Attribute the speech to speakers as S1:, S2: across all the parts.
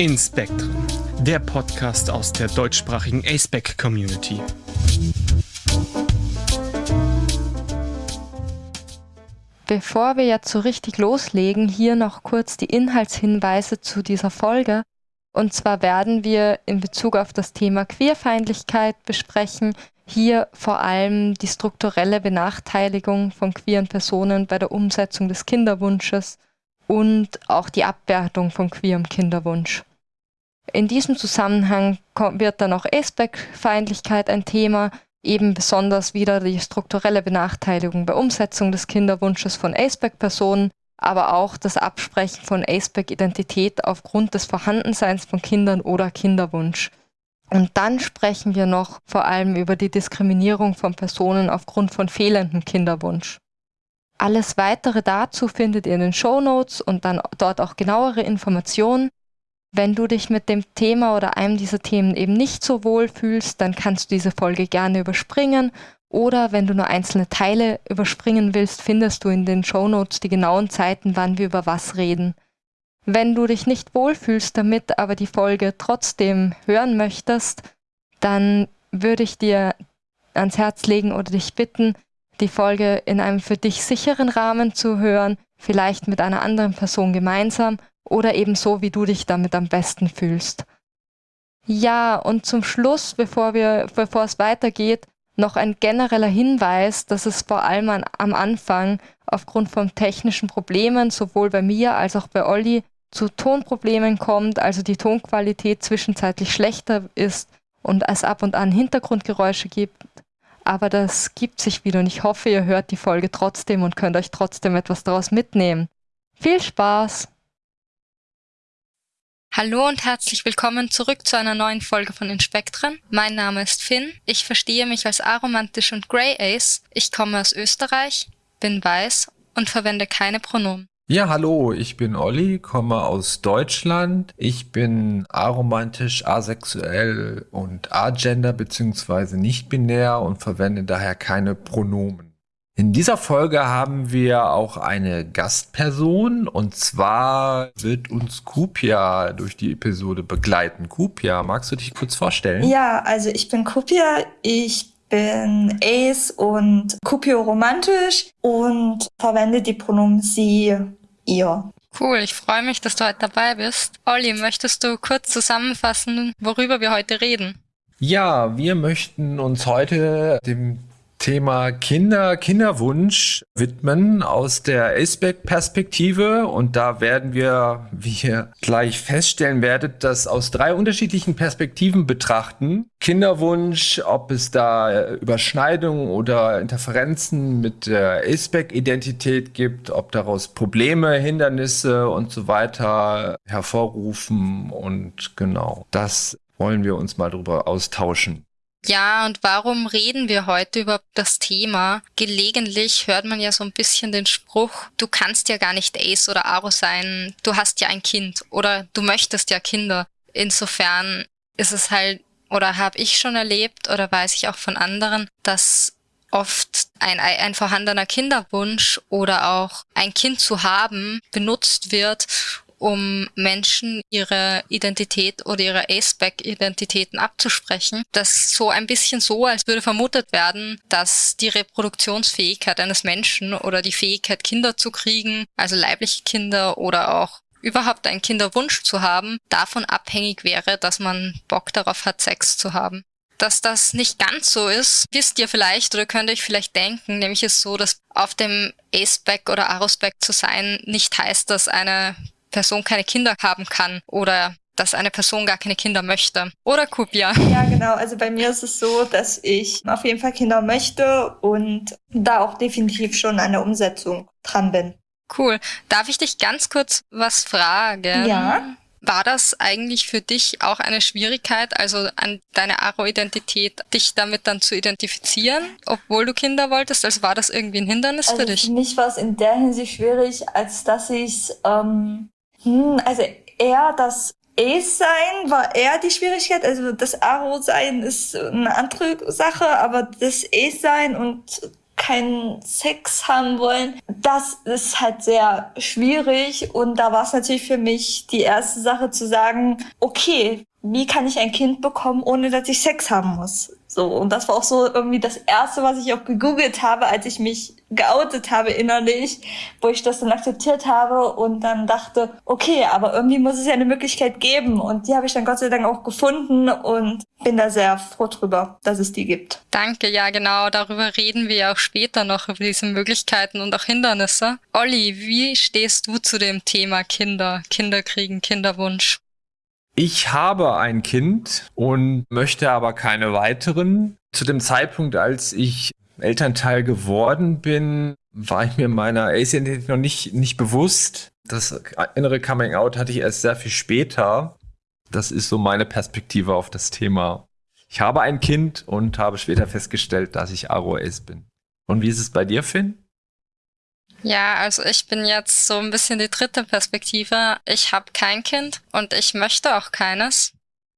S1: In Spectrum, der Podcast aus der deutschsprachigen ASPEC Community.
S2: Bevor wir jetzt so richtig loslegen, hier noch kurz die Inhaltshinweise zu dieser Folge. Und zwar werden wir in Bezug auf das Thema Queerfeindlichkeit besprechen, hier vor allem die strukturelle Benachteiligung von queeren Personen bei der Umsetzung des Kinderwunsches und auch die Abwertung von queerem Kinderwunsch. In diesem Zusammenhang wird dann auch Aspect-Feindlichkeit ein Thema, eben besonders wieder die strukturelle Benachteiligung bei Umsetzung des Kinderwunsches von Aspect-Personen, aber auch das Absprechen von Aspect-Identität aufgrund des Vorhandenseins von Kindern oder Kinderwunsch. Und dann sprechen wir noch vor allem über die Diskriminierung von Personen aufgrund von fehlendem Kinderwunsch. Alles weitere dazu findet ihr in den Show Notes und dann dort auch genauere Informationen. Wenn du dich mit dem Thema oder einem dieser Themen eben nicht so wohl fühlst, dann kannst du diese Folge gerne überspringen oder wenn du nur einzelne Teile überspringen willst, findest du in den Show Notes die genauen Zeiten, wann wir über was reden. Wenn du dich nicht wohlfühlst damit, aber die Folge trotzdem hören möchtest, dann würde ich dir ans Herz legen oder dich bitten, die Folge in einem für dich sicheren Rahmen zu hören, vielleicht mit einer anderen Person gemeinsam oder eben so, wie du dich damit am besten fühlst. Ja, und zum Schluss, bevor, wir, bevor es weitergeht, noch ein genereller Hinweis, dass es vor allem an, am Anfang aufgrund von technischen Problemen sowohl bei mir als auch bei Olli zu Tonproblemen kommt, also die Tonqualität zwischenzeitlich schlechter ist und es ab und an Hintergrundgeräusche gibt. Aber das gibt sich wieder und ich hoffe, ihr hört die Folge trotzdem und könnt euch trotzdem etwas daraus mitnehmen. Viel Spaß!
S3: Hallo und herzlich willkommen zurück zu einer neuen Folge von Inspektren. Mein Name ist Finn. Ich verstehe mich als aromantisch und Grey Ace. Ich komme aus Österreich, bin weiß und verwende keine Pronomen.
S4: Ja, hallo, ich bin Olli, komme aus Deutschland. Ich bin aromantisch, asexuell und agender bzw. nicht binär und verwende daher keine Pronomen. In dieser Folge haben wir auch eine Gastperson und zwar wird uns Kupia durch die Episode begleiten. Kupia, magst du dich kurz vorstellen?
S5: Ja, also ich bin Kupia. Ich bin Ace und Kupio romantisch und verwende die Pronomen sie, ihr.
S3: Cool, ich freue mich, dass du heute dabei bist. Olli, möchtest du kurz zusammenfassen, worüber wir heute reden?
S4: Ja, wir möchten uns heute dem Thema Kinder, Kinderwunsch widmen aus der ASPEC-Perspektive. Und da werden wir, wie ihr gleich feststellen werdet, das aus drei unterschiedlichen Perspektiven betrachten. Kinderwunsch, ob es da Überschneidungen oder Interferenzen mit der ASPEC-Identität gibt, ob daraus Probleme, Hindernisse und so weiter hervorrufen. Und genau, das wollen wir uns mal drüber austauschen.
S3: Ja, und warum reden wir heute über das Thema? Gelegentlich hört man ja so ein bisschen den Spruch, du kannst ja gar nicht Ace oder Aro sein, du hast ja ein Kind oder du möchtest ja Kinder. Insofern ist es halt, oder habe ich schon erlebt oder weiß ich auch von anderen, dass oft ein, ein vorhandener Kinderwunsch oder auch ein Kind zu haben benutzt wird, um Menschen ihre Identität oder ihre A-Spec-Identitäten abzusprechen. Das so ein bisschen so, als würde vermutet werden, dass die Reproduktionsfähigkeit eines Menschen oder die Fähigkeit, Kinder zu kriegen, also leibliche Kinder oder auch überhaupt einen Kinderwunsch zu haben, davon abhängig wäre, dass man Bock darauf hat, Sex zu haben. Dass das nicht ganz so ist, wisst ihr vielleicht oder könnt euch vielleicht denken, nämlich ist so, dass auf dem A-Spec oder Aro-Spec zu sein nicht heißt, dass eine Person keine Kinder haben kann oder dass eine Person gar keine Kinder möchte. Oder Kupia?
S5: Ja, genau. Also bei mir ist es so, dass ich auf jeden Fall Kinder möchte und da auch definitiv schon an der Umsetzung dran bin.
S3: Cool. Darf ich dich ganz kurz was fragen?
S5: Ja.
S3: War das eigentlich für dich auch eine Schwierigkeit, also an deine Aro-Identität, dich damit dann zu identifizieren, obwohl du Kinder wolltest? Also war das irgendwie ein Hindernis
S5: also
S3: für dich?
S5: Für mich war es in der Hinsicht schwierig, als dass ich ähm, hm, also eher das Ace-Sein war eher die Schwierigkeit. Also das Aro-Sein ist eine andere Sache, aber das Ace-Sein und keinen Sex haben wollen. Das ist halt sehr schwierig und da war es natürlich für mich die erste Sache zu sagen, okay, wie kann ich ein Kind bekommen, ohne dass ich Sex haben muss? So, und das war auch so irgendwie das erste, was ich auch gegoogelt habe, als ich mich geoutet habe innerlich, wo ich das dann akzeptiert habe und dann dachte, okay, aber irgendwie muss es ja eine Möglichkeit geben und die habe ich dann Gott sei Dank auch gefunden und bin da sehr froh drüber, dass es die gibt.
S3: Danke, ja genau, darüber reden wir ja auch später noch, über diese Möglichkeiten und auch Hindernisse. Olli, wie stehst du zu dem Thema Kinder, Kinderkriegen, Kinderwunsch?
S4: Ich habe ein Kind und möchte aber keine weiteren. Zu dem Zeitpunkt, als ich Elternteil geworden bin, war ich mir meiner AIDS-Identität noch nicht, nicht bewusst. Das innere Coming Out hatte ich erst sehr viel später. Das ist so meine Perspektive auf das Thema. Ich habe ein Kind und habe später festgestellt, dass ich Aro-Ace bin. Und wie ist es bei dir, Finn?
S3: Ja, also ich bin jetzt so ein bisschen die dritte Perspektive. Ich habe kein Kind und ich möchte auch keines.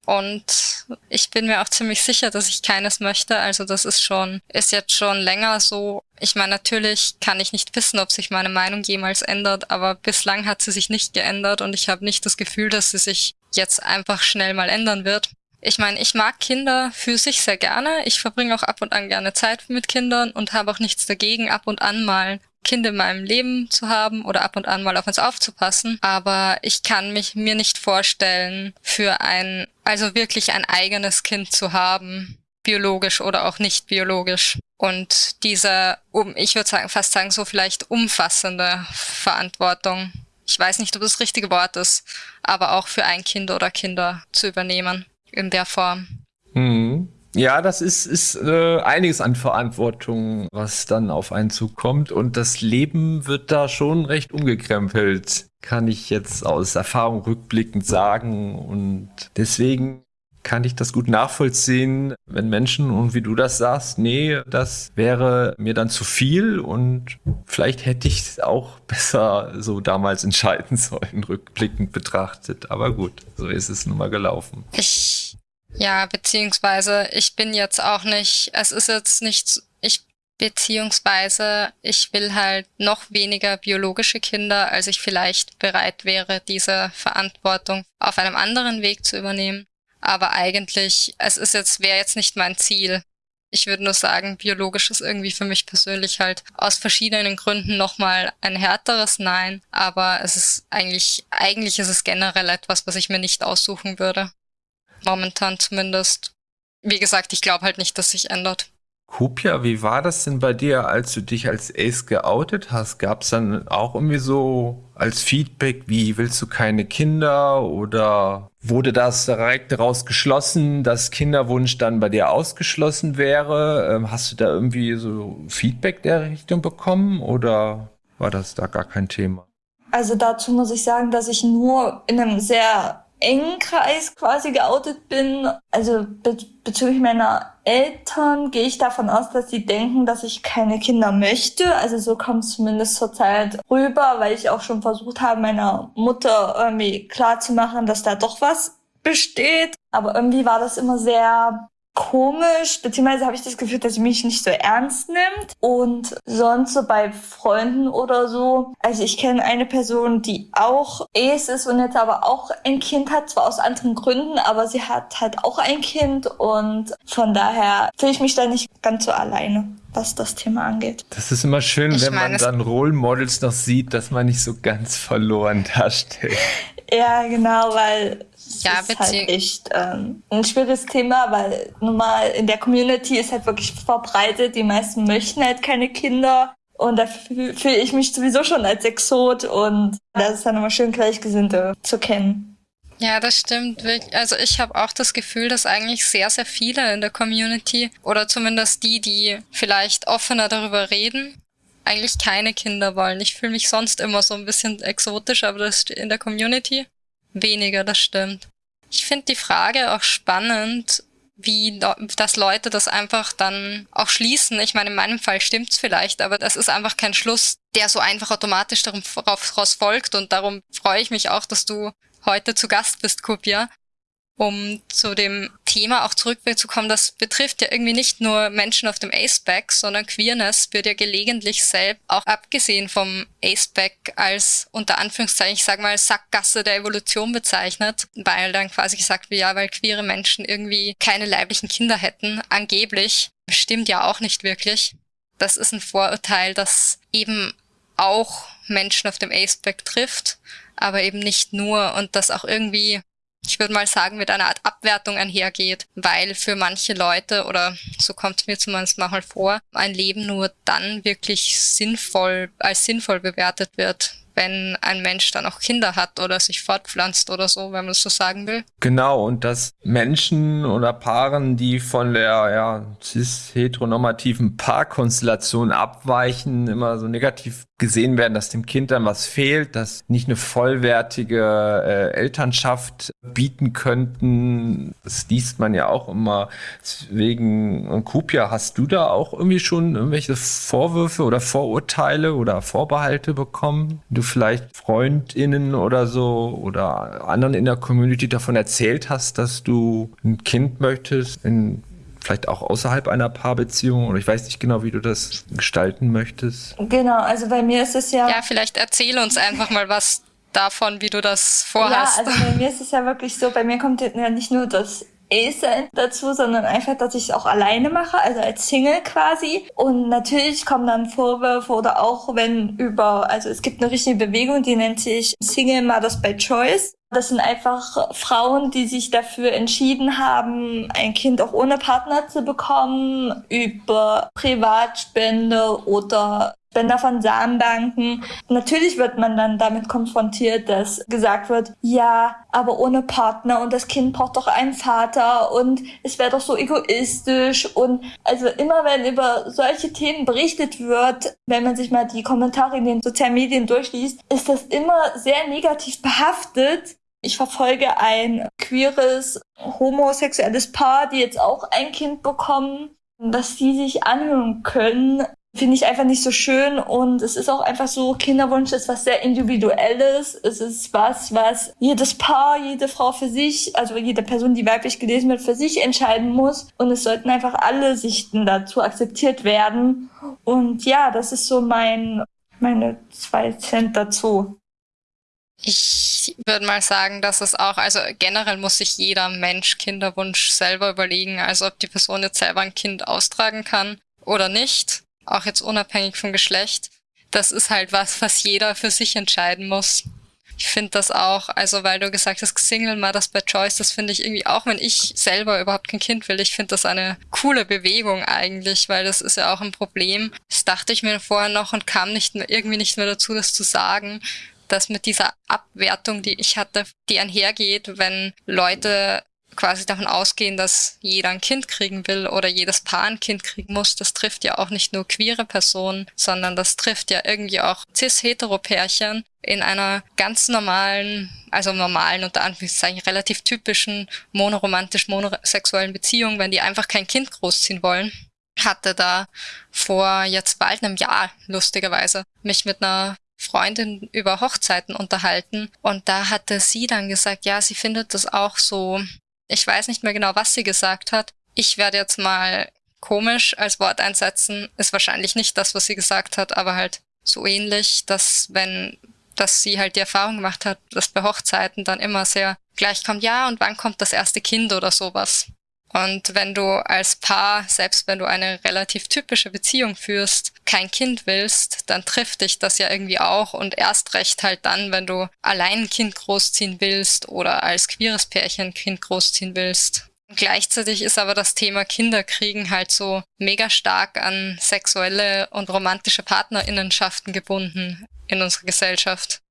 S3: Und ich bin mir auch ziemlich sicher, dass ich keines möchte. Also das ist schon, ist jetzt schon länger so. Ich meine, natürlich kann ich nicht wissen, ob sich meine Meinung jemals ändert, aber bislang hat sie sich nicht geändert und ich habe nicht das Gefühl, dass sie sich jetzt einfach schnell mal ändern wird. Ich meine, ich mag Kinder für sich sehr gerne. Ich verbringe auch ab und an gerne Zeit mit Kindern und habe auch nichts dagegen, ab und an mal Kind in meinem Leben zu haben oder ab und an mal auf uns aufzupassen. Aber ich kann mich mir nicht vorstellen, für ein, also wirklich ein eigenes Kind zu haben, biologisch oder auch nicht biologisch. Und diese, um, ich würde sagen, fast sagen, so vielleicht umfassende Verantwortung. Ich weiß nicht, ob das, das richtige Wort ist, aber auch für ein Kind oder Kinder zu übernehmen in der Form.
S4: Mhm. Ja, das ist, ist äh, einiges an Verantwortung, was dann auf einen zukommt. Und das Leben wird da schon recht umgekrempelt, kann ich jetzt aus Erfahrung rückblickend sagen. Und deswegen kann ich das gut nachvollziehen, wenn Menschen und wie du das sagst, nee, das wäre mir dann zu viel und vielleicht hätte ich es auch besser so damals entscheiden sollen, rückblickend betrachtet. Aber gut, so ist es nun mal gelaufen.
S3: Ich ja, beziehungsweise ich bin jetzt auch nicht, es ist jetzt nicht, ich beziehungsweise ich will halt noch weniger biologische Kinder, als ich vielleicht bereit wäre, diese Verantwortung auf einem anderen Weg zu übernehmen. Aber eigentlich, es ist jetzt, wäre jetzt nicht mein Ziel. Ich würde nur sagen, biologisch ist irgendwie für mich persönlich halt aus verschiedenen Gründen nochmal ein härteres Nein. Aber es ist eigentlich, eigentlich ist es generell etwas, was ich mir nicht aussuchen würde. Momentan zumindest. Wie gesagt, ich glaube halt nicht, dass sich ändert.
S4: Kupia, wie war das denn bei dir, als du dich als Ace geoutet hast? Gab es dann auch irgendwie so als Feedback, wie willst du keine Kinder? Oder wurde das direkt daraus geschlossen, dass Kinderwunsch dann bei dir ausgeschlossen wäre? Ähm, hast du da irgendwie so Feedback der Richtung bekommen oder war das da gar kein Thema?
S5: Also dazu muss ich sagen, dass ich nur in einem sehr engen Kreis quasi geoutet bin. Also be bezüglich meiner Eltern gehe ich davon aus, dass sie denken, dass ich keine Kinder möchte. Also so kommt es zumindest zurzeit rüber, weil ich auch schon versucht habe, meiner Mutter irgendwie klarzumachen, dass da doch was besteht. Aber irgendwie war das immer sehr komisch, beziehungsweise habe ich das Gefühl, dass sie mich nicht so ernst nimmt. Und sonst so bei Freunden oder so. Also ich kenne eine Person, die auch Ace ist und jetzt aber auch ein Kind hat, zwar aus anderen Gründen, aber sie hat halt auch ein Kind und von daher fühle ich mich da nicht ganz so alleine was das Thema angeht.
S4: Das ist immer schön, ich wenn meine, man dann Role Models noch sieht, dass man nicht so ganz verloren dasteht.
S5: ja, genau, weil ja, ist halt echt ähm, ein schwieriges Thema, weil normal in der Community ist halt wirklich verbreitet, die meisten möchten halt keine Kinder. Und da fühle ich mich sowieso schon als Exot und das ist dann immer schön, Gleichgesinnte zu kennen.
S3: Ja, das stimmt. Also ich habe auch das Gefühl, dass eigentlich sehr, sehr viele in der Community oder zumindest die, die vielleicht offener darüber reden, eigentlich keine Kinder wollen. Ich fühle mich sonst immer so ein bisschen exotisch, aber das in der Community weniger, das stimmt. Ich finde die Frage auch spannend, wie dass Leute das einfach dann auch schließen. Ich meine, in meinem Fall stimmt's vielleicht, aber das ist einfach kein Schluss, der so einfach automatisch daraus folgt und darum freue ich mich auch, dass du heute zu Gast bist, Kupia. um zu dem Thema auch zurückzukommen, das betrifft ja irgendwie nicht nur Menschen auf dem Aceback, sondern Queerness wird ja gelegentlich selbst auch abgesehen vom Aceback als unter Anführungszeichen, ich sag mal, Sackgasse der Evolution bezeichnet, weil dann quasi gesagt wird, ja, weil queere Menschen irgendwie keine leiblichen Kinder hätten, angeblich. Stimmt ja auch nicht wirklich. Das ist ein Vorurteil, das eben auch Menschen auf dem Aceback trifft, aber eben nicht nur und das auch irgendwie ich würde mal sagen, mit einer Art Abwertung einhergeht, weil für manche Leute, oder so kommt es mir zumindest manchmal vor, ein Leben nur dann wirklich sinnvoll, als sinnvoll bewertet wird, wenn ein Mensch dann auch Kinder hat oder sich fortpflanzt oder so, wenn man es so sagen will.
S4: Genau, und dass Menschen oder Paaren, die von der ja, cis-heteronormativen Paarkonstellation abweichen, immer so negativ gesehen werden, dass dem Kind dann was fehlt, dass nicht eine vollwertige äh, Elternschaft bieten könnten. Das liest man ja auch immer. Deswegen, Kupia, hast du da auch irgendwie schon irgendwelche Vorwürfe oder Vorurteile oder Vorbehalte bekommen? Du vielleicht FreundInnen oder so oder anderen in der Community davon erzählt hast, dass du ein Kind möchtest in vielleicht auch außerhalb einer Paarbeziehung oder ich weiß nicht genau, wie du das gestalten möchtest.
S5: Genau, also bei mir ist es ja.
S3: Ja, vielleicht erzähl uns einfach mal was davon, wie du das vorhast.
S5: Ja, also bei mir ist es ja wirklich so, bei mir kommt ja nicht nur das A-Sein dazu, sondern einfach, dass ich es auch alleine mache, also als Single quasi. Und natürlich kommen dann Vorwürfe oder auch wenn über, also es gibt eine richtige Bewegung, die nennt sich Single Mothers by Choice. Das sind einfach Frauen, die sich dafür entschieden haben, ein Kind auch ohne Partner zu bekommen, über Privatspende oder Spender von Samenbanken. Natürlich wird man dann damit konfrontiert, dass gesagt wird, ja, aber ohne Partner und das Kind braucht doch einen Vater und es wäre doch so egoistisch und also immer wenn über solche Themen berichtet wird, wenn man sich mal die Kommentare in den sozialen Medien durchliest, ist das immer sehr negativ behaftet ich verfolge ein queeres, homosexuelles Paar, die jetzt auch ein Kind bekommen, dass die sich anhören können, finde ich einfach nicht so schön und es ist auch einfach so, Kinderwunsch ist was sehr individuelles. Es ist was, was jedes Paar, jede Frau für sich, also jede Person, die weiblich gelesen wird, für sich entscheiden muss und es sollten einfach alle Sichten dazu akzeptiert werden und ja, das ist so mein, meine zwei Cent dazu.
S3: Ich würde mal sagen, dass es auch, also generell muss sich jeder Mensch Kinderwunsch selber überlegen, also ob die Person jetzt selber ein Kind austragen kann oder nicht, auch jetzt unabhängig vom Geschlecht. Das ist halt was, was jeder für sich entscheiden muss. Ich finde das auch, also weil du gesagt hast, Single Mothers by Choice, das finde ich irgendwie auch, wenn ich selber überhaupt kein Kind will, ich finde das eine coole Bewegung eigentlich, weil das ist ja auch ein Problem. Das dachte ich mir vorher noch und kam nicht irgendwie nicht mehr dazu, das zu sagen, dass mit dieser Abwertung, die ich hatte, die einhergeht, wenn Leute quasi davon ausgehen, dass jeder ein Kind kriegen will oder jedes Paar ein Kind kriegen muss, das trifft ja auch nicht nur queere Personen, sondern das trifft ja irgendwie auch cis-hetero-Pärchen in einer ganz normalen, also normalen, unter Anführungszeichen, relativ typischen monoromantisch monosexuellen Beziehung, wenn die einfach kein Kind großziehen wollen. Hatte da vor jetzt bald einem Jahr, lustigerweise, mich mit einer Freundin über Hochzeiten unterhalten und da hatte sie dann gesagt, ja, sie findet das auch so, ich weiß nicht mehr genau, was sie gesagt hat. Ich werde jetzt mal komisch als Wort einsetzen, ist wahrscheinlich nicht das, was sie gesagt hat, aber halt so ähnlich, dass wenn, dass sie halt die Erfahrung gemacht hat, dass bei Hochzeiten dann immer sehr gleich kommt, ja, und wann kommt das erste Kind oder sowas. Und wenn du als Paar, selbst wenn du eine relativ typische Beziehung führst, kein Kind willst, dann trifft dich das ja irgendwie auch und erst recht halt dann, wenn du allein ein Kind großziehen willst oder als queeres Pärchen ein Kind großziehen willst. Gleichzeitig ist aber das Thema Kinderkriegen halt so mega stark an sexuelle und romantische Partnerinnenschaften gebunden in unserer Gesellschaft.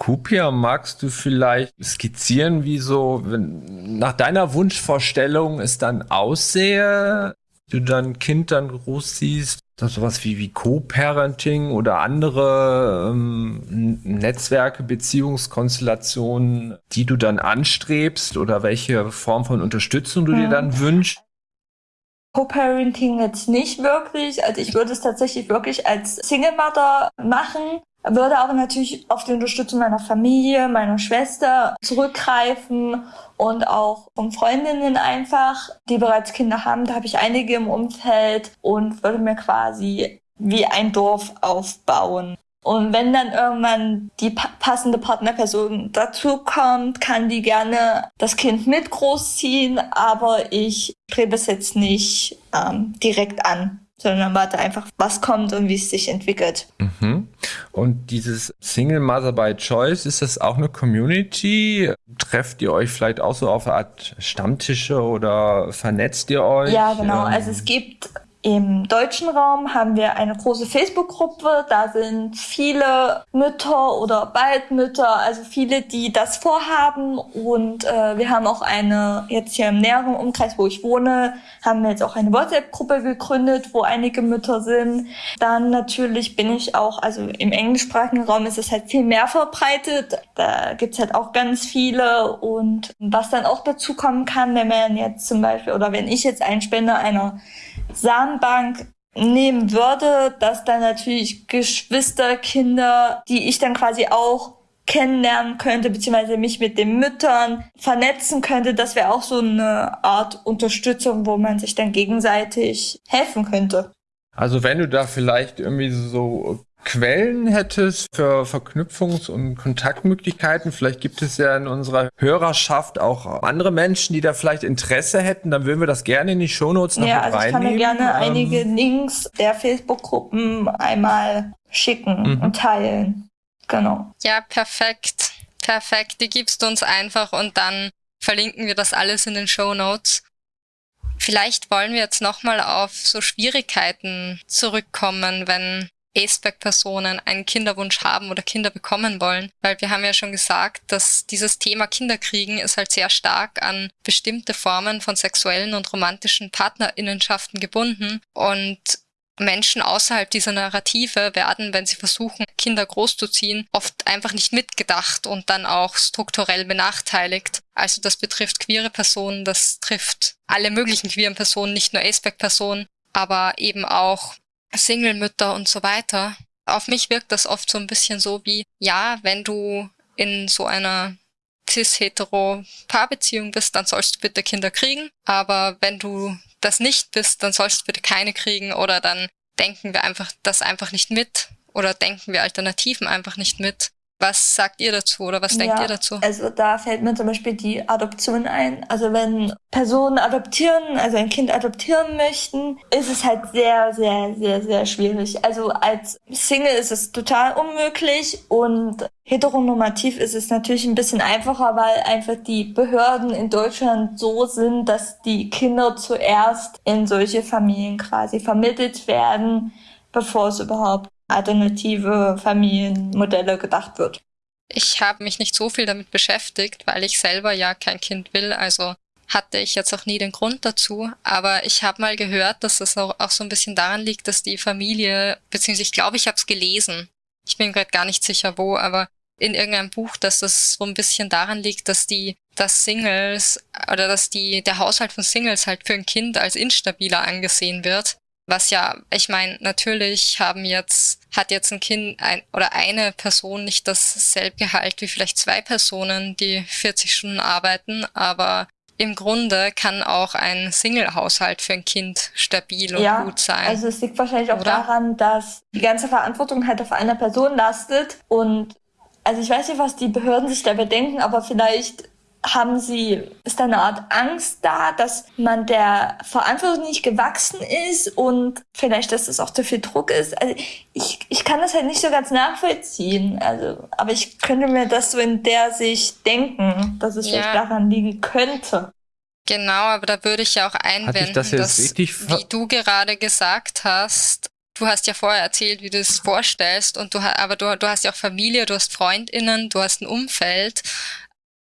S4: Kupia, magst du vielleicht skizzieren, wie so wenn, nach deiner Wunschvorstellung es dann aussehe, du dein Kind dann groß siehst? Sowas wie, wie Co-Parenting oder andere ähm, Netzwerke, Beziehungskonstellationen, die du dann anstrebst oder welche Form von Unterstützung du hm. dir dann wünschst?
S5: Co-Parenting jetzt nicht wirklich. Also ich würde es tatsächlich wirklich als Single Mother machen. Würde aber natürlich auf die Unterstützung meiner Familie, meiner Schwester zurückgreifen und auch von Freundinnen einfach, die bereits Kinder haben. Da habe ich einige im Umfeld und würde mir quasi wie ein Dorf aufbauen. Und wenn dann irgendwann die pa passende Partnerperson dazu kommt, kann die gerne das Kind mit großziehen, aber ich strebe es jetzt nicht ähm, direkt an sondern warte einfach, was kommt und wie es sich entwickelt.
S4: Mhm. Und dieses Single Mother by Choice, ist das auch eine Community? Trefft ihr euch vielleicht auch so auf eine Art Stammtische oder vernetzt ihr euch?
S5: Ja, genau. Also es gibt im deutschen Raum haben wir eine große Facebook-Gruppe. Da sind viele Mütter oder bald Mütter, also viele, die das vorhaben. Und äh, wir haben auch eine, jetzt hier im näheren Umkreis, wo ich wohne, haben wir jetzt auch eine WhatsApp-Gruppe gegründet, wo einige Mütter sind. Dann natürlich bin ich auch, also im englischsprachigen Raum ist es halt viel mehr verbreitet. Da gibt's halt auch ganz viele. Und was dann auch dazu kommen kann, wenn man jetzt zum Beispiel, oder wenn ich jetzt ein Spender einer Samenbank nehmen würde, dass dann natürlich Geschwisterkinder, die ich dann quasi auch kennenlernen könnte, beziehungsweise mich mit den Müttern vernetzen könnte, das wäre auch so eine Art Unterstützung, wo man sich dann gegenseitig helfen könnte.
S4: Also wenn du da vielleicht irgendwie so Quellen hättest für Verknüpfungs- und Kontaktmöglichkeiten. Vielleicht gibt es ja in unserer Hörerschaft auch andere Menschen, die da vielleicht Interesse hätten. Dann würden wir das gerne in die Shownotes noch
S5: ja,
S4: mit
S5: also
S4: reinnehmen.
S5: Ich kann mir gerne ähm, einige Links der Facebook-Gruppen einmal schicken mhm. und teilen. Genau.
S3: Ja, perfekt. Perfekt. Die gibst du uns einfach und dann verlinken wir das alles in den Shownotes. Vielleicht wollen wir jetzt nochmal auf so Schwierigkeiten zurückkommen, wenn ASPEC-Personen einen Kinderwunsch haben oder Kinder bekommen wollen. Weil wir haben ja schon gesagt, dass dieses Thema Kinderkriegen ist halt sehr stark an bestimmte Formen von sexuellen und romantischen Partnerinnenschaften gebunden. Und Menschen außerhalb dieser Narrative werden, wenn sie versuchen, Kinder großzuziehen, oft einfach nicht mitgedacht und dann auch strukturell benachteiligt. Also das betrifft queere Personen, das trifft alle möglichen queeren Personen, nicht nur ASPEC-Personen, aber eben auch Single-Mütter und so weiter. Auf mich wirkt das oft so ein bisschen so wie, ja, wenn du in so einer cis-hetero-Paarbeziehung bist, dann sollst du bitte Kinder kriegen. Aber wenn du das nicht bist, dann sollst du bitte keine kriegen oder dann denken wir einfach das einfach nicht mit oder denken wir Alternativen einfach nicht mit. Was sagt ihr dazu oder was denkt
S5: ja,
S3: ihr dazu?
S5: Also da fällt mir zum Beispiel die Adoption ein. Also wenn Personen adoptieren, also ein Kind adoptieren möchten, ist es halt sehr, sehr, sehr, sehr schwierig. Also als Single ist es total unmöglich und heteronormativ ist es natürlich ein bisschen einfacher, weil einfach die Behörden in Deutschland so sind, dass die Kinder zuerst in solche Familien quasi vermittelt werden, bevor es überhaupt alternative Familienmodelle gedacht wird.
S3: Ich habe mich nicht so viel damit beschäftigt, weil ich selber ja kein Kind will, also hatte ich jetzt auch nie den Grund dazu. Aber ich habe mal gehört, dass es auch, auch so ein bisschen daran liegt, dass die Familie, beziehungsweise ich glaube, ich habe es gelesen. Ich bin gerade gar nicht sicher wo, aber in irgendeinem Buch, dass das so ein bisschen daran liegt, dass die, dass Singles oder dass die, der Haushalt von Singles halt für ein Kind als instabiler angesehen wird. Was ja, ich meine, natürlich haben jetzt, hat jetzt ein Kind ein, oder eine Person nicht dasselbe Gehalt wie vielleicht zwei Personen, die 40 Stunden arbeiten, aber im Grunde kann auch ein Single-Haushalt für ein Kind stabil und
S5: ja,
S3: gut sein.
S5: Also es liegt wahrscheinlich auch oder? daran, dass die ganze Verantwortung halt auf einer Person lastet und also ich weiß nicht, was die Behörden sich dabei denken, aber vielleicht haben Sie, ist da eine Art Angst da, dass man der Verantwortung nicht gewachsen ist und vielleicht, dass es auch zu viel Druck ist? Also ich, ich kann das halt nicht so ganz nachvollziehen. Also, aber ich könnte mir das so in der Sicht denken, dass es ja. vielleicht daran liegen könnte.
S3: Genau, aber da würde ich ja auch einwenden, das dass, wie du gerade gesagt hast, du hast ja vorher erzählt, wie du es vorstellst, und du, aber du, du hast ja auch Familie, du hast FreundInnen, du hast ein Umfeld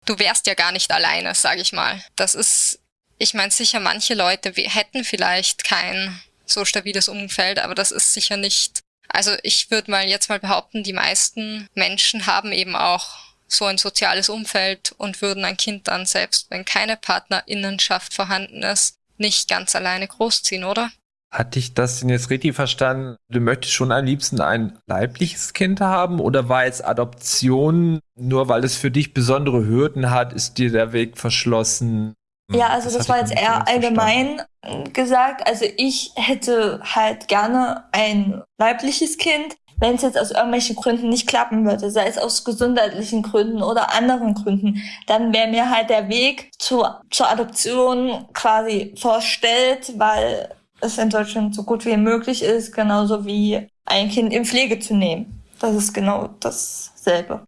S3: du wärst ja gar nicht alleine, sage ich mal. Das ist, ich meine sicher, manche Leute hätten vielleicht kein so stabiles Umfeld, aber das ist sicher nicht. Also ich würde mal jetzt mal behaupten, die meisten Menschen haben eben auch so ein soziales Umfeld und würden ein Kind dann selbst, wenn keine Partnerinnenschaft vorhanden ist, nicht ganz alleine großziehen, oder?
S4: Hatte ich das denn jetzt richtig verstanden? Du möchtest schon am liebsten ein leibliches Kind haben oder war jetzt Adoption, nur weil es für dich besondere Hürden hat, ist dir der Weg verschlossen?
S5: Ja, also das, das war jetzt eher allgemein verstanden. gesagt. Also ich hätte halt gerne ein leibliches Kind. Wenn es jetzt aus irgendwelchen Gründen nicht klappen würde, sei es aus gesundheitlichen Gründen oder anderen Gründen, dann wäre mir halt der Weg zur, zur Adoption quasi vorstellt, weil es in Deutschland so gut wie möglich ist, genauso wie ein Kind in Pflege zu nehmen. Das ist genau dasselbe.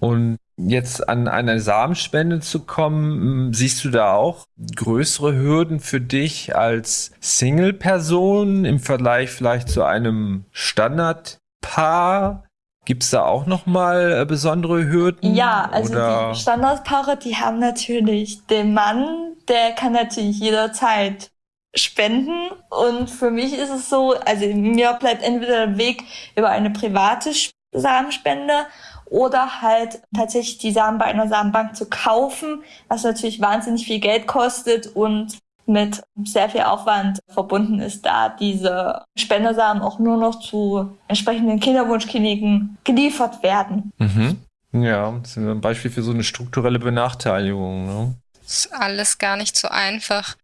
S4: Und jetzt an eine Samenspende zu kommen, siehst du da auch größere Hürden für dich als Single-Person im Vergleich vielleicht zu einem Standardpaar? Gibt es da auch nochmal äh, besondere Hürden?
S5: Ja, also oder? die Standardpaare, die haben natürlich den Mann, der kann natürlich jederzeit spenden. Und für mich ist es so, also mir bleibt entweder der Weg über eine private Samenspende oder halt tatsächlich die Samen bei einer Samenbank zu kaufen, was natürlich wahnsinnig viel Geld kostet und mit sehr viel Aufwand verbunden ist, da diese Spendersamen auch nur noch zu entsprechenden Kinderwunschkliniken geliefert werden.
S4: Mhm. Ja, das ist ein Beispiel für so eine strukturelle Benachteiligung. Ne?
S3: Das ist alles gar nicht so einfach.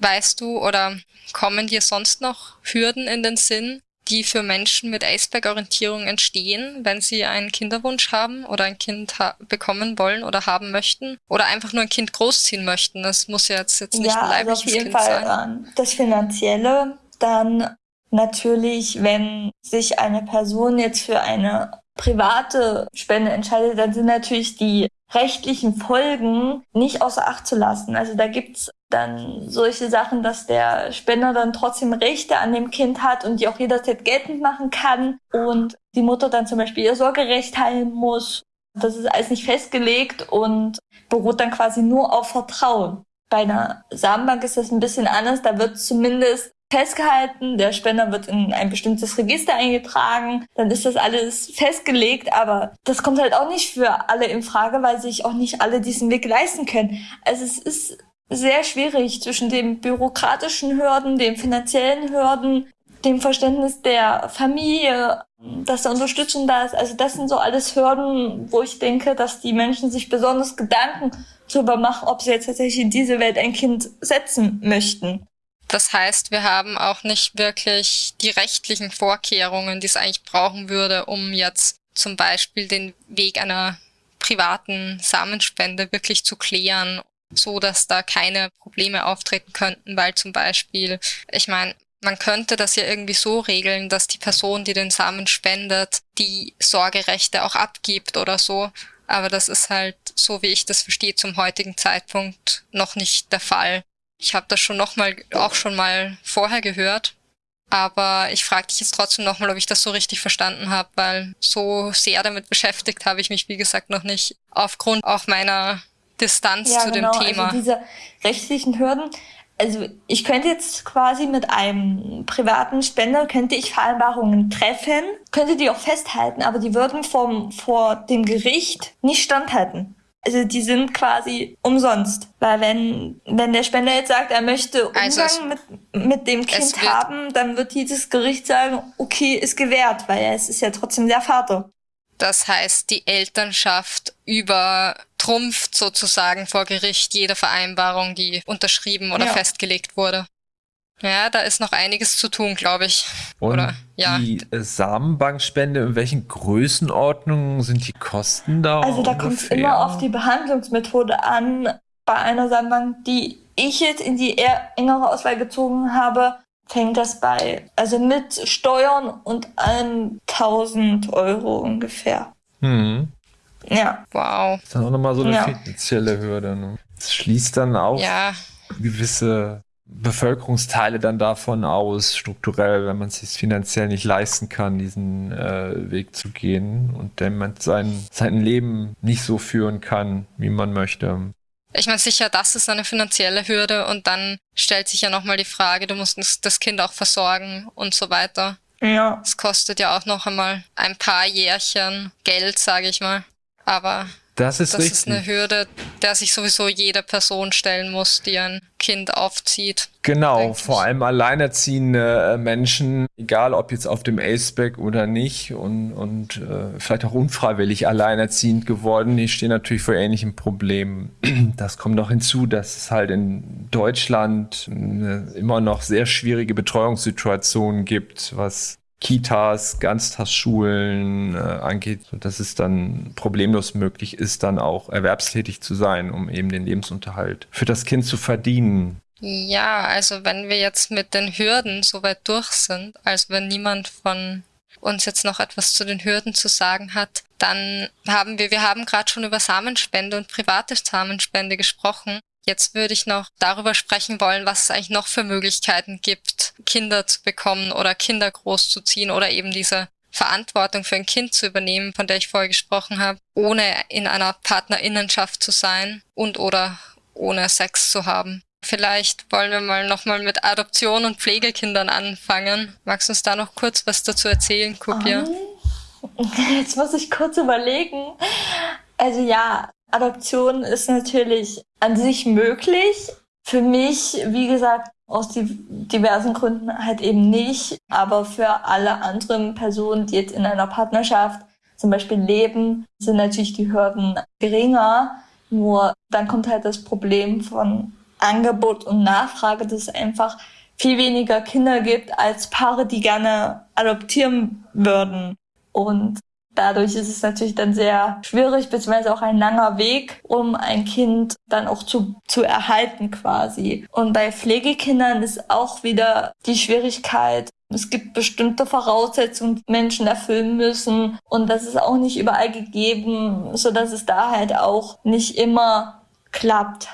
S3: Weißt du oder kommen dir sonst noch Hürden in den Sinn, die für Menschen mit Aceback-Orientierung entstehen, wenn sie einen Kinderwunsch haben oder ein Kind bekommen wollen oder haben möchten oder einfach nur ein Kind großziehen möchten? Das muss ja jetzt, jetzt nicht
S5: ja,
S3: ein leibliches
S5: also auf jeden
S3: kind
S5: Fall
S3: sein.
S5: Das Finanzielle, dann natürlich, wenn sich eine Person jetzt für eine private Spende entscheidet, dann sind natürlich die rechtlichen Folgen nicht außer Acht zu lassen. Also da gibt's dann solche Sachen, dass der Spender dann trotzdem Rechte an dem Kind hat und die auch jederzeit geltend machen kann und die Mutter dann zum Beispiel ihr Sorgerecht teilen muss. Das ist alles nicht festgelegt und beruht dann quasi nur auf Vertrauen. Bei einer Samenbank ist das ein bisschen anders. Da wird zumindest festgehalten, der Spender wird in ein bestimmtes Register eingetragen, dann ist das alles festgelegt, aber das kommt halt auch nicht für alle in Frage, weil sich auch nicht alle diesen Weg leisten können. Also es ist sehr schwierig zwischen den bürokratischen Hürden, den finanziellen Hürden, dem Verständnis der Familie, dass da Unterstützung da ist. Also das sind so alles Hürden, wo ich denke, dass die Menschen sich besonders Gedanken darüber machen, ob sie jetzt tatsächlich in diese Welt ein Kind setzen möchten.
S3: Das heißt, wir haben auch nicht wirklich die rechtlichen Vorkehrungen, die es eigentlich brauchen würde, um jetzt zum Beispiel den Weg einer privaten Samenspende wirklich zu klären so dass da keine Probleme auftreten könnten, weil zum Beispiel, ich meine, man könnte das ja irgendwie so regeln, dass die Person, die den Samen spendet, die Sorgerechte auch abgibt oder so. Aber das ist halt, so wie ich das verstehe, zum heutigen Zeitpunkt noch nicht der Fall. Ich habe das schon noch mal, auch schon mal vorher gehört. Aber ich frage dich jetzt trotzdem nochmal, ob ich das so richtig verstanden habe, weil so sehr damit beschäftigt habe ich mich, wie gesagt, noch nicht. Aufgrund auch meiner Distanz ja, zu genau. dem Thema.
S5: Also diese rechtlichen Hürden. Also ich könnte jetzt quasi mit einem privaten Spender, könnte ich Vereinbarungen treffen, könnte die auch festhalten, aber die würden vom, vor dem Gericht nicht standhalten. Also die sind quasi umsonst. Weil wenn, wenn der Spender jetzt sagt, er möchte Umgang also mit, mit dem Kind haben, dann wird dieses Gericht sagen, okay, ist gewährt, weil es ist ja trotzdem der Vater.
S3: Das heißt, die Elternschaft übertrumpft sozusagen vor Gericht jede Vereinbarung, die unterschrieben oder ja. festgelegt wurde. Ja, da ist noch einiges zu tun, glaube ich.
S4: Und Oder, ja. die Samenbankspende, in welchen Größenordnungen sind die Kosten da?
S5: Also da kommt es immer auf die Behandlungsmethode an. Bei einer Samenbank, die ich jetzt in die eher engere Auswahl gezogen habe, fängt das bei, also mit Steuern und allem 1000 Euro ungefähr.
S4: Hm.
S5: Ja.
S3: Wow.
S4: Das ist dann auch nochmal so eine ja. finanzielle Hürde. Ne? Das schließt dann auch ja. gewisse Bevölkerungsteile dann davon aus, strukturell, wenn man es sich finanziell nicht leisten kann, diesen äh, Weg zu gehen und wenn man sein, sein Leben nicht so führen kann, wie man möchte.
S3: Ich meine, sicher, das ist eine finanzielle Hürde und dann stellt sich ja nochmal die Frage, du musst das Kind auch versorgen und so weiter.
S5: Ja.
S3: Es kostet ja auch noch einmal ein paar Jährchen Geld, sage ich mal. Aber
S4: das ist,
S3: das ist eine Hürde, der sich sowieso jede Person stellen muss, die ein Kind aufzieht.
S4: Genau, vor allem alleinerziehende äh, Menschen, egal ob jetzt auf dem Aceback oder nicht und, und äh, vielleicht auch unfreiwillig alleinerziehend geworden, die stehen natürlich vor ähnlichen Problemen. Das kommt noch hinzu, dass es halt in Deutschland immer noch sehr schwierige Betreuungssituationen gibt, was Kitas, Ganztagsschulen äh, angeht, dass es dann problemlos möglich ist, dann auch erwerbstätig zu sein, um eben den Lebensunterhalt für das Kind zu verdienen.
S3: Ja, also wenn wir jetzt mit den Hürden so weit durch sind, also wenn niemand von uns jetzt noch etwas zu den Hürden zu sagen hat, dann haben wir, wir haben gerade schon über Samenspende und private Samenspende gesprochen. Jetzt würde ich noch darüber sprechen wollen, was es eigentlich noch für Möglichkeiten gibt, Kinder zu bekommen oder Kinder großzuziehen oder eben diese Verantwortung für ein Kind zu übernehmen, von der ich vorher gesprochen habe, ohne in einer Partnerinnenschaft zu sein und oder ohne Sex zu haben. Vielleicht wollen wir mal nochmal mit Adoption und Pflegekindern anfangen. Magst du uns da noch kurz was dazu erzählen, Kupia?
S5: Um, jetzt muss ich kurz überlegen. Also ja, Adoption ist natürlich an sich möglich. Für mich, wie gesagt, aus diversen Gründen halt eben nicht. Aber für alle anderen Personen, die jetzt in einer Partnerschaft zum Beispiel leben, sind natürlich die Hürden geringer. Nur dann kommt halt das Problem von Angebot und Nachfrage, dass es einfach viel weniger Kinder gibt als Paare, die gerne adoptieren würden. Und Dadurch ist es natürlich dann sehr schwierig, beziehungsweise auch ein langer Weg, um ein Kind dann auch zu, zu erhalten quasi. Und bei Pflegekindern ist auch wieder die Schwierigkeit, es gibt bestimmte Voraussetzungen, die Menschen erfüllen müssen. Und das ist auch nicht überall gegeben, so dass es da halt auch nicht immer klappt.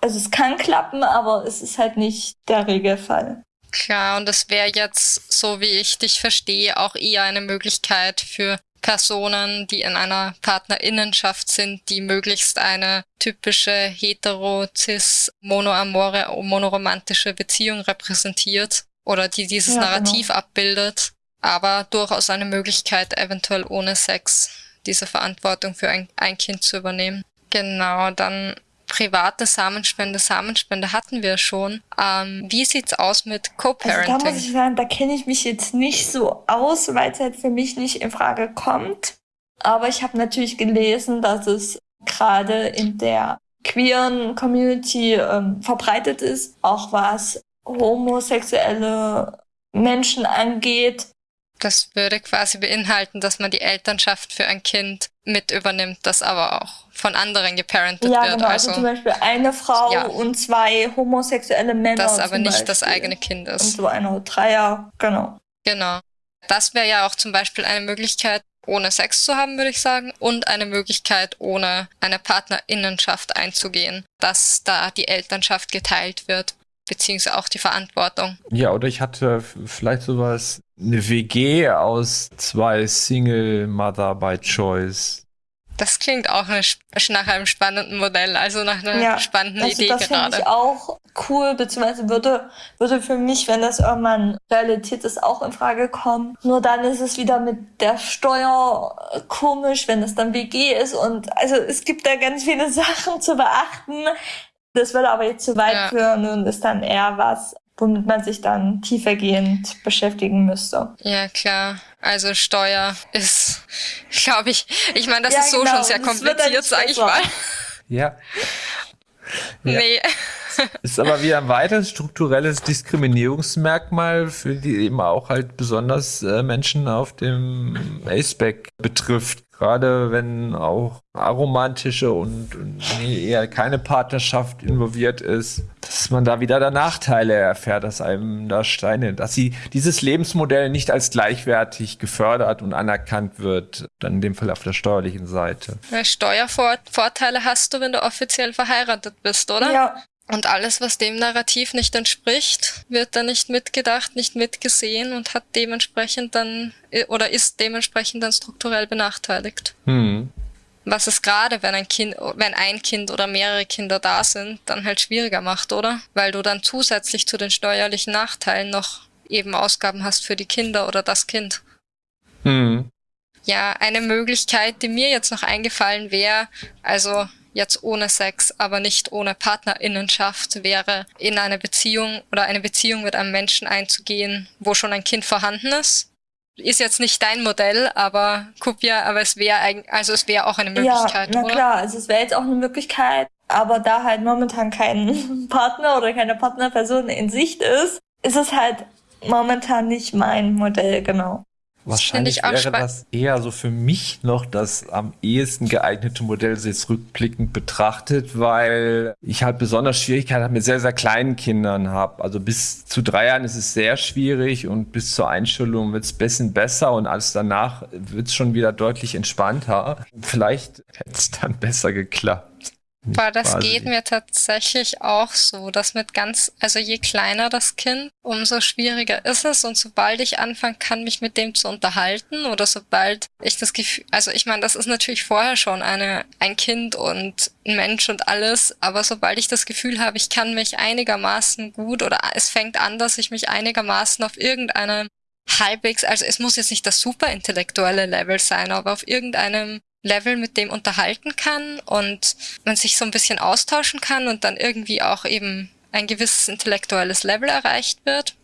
S5: Also es kann klappen, aber es ist halt nicht der Regelfall.
S3: Klar, und das wäre jetzt, so wie ich dich verstehe, auch eher eine Möglichkeit für Personen, die in einer Partnerinnenschaft sind, die möglichst eine typische hetero, cis, monoamore, monoromantische Beziehung repräsentiert oder die dieses ja, Narrativ genau. abbildet, aber durchaus eine Möglichkeit, eventuell ohne Sex diese Verantwortung für ein, ein Kind zu übernehmen. Genau, dann private Samenspende, Samenspende hatten wir schon. Ähm, wie sieht's aus mit Co-Parenting?
S5: Also da muss ich sagen, da kenne ich mich jetzt nicht so aus, weil es halt für mich nicht in Frage kommt. Aber ich habe natürlich gelesen, dass es gerade in der queeren Community ähm, verbreitet ist, auch was homosexuelle Menschen angeht.
S3: Das würde quasi beinhalten, dass man die Elternschaft für ein Kind mit übernimmt, das aber auch von anderen geparentet
S5: ja,
S3: wird.
S5: Genau, also, also zum Beispiel eine Frau ja. und zwei homosexuelle Männer.
S3: Das aber nicht
S5: Beispiel.
S3: das eigene Kind ist.
S5: Und so eine Dreier, genau.
S3: Genau. Das wäre ja auch zum Beispiel eine Möglichkeit, ohne Sex zu haben, würde ich sagen, und eine Möglichkeit, ohne eine Partnerinnenschaft einzugehen, dass da die Elternschaft geteilt wird, beziehungsweise auch die Verantwortung.
S4: Ja, oder ich hatte vielleicht sowas, eine WG aus zwei Single Mother by Choice.
S3: Das klingt auch nach einem spannenden Modell, also nach einer ja, spannenden
S5: das,
S3: Idee
S5: das
S3: gerade.
S5: Das ich auch cool, beziehungsweise würde, würde für mich, wenn das irgendwann Realität ist, auch in Frage kommen. Nur dann ist es wieder mit der Steuer komisch, wenn es dann WG ist und also es gibt da ganz viele Sachen zu beachten. Das würde aber jetzt zu weit ja. führen und ist dann eher was, womit man sich dann tiefergehend beschäftigen müsste.
S3: Ja, klar. Also Steuer ist, glaube ich, ich meine, das ja, ist so genau. schon sehr kompliziert, sage ich mal.
S4: Ja.
S3: ja. Nee.
S4: Ist aber wieder ein weiteres strukturelles Diskriminierungsmerkmal, für die eben auch halt besonders äh, Menschen auf dem Aceback betrifft. Gerade wenn auch aromantische und, und nee, eher keine Partnerschaft involviert ist, dass man da wieder da Nachteile erfährt, dass einem da Steine, dass sie dieses Lebensmodell nicht als gleichwertig gefördert und anerkannt wird, dann in dem Fall auf der steuerlichen Seite.
S3: Steuervorteile hast du, wenn du offiziell verheiratet bist, oder?
S5: Ja.
S3: Und alles, was dem Narrativ nicht entspricht, wird dann nicht mitgedacht, nicht mitgesehen und hat dementsprechend dann oder ist dementsprechend dann strukturell benachteiligt.
S4: Hm.
S3: Was es gerade, wenn ein Kind, wenn ein Kind oder mehrere Kinder da sind, dann halt schwieriger macht, oder? Weil du dann zusätzlich zu den steuerlichen Nachteilen noch eben Ausgaben hast für die Kinder oder das Kind.
S4: Hm.
S3: Ja, eine Möglichkeit, die mir jetzt noch eingefallen wäre, also jetzt ohne Sex, aber nicht ohne Partnerinnenschaft wäre, in eine Beziehung oder eine Beziehung mit einem Menschen einzugehen, wo schon ein Kind vorhanden ist. Ist jetzt nicht dein Modell, aber Kupia, aber es wäre also es wäre auch eine Möglichkeit.
S5: Ja, na
S3: oder?
S5: klar, also es wäre jetzt auch eine Möglichkeit, aber da halt momentan kein Partner oder keine Partnerperson in Sicht ist, ist es halt momentan nicht mein Modell, genau.
S4: Wahrscheinlich wäre das eher so für mich noch das am ehesten geeignete Modell, jetzt rückblickend betrachtet, weil ich halt besonders Schwierigkeiten mit sehr, sehr kleinen Kindern habe. Also bis zu drei Jahren ist es sehr schwierig und bis zur Einstellung wird es ein bisschen besser und alles danach wird es schon wieder deutlich entspannter. Vielleicht hätte es dann besser geklappt.
S3: Boah, das quasi. geht mir tatsächlich auch so, dass mit ganz, also je kleiner das Kind, umso schwieriger ist es und sobald ich anfangen kann, mich mit dem zu unterhalten oder sobald ich das Gefühl, also ich meine, das ist natürlich vorher schon eine, ein Kind und ein Mensch und alles, aber sobald ich das Gefühl habe, ich kann mich einigermaßen gut oder es fängt an, dass ich mich einigermaßen auf irgendeinem halbwegs, also es muss jetzt nicht das super intellektuelle Level sein, aber auf irgendeinem Level mit dem unterhalten kann und man sich so ein bisschen austauschen kann und dann irgendwie auch eben ein gewisses intellektuelles Level erreicht wird,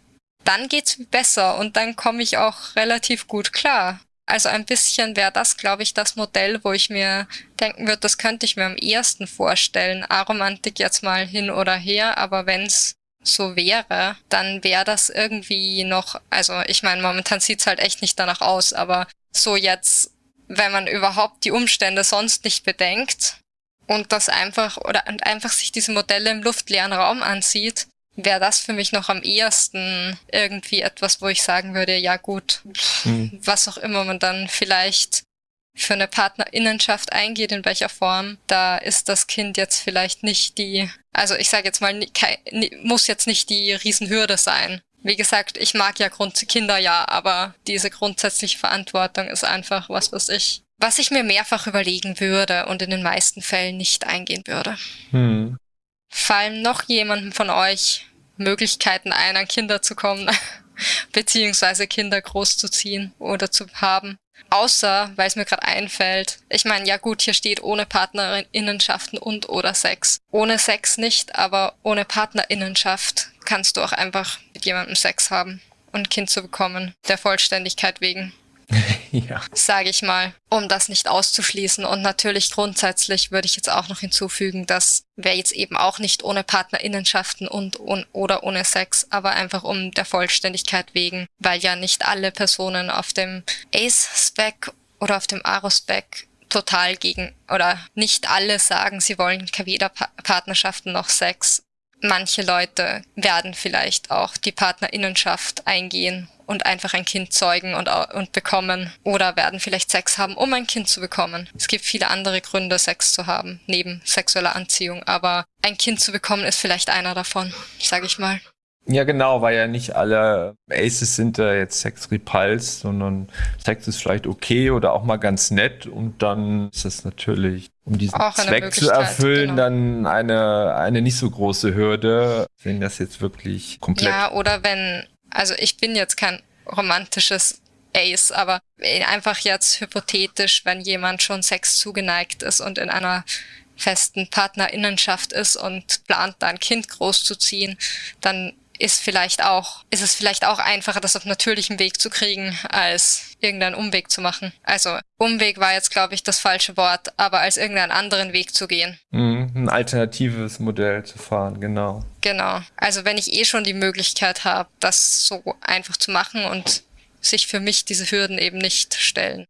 S3: dann geht's besser und dann komme ich auch relativ gut klar. Also ein bisschen wäre das, glaube ich, das Modell, wo ich mir denken würde, das könnte ich mir am ehesten vorstellen. Aromantik jetzt mal hin oder her, aber wenn's so wäre, dann wäre das irgendwie noch, also ich meine, momentan sieht's halt echt nicht danach aus, aber so jetzt wenn man überhaupt die Umstände sonst nicht bedenkt und das einfach oder einfach sich diese Modelle im luftleeren Raum ansieht, wäre das für mich noch am ehesten irgendwie etwas, wo ich sagen würde, ja gut, mhm. was auch immer man dann vielleicht für eine Partnerinnenschaft eingeht, in welcher Form, da ist das Kind jetzt vielleicht nicht die, also ich sage jetzt mal, muss jetzt nicht die Riesenhürde sein. Wie gesagt, ich mag ja Grund Kinder ja, aber diese grundsätzliche Verantwortung ist einfach was, was ich, was ich mir mehrfach überlegen würde und in den meisten Fällen nicht eingehen würde. Hm. Fallen noch jemandem von euch Möglichkeiten ein, an Kinder zu kommen, beziehungsweise Kinder großzuziehen oder zu haben? Außer, weil es mir gerade einfällt, ich meine, ja gut, hier steht ohne Partnerinnenschaften und oder Sex. Ohne Sex nicht, aber ohne Partnerinnenschaft kannst du auch einfach mit jemandem Sex haben und ein Kind zu bekommen, der Vollständigkeit wegen. ja. Sage ich mal, um das nicht auszuschließen. Und natürlich grundsätzlich würde ich jetzt auch noch hinzufügen, dass wer jetzt eben auch nicht ohne Partnerinnenschaften und, und oder ohne Sex, aber einfach um der Vollständigkeit wegen, weil ja nicht alle Personen auf dem Ace-Spec oder auf dem Aro-Spec total gegen oder nicht alle sagen, sie wollen weder Partnerschaften noch Sex manche Leute werden vielleicht auch die Partnerinnenschaft eingehen und einfach ein Kind zeugen und, und bekommen oder werden vielleicht Sex haben, um ein Kind zu bekommen. Es gibt viele andere Gründe, Sex zu haben, neben sexueller Anziehung, aber ein Kind zu bekommen ist vielleicht einer davon, sage ich mal.
S4: Ja, genau, weil ja nicht alle Aces sind da jetzt Sex repulsed, sondern Sex ist vielleicht okay oder auch mal ganz nett und dann ist das natürlich, um diesen Zweck zu erfüllen, genau. dann eine, eine nicht so große Hürde, wenn das jetzt wirklich komplett.
S3: Ja, oder wenn, also ich bin jetzt kein romantisches Ace, aber einfach jetzt hypothetisch, wenn jemand schon Sex zugeneigt ist und in einer festen Partnerinnenschaft ist und plant, da ein Kind großzuziehen, dann ist vielleicht auch, ist es vielleicht auch einfacher, das auf natürlichem Weg zu kriegen, als irgendeinen Umweg zu machen. Also Umweg war jetzt, glaube ich, das falsche Wort, aber als irgendeinen anderen Weg zu gehen.
S4: Mhm, ein alternatives Modell zu fahren, genau.
S3: Genau. Also wenn ich eh schon die Möglichkeit habe, das so einfach zu machen und sich für mich diese Hürden eben nicht stellen.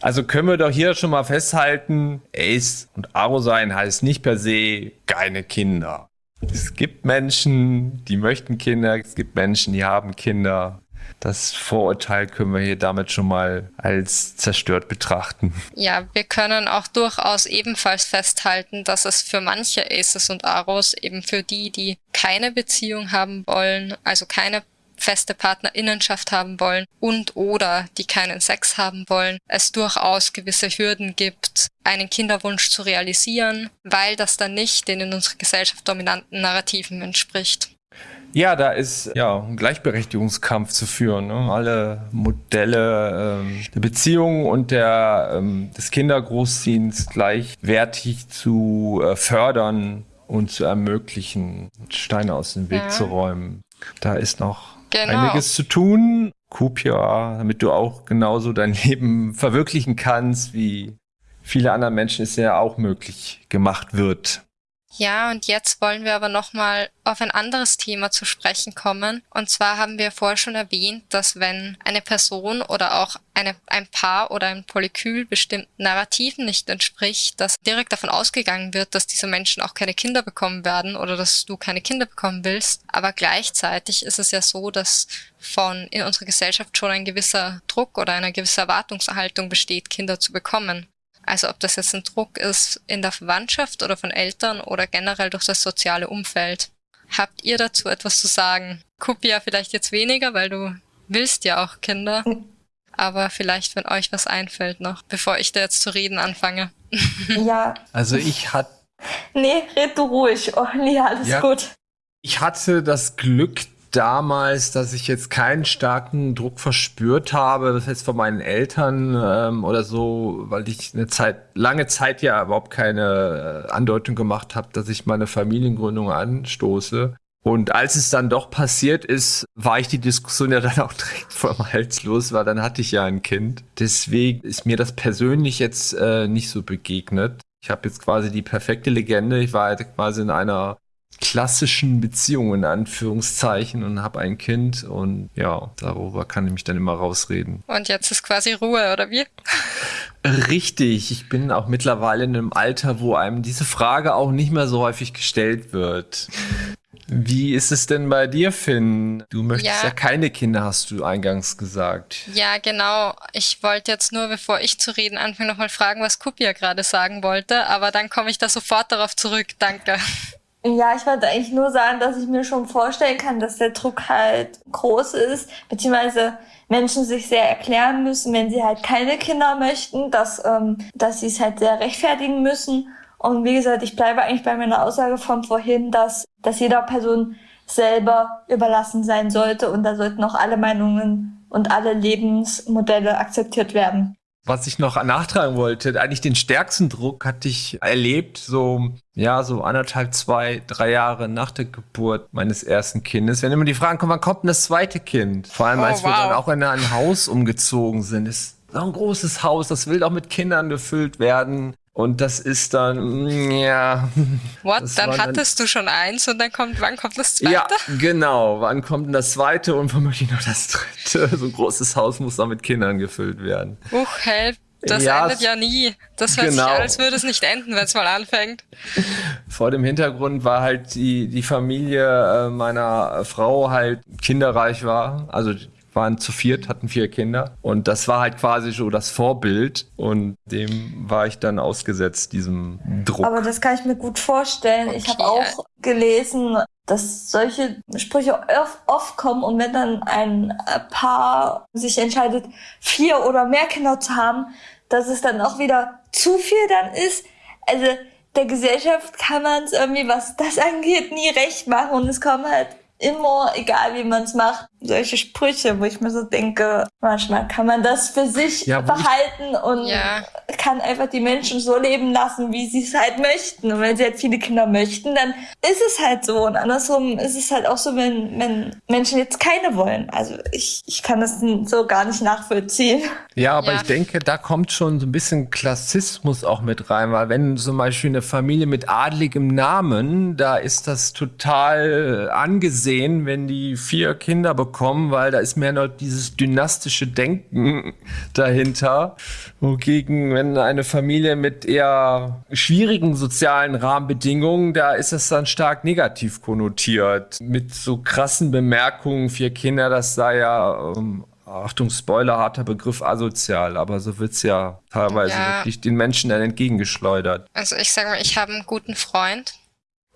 S4: Also können wir doch hier schon mal festhalten, Ace und Aro sein heißt nicht per se keine Kinder. Es gibt Menschen, die möchten Kinder, es gibt Menschen, die haben Kinder. Das Vorurteil können wir hier damit schon mal als zerstört betrachten.
S3: Ja, wir können auch durchaus ebenfalls festhalten, dass es für manche Aces und Aros, eben für die, die keine Beziehung haben wollen, also keine feste Partnerinnenschaft haben wollen und oder die keinen Sex haben wollen, es durchaus gewisse Hürden gibt, einen Kinderwunsch zu realisieren, weil das dann nicht den in unserer Gesellschaft dominanten Narrativen entspricht.
S4: Ja, da ist ja ein Gleichberechtigungskampf zu führen. Ne? Alle Modelle ähm, der Beziehung und der, ähm, des Kindergroßziehens gleichwertig zu äh, fördern und zu ermöglichen, Steine aus dem Weg ja. zu räumen. Da ist noch genau. einiges zu tun. Kupia, damit du auch genauso dein Leben verwirklichen kannst, wie viele andere Menschen es ja auch möglich gemacht wird.
S3: Ja, und jetzt wollen wir aber nochmal auf ein anderes Thema zu sprechen kommen. Und zwar haben wir vorher schon erwähnt, dass wenn eine Person oder auch eine, ein Paar oder ein Polykül bestimmten Narrativen nicht entspricht, dass direkt davon ausgegangen wird, dass diese Menschen auch keine Kinder bekommen werden oder dass du keine Kinder bekommen willst. Aber gleichzeitig ist es ja so, dass von in unserer Gesellschaft schon ein gewisser Druck oder eine gewisse Erwartungserhaltung besteht, Kinder zu bekommen. Also ob das jetzt ein Druck ist in der Verwandtschaft oder von Eltern oder generell durch das soziale Umfeld. Habt ihr dazu etwas zu sagen? Kupia vielleicht jetzt weniger, weil du willst ja auch Kinder. Aber vielleicht, wenn euch was einfällt noch, bevor ich da jetzt zu reden anfange.
S5: Ja.
S4: Also ich hatte.
S5: Nee, red du ruhig. Oh, nee, alles ja. gut.
S4: Ich hatte das Glück, damals, dass ich jetzt keinen starken Druck verspürt habe, das heißt von meinen Eltern ähm, oder so, weil ich eine Zeit, lange Zeit ja überhaupt keine äh, Andeutung gemacht habe, dass ich meine Familiengründung anstoße. Und als es dann doch passiert ist, war ich die Diskussion ja dann auch direkt vom Hals los, weil dann hatte ich ja ein Kind. Deswegen ist mir das persönlich jetzt äh, nicht so begegnet. Ich habe jetzt quasi die perfekte Legende. Ich war halt quasi in einer klassischen Beziehungen in Anführungszeichen und habe ein Kind und ja, darüber kann ich mich dann immer rausreden.
S3: Und jetzt ist quasi Ruhe, oder wie?
S4: Richtig, ich bin auch mittlerweile in einem Alter, wo einem diese Frage auch nicht mehr so häufig gestellt wird. Wie ist es denn bei dir, Finn? Du möchtest ja. ja, keine Kinder, hast du eingangs gesagt.
S3: Ja, genau. Ich wollte jetzt nur, bevor ich zu reden anfange, nochmal fragen, was Kupia gerade sagen wollte, aber dann komme ich da sofort darauf zurück. Danke.
S5: Ja, ich wollte eigentlich nur sagen, dass ich mir schon vorstellen kann, dass der Druck halt groß ist, beziehungsweise Menschen sich sehr erklären müssen, wenn sie halt keine Kinder möchten, dass, ähm, dass sie es halt sehr rechtfertigen müssen. Und wie gesagt, ich bleibe eigentlich bei meiner Aussage von vorhin, dass, dass jeder Person selber überlassen sein sollte und da sollten auch alle Meinungen und alle Lebensmodelle akzeptiert werden
S4: was ich noch nachtragen wollte, eigentlich den stärksten Druck hatte ich erlebt, so, ja, so anderthalb, zwei, drei Jahre nach der Geburt meines ersten Kindes. Wenn immer die Fragen kommen, wann kommt denn das zweite Kind? Vor allem, als oh, wow. wir dann auch in ein Haus umgezogen sind. Das ist so ein großes Haus, das will auch mit Kindern gefüllt werden. Und das ist dann, ja.
S3: What? Dann hattest dann, du schon eins und dann kommt, wann kommt das zweite?
S4: Ja, genau. Wann kommt denn das zweite und womöglich noch das dritte? So ein großes Haus muss dann mit Kindern gefüllt werden.
S3: Uch, help. Das ja, endet ja nie. Das hört genau. sich als würde es nicht enden, wenn es mal anfängt.
S4: Vor dem Hintergrund war halt die, die Familie äh, meiner Frau halt kinderreich war. Also waren zu viert, hatten vier Kinder. Und das war halt quasi so das Vorbild. Und dem war ich dann ausgesetzt, diesem Druck.
S5: Aber das kann ich mir gut vorstellen. Okay. Ich habe auch gelesen, dass solche Sprüche oft kommen und wenn dann ein Paar sich entscheidet, vier oder mehr Kinder zu haben, dass es dann auch wieder zu viel dann ist. Also der Gesellschaft kann man es irgendwie, was das angeht, nie recht machen und es kommen halt immer, egal wie man es macht, solche Sprüche, wo ich mir so denke, manchmal kann man das für sich ja, behalten und ja. kann einfach die Menschen so leben lassen, wie sie es halt möchten. Und wenn sie halt viele Kinder möchten, dann ist es halt so. Und andersrum ist es halt auch so, wenn, wenn Menschen jetzt keine wollen. Also ich, ich kann das so gar nicht nachvollziehen.
S4: Ja, aber ja. ich denke, da kommt schon so ein bisschen Klassismus auch mit rein, weil wenn zum Beispiel eine Familie mit adligem Namen, da ist das total angesehen, wenn die vier Kinder bekommen bekommen, weil da ist mehr noch dieses dynastische Denken dahinter. Wogegen, wenn eine Familie mit eher schwierigen sozialen Rahmenbedingungen, da ist es dann stark negativ konnotiert. Mit so krassen Bemerkungen, vier Kinder, das sei ja ähm, Achtung, Spoiler, harter Begriff asozial, aber so wird es ja teilweise ja. wirklich den Menschen dann entgegengeschleudert.
S3: Also ich sage mal, ich habe einen guten Freund,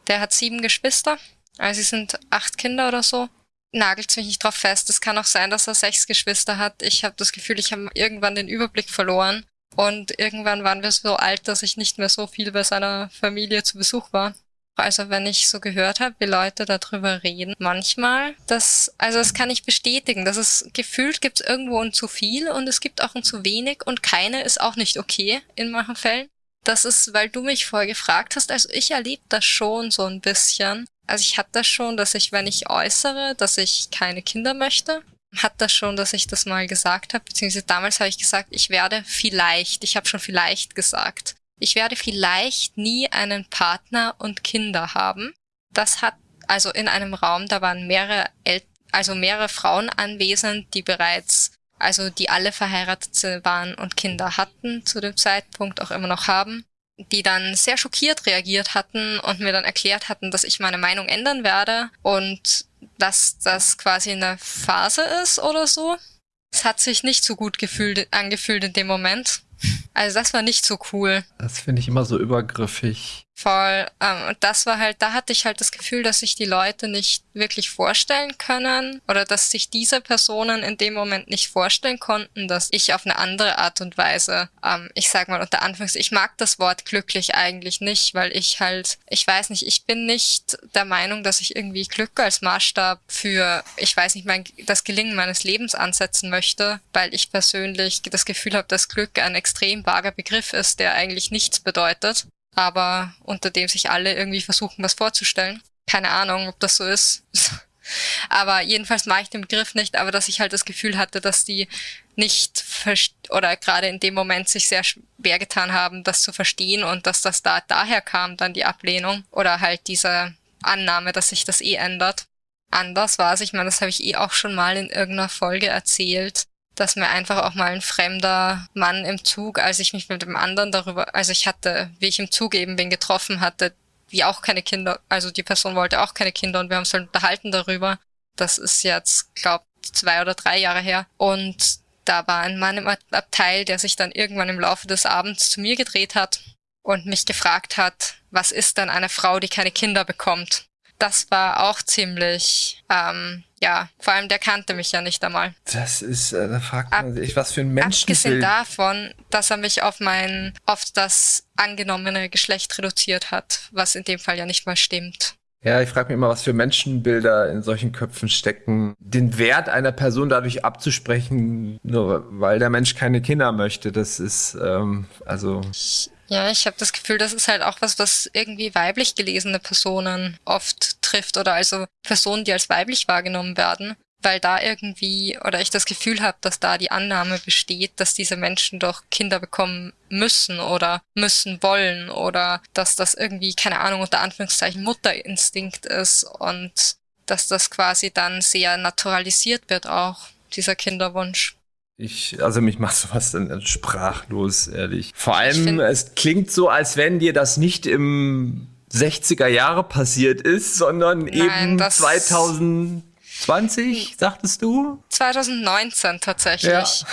S3: der hat sieben Geschwister, also sie sind acht Kinder oder so nagelt mich nicht drauf fest. Es kann auch sein, dass er sechs Geschwister hat. Ich habe das Gefühl, ich habe irgendwann den Überblick verloren. Und irgendwann waren wir so alt, dass ich nicht mehr so viel bei seiner Familie zu Besuch war. Also wenn ich so gehört habe, wie Leute darüber reden, manchmal, das, also das kann ich bestätigen, dass es gefühlt gibt es irgendwo ein zu viel und es gibt auch ein zu wenig und keine ist auch nicht okay in manchen Fällen. Das ist, weil du mich vorher gefragt hast, also ich erlebe das schon so ein bisschen. Also ich hatte schon, dass ich, wenn ich äußere, dass ich keine Kinder möchte, hat das schon, dass ich das mal gesagt habe, beziehungsweise damals habe ich gesagt, ich werde vielleicht, ich habe schon vielleicht gesagt, ich werde vielleicht nie einen Partner und Kinder haben. Das hat also in einem Raum, da waren mehrere El also mehrere Frauen anwesend, die bereits, also die alle verheiratet waren und Kinder hatten zu dem Zeitpunkt auch immer noch haben, die dann sehr schockiert reagiert hatten und mir dann erklärt hatten, dass ich meine Meinung ändern werde und dass das quasi eine Phase ist oder so. Es hat sich nicht so gut gefühlt, angefühlt in dem Moment. Also das war nicht so cool.
S4: Das finde ich immer so übergriffig.
S3: Voll. Ähm, und das war halt, da hatte ich halt das Gefühl, dass sich die Leute nicht wirklich vorstellen können oder dass sich diese Personen in dem Moment nicht vorstellen konnten, dass ich auf eine andere Art und Weise, ähm, ich sag mal unter Anfangs, ich mag das Wort glücklich eigentlich nicht, weil ich halt, ich weiß nicht, ich bin nicht der Meinung, dass ich irgendwie Glück als Maßstab für, ich weiß nicht, mein, das Gelingen meines Lebens ansetzen möchte, weil ich persönlich das Gefühl habe, dass Glück ein extrem vager Begriff ist, der eigentlich nichts bedeutet aber unter dem sich alle irgendwie versuchen, was vorzustellen. Keine Ahnung, ob das so ist. aber jedenfalls mag ich den Begriff nicht, aber dass ich halt das Gefühl hatte, dass die nicht oder gerade in dem Moment sich sehr schwer getan haben, das zu verstehen und dass das da daher kam, dann die Ablehnung oder halt diese Annahme, dass sich das eh ändert. Anders war es, ich meine, das habe ich eh auch schon mal in irgendeiner Folge erzählt, dass mir einfach auch mal ein fremder Mann im Zug, als ich mich mit dem anderen darüber, also ich hatte, wie ich im Zug eben bin, getroffen hatte, wie auch keine Kinder, also die Person wollte auch keine Kinder und wir haben uns halt unterhalten darüber. Das ist jetzt, glaub, zwei oder drei Jahre her. Und da war ein Mann im Abteil, der sich dann irgendwann im Laufe des Abends zu mir gedreht hat und mich gefragt hat, was ist denn eine Frau, die keine Kinder bekommt? Das war auch ziemlich ähm, ja, vor allem der kannte mich ja nicht einmal.
S4: Das ist, äh, da fragt man sich, was für ein Menschenbild.
S3: Abgesehen davon, dass er mich auf mein, auf das angenommene Geschlecht reduziert hat, was in dem Fall ja nicht mal stimmt.
S4: Ja, ich frage mich immer, was für Menschenbilder in solchen Köpfen stecken. Den Wert einer Person dadurch abzusprechen, nur weil der Mensch keine Kinder möchte, das ist, ähm, also.
S3: Ja, ich habe das Gefühl, das ist halt auch was, was irgendwie weiblich gelesene Personen oft trifft oder also Personen, die als weiblich wahrgenommen werden, weil da irgendwie oder ich das Gefühl habe, dass da die Annahme besteht, dass diese Menschen doch Kinder bekommen müssen oder müssen wollen oder dass das irgendwie keine Ahnung unter Anführungszeichen Mutterinstinkt ist und dass das quasi dann sehr naturalisiert wird auch dieser Kinderwunsch.
S4: Ich, also mich macht sowas dann sprachlos, ehrlich. Vor allem, es klingt so, als wenn dir das nicht im 60er Jahre passiert ist, sondern Nein, eben 2020, sagtest du?
S3: 2019 tatsächlich.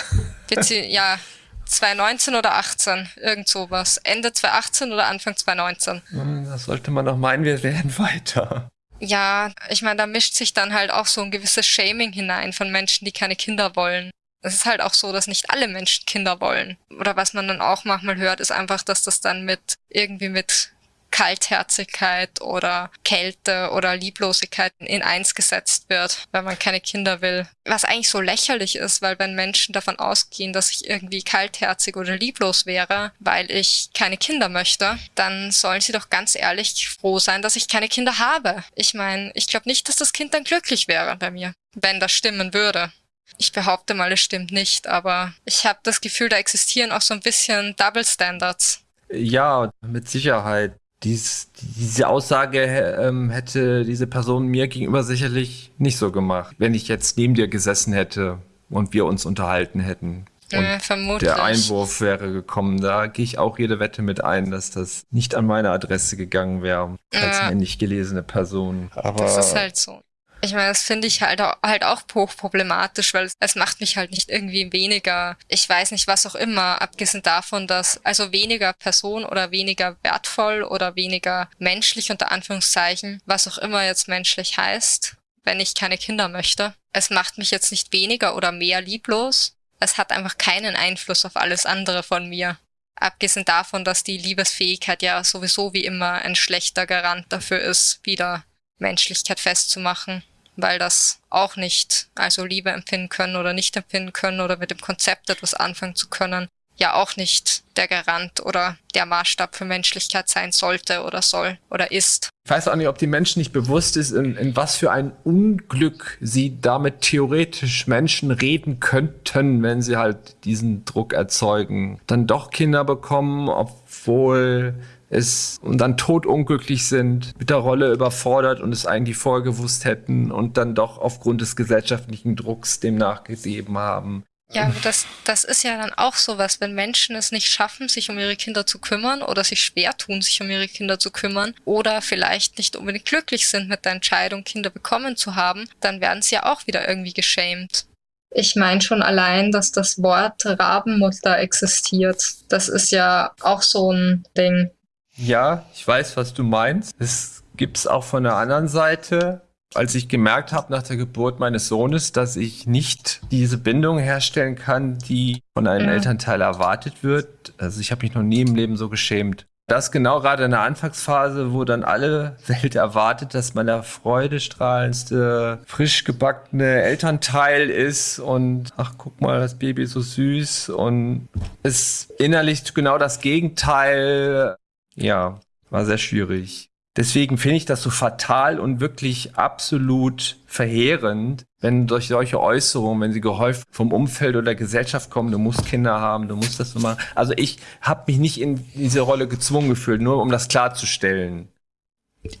S3: Ja. ja, 2019 oder 18, irgend sowas. Ende 2018 oder Anfang 2019.
S4: Hm, das sollte man doch meinen, wir wären weiter.
S3: Ja, ich meine, da mischt sich dann halt auch so ein gewisses Shaming hinein von Menschen, die keine Kinder wollen es ist halt auch so, dass nicht alle Menschen Kinder wollen. Oder was man dann auch manchmal hört, ist einfach, dass das dann mit irgendwie mit Kaltherzigkeit oder Kälte oder Lieblosigkeit in eins gesetzt wird, weil man keine Kinder will. Was eigentlich so lächerlich ist, weil wenn Menschen davon ausgehen, dass ich irgendwie kaltherzig oder lieblos wäre, weil ich keine Kinder möchte, dann sollen sie doch ganz ehrlich froh sein, dass ich keine Kinder habe. Ich meine, ich glaube nicht, dass das Kind dann glücklich wäre bei mir, wenn das stimmen würde. Ich behaupte mal, es stimmt nicht, aber ich habe das Gefühl, da existieren auch so ein bisschen Double Standards.
S4: Ja, mit Sicherheit. Dies, diese Aussage ähm, hätte diese Person mir gegenüber sicherlich nicht so gemacht, wenn ich jetzt neben dir gesessen hätte und wir uns unterhalten hätten. Und
S3: äh, vermutlich.
S4: Der Einwurf wäre gekommen. Da gehe ich auch jede Wette mit ein, dass das nicht an meine Adresse gegangen wäre, als ja. männlich gelesene Person.
S3: Aber das ist halt so. Ich meine, das finde ich halt, halt auch hochproblematisch, weil es macht mich halt nicht irgendwie weniger, ich weiß nicht, was auch immer, abgesehen davon, dass also weniger Person oder weniger wertvoll oder weniger menschlich unter Anführungszeichen, was auch immer jetzt menschlich heißt, wenn ich keine Kinder möchte. Es macht mich jetzt nicht weniger oder mehr lieblos. Es hat einfach keinen Einfluss auf alles andere von mir. Abgesehen davon, dass die Liebesfähigkeit ja sowieso wie immer ein schlechter Garant dafür ist, wieder Menschlichkeit festzumachen, weil das auch nicht, also Liebe empfinden können oder nicht empfinden können oder mit dem Konzept etwas anfangen zu können, ja auch nicht der Garant oder der Maßstab für Menschlichkeit sein sollte oder soll oder ist.
S4: Ich weiß auch nicht, ob die Menschen nicht bewusst ist, in, in was für ein Unglück sie damit theoretisch Menschen reden könnten, wenn sie halt diesen Druck erzeugen. Dann doch Kinder bekommen, obwohl es und dann totunglücklich sind, mit der Rolle überfordert und es eigentlich vorher gewusst hätten und dann doch aufgrund des gesellschaftlichen Drucks dem nachgegeben haben.
S3: Ja, das, das ist ja dann auch sowas, wenn Menschen es nicht schaffen, sich um ihre Kinder zu kümmern oder sich schwer tun, sich um ihre Kinder zu kümmern oder vielleicht nicht unbedingt glücklich sind mit der Entscheidung, Kinder bekommen zu haben, dann werden sie ja auch wieder irgendwie geschämt. Ich meine schon allein, dass das Wort Rabenmutter existiert. Das ist ja auch so ein Ding.
S4: Ja, ich weiß, was du meinst. Es gibt's auch von der anderen Seite als ich gemerkt habe nach der Geburt meines Sohnes, dass ich nicht diese Bindung herstellen kann, die von einem ja. Elternteil erwartet wird. Also ich habe mich noch nie im Leben so geschämt. Das genau gerade in der Anfangsphase, wo dann alle Welt erwartet, dass man der freudestrahlendste, frisch gebackene Elternteil ist und ach, guck mal, das Baby ist so süß und ist innerlich genau das Gegenteil. Ja, war sehr schwierig. Deswegen finde ich das so fatal und wirklich absolut verheerend, wenn durch solche Äußerungen, wenn sie gehäuft vom Umfeld oder der Gesellschaft kommen, du musst Kinder haben, du musst das so machen. Also ich habe mich nicht in diese Rolle gezwungen gefühlt, nur um das klarzustellen.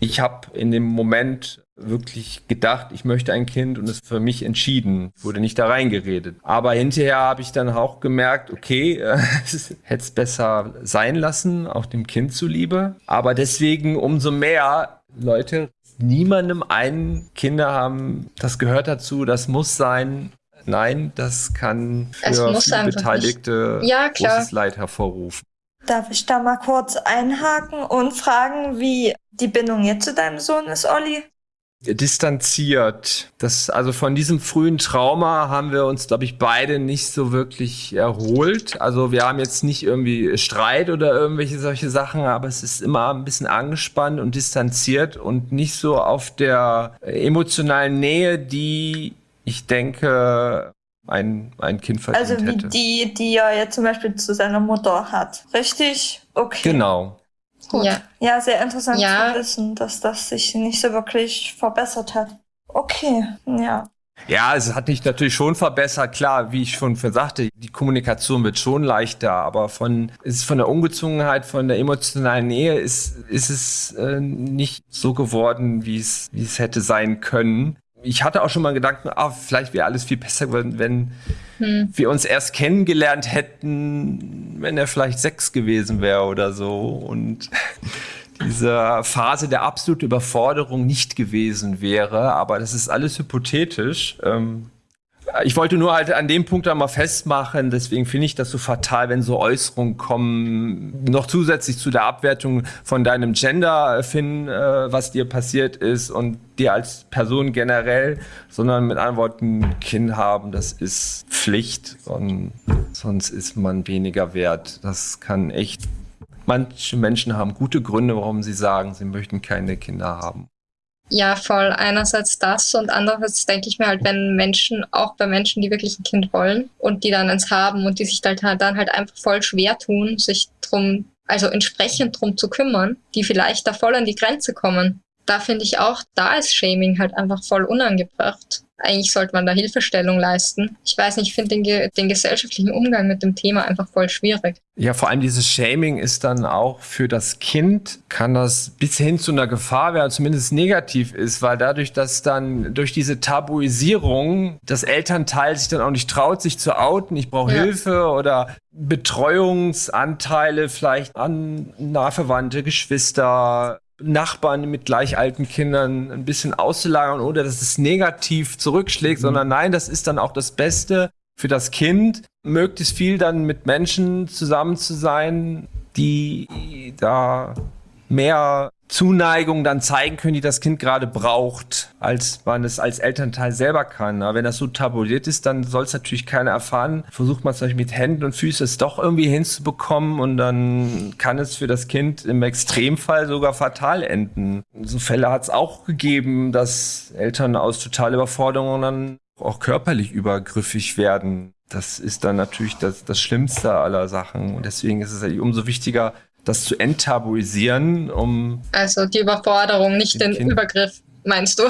S4: Ich habe in dem Moment wirklich gedacht, ich möchte ein Kind und es für mich entschieden. Wurde nicht da reingeredet. Aber hinterher habe ich dann auch gemerkt, okay, äh, hätte es besser sein lassen, auch dem Kind zuliebe. Aber deswegen umso mehr, Leute, niemandem ein Kinder haben, das gehört dazu, das muss sein. Nein, das kann für viele Beteiligte ja, großes Leid hervorrufen.
S5: Darf ich da mal kurz einhaken und fragen, wie die Bindung jetzt zu deinem Sohn ist, Olli?
S4: Distanziert. Das, also von diesem frühen Trauma haben wir uns, glaube ich, beide nicht so wirklich erholt. Also wir haben jetzt nicht irgendwie Streit oder irgendwelche solche Sachen, aber es ist immer ein bisschen angespannt und distanziert und nicht so auf der emotionalen Nähe, die ich denke, ein, ein Kind verdient
S5: Also wie
S4: hätte.
S5: die, die er jetzt zum Beispiel zu seiner Mutter hat. Richtig? Okay.
S4: Genau.
S5: Gut. Ja, ja sehr interessant ja. zu wissen, dass das sich nicht so wirklich verbessert hat. Okay, ja.
S4: Ja, es hat sich natürlich schon verbessert. Klar, wie ich schon sagte, die Kommunikation wird schon leichter, aber von, ist von der Ungezwungenheit, von der emotionalen Nähe ist, ist es äh, nicht so geworden, wie es, wie es hätte sein können ich hatte auch schon mal Gedanken, ah, vielleicht wäre alles viel besser geworden, wenn hm. wir uns erst kennengelernt hätten, wenn er vielleicht sechs gewesen wäre oder so und diese Phase der absoluten Überforderung nicht gewesen wäre. Aber das ist alles hypothetisch. Ähm, ich wollte nur halt an dem Punkt einmal festmachen, deswegen finde ich das so fatal, wenn so Äußerungen kommen, noch zusätzlich zu der Abwertung von deinem Gender, Finn, äh, was dir passiert ist und dir als Person generell, sondern mit anderen Worten, Kind haben, das ist Pflicht und sonst ist man weniger wert. Das kann echt, manche Menschen haben gute Gründe, warum sie sagen, sie möchten keine Kinder haben.
S3: Ja, voll. Einerseits das und andererseits denke ich mir halt, wenn Menschen, auch bei Menschen, die wirklich ein Kind wollen und die dann eins haben und die sich halt, dann halt einfach voll schwer tun, sich drum, also entsprechend drum zu kümmern, die vielleicht da voll an die Grenze kommen. Da finde ich auch, da ist Shaming halt einfach voll unangebracht. Eigentlich sollte man da Hilfestellung leisten. Ich weiß nicht, ich finde den, den gesellschaftlichen Umgang mit dem Thema einfach voll schwierig.
S4: Ja, vor allem dieses Shaming ist dann auch für das Kind, kann das bis hin zu einer Gefahr werden, zumindest negativ ist, weil dadurch, dass dann durch diese Tabuisierung das Elternteil sich dann auch nicht traut, sich zu outen, ich brauche ja. Hilfe oder Betreuungsanteile vielleicht an nahverwandte Geschwister, Nachbarn mit gleich alten Kindern ein bisschen auszulagern oder dass es negativ zurückschlägt, mhm. sondern nein, das ist dann auch das Beste für das Kind, möglichst viel dann mit Menschen zusammen zu sein, die da mehr Zuneigung dann zeigen können, die das Kind gerade braucht, als man es als Elternteil selber kann. Aber wenn das so tabuliert ist, dann soll es natürlich keiner erfahren. Versucht man es natürlich mit Händen und Füßen es doch irgendwie hinzubekommen und dann kann es für das Kind im Extremfall sogar fatal enden. So Fälle hat es auch gegeben, dass Eltern aus totaler Überforderung dann auch körperlich übergriffig werden. Das ist dann natürlich das, das Schlimmste aller Sachen. Und deswegen ist es umso wichtiger, das zu enttabuisieren, um.
S3: Also die Überforderung, nicht den, den Übergriff, meinst du?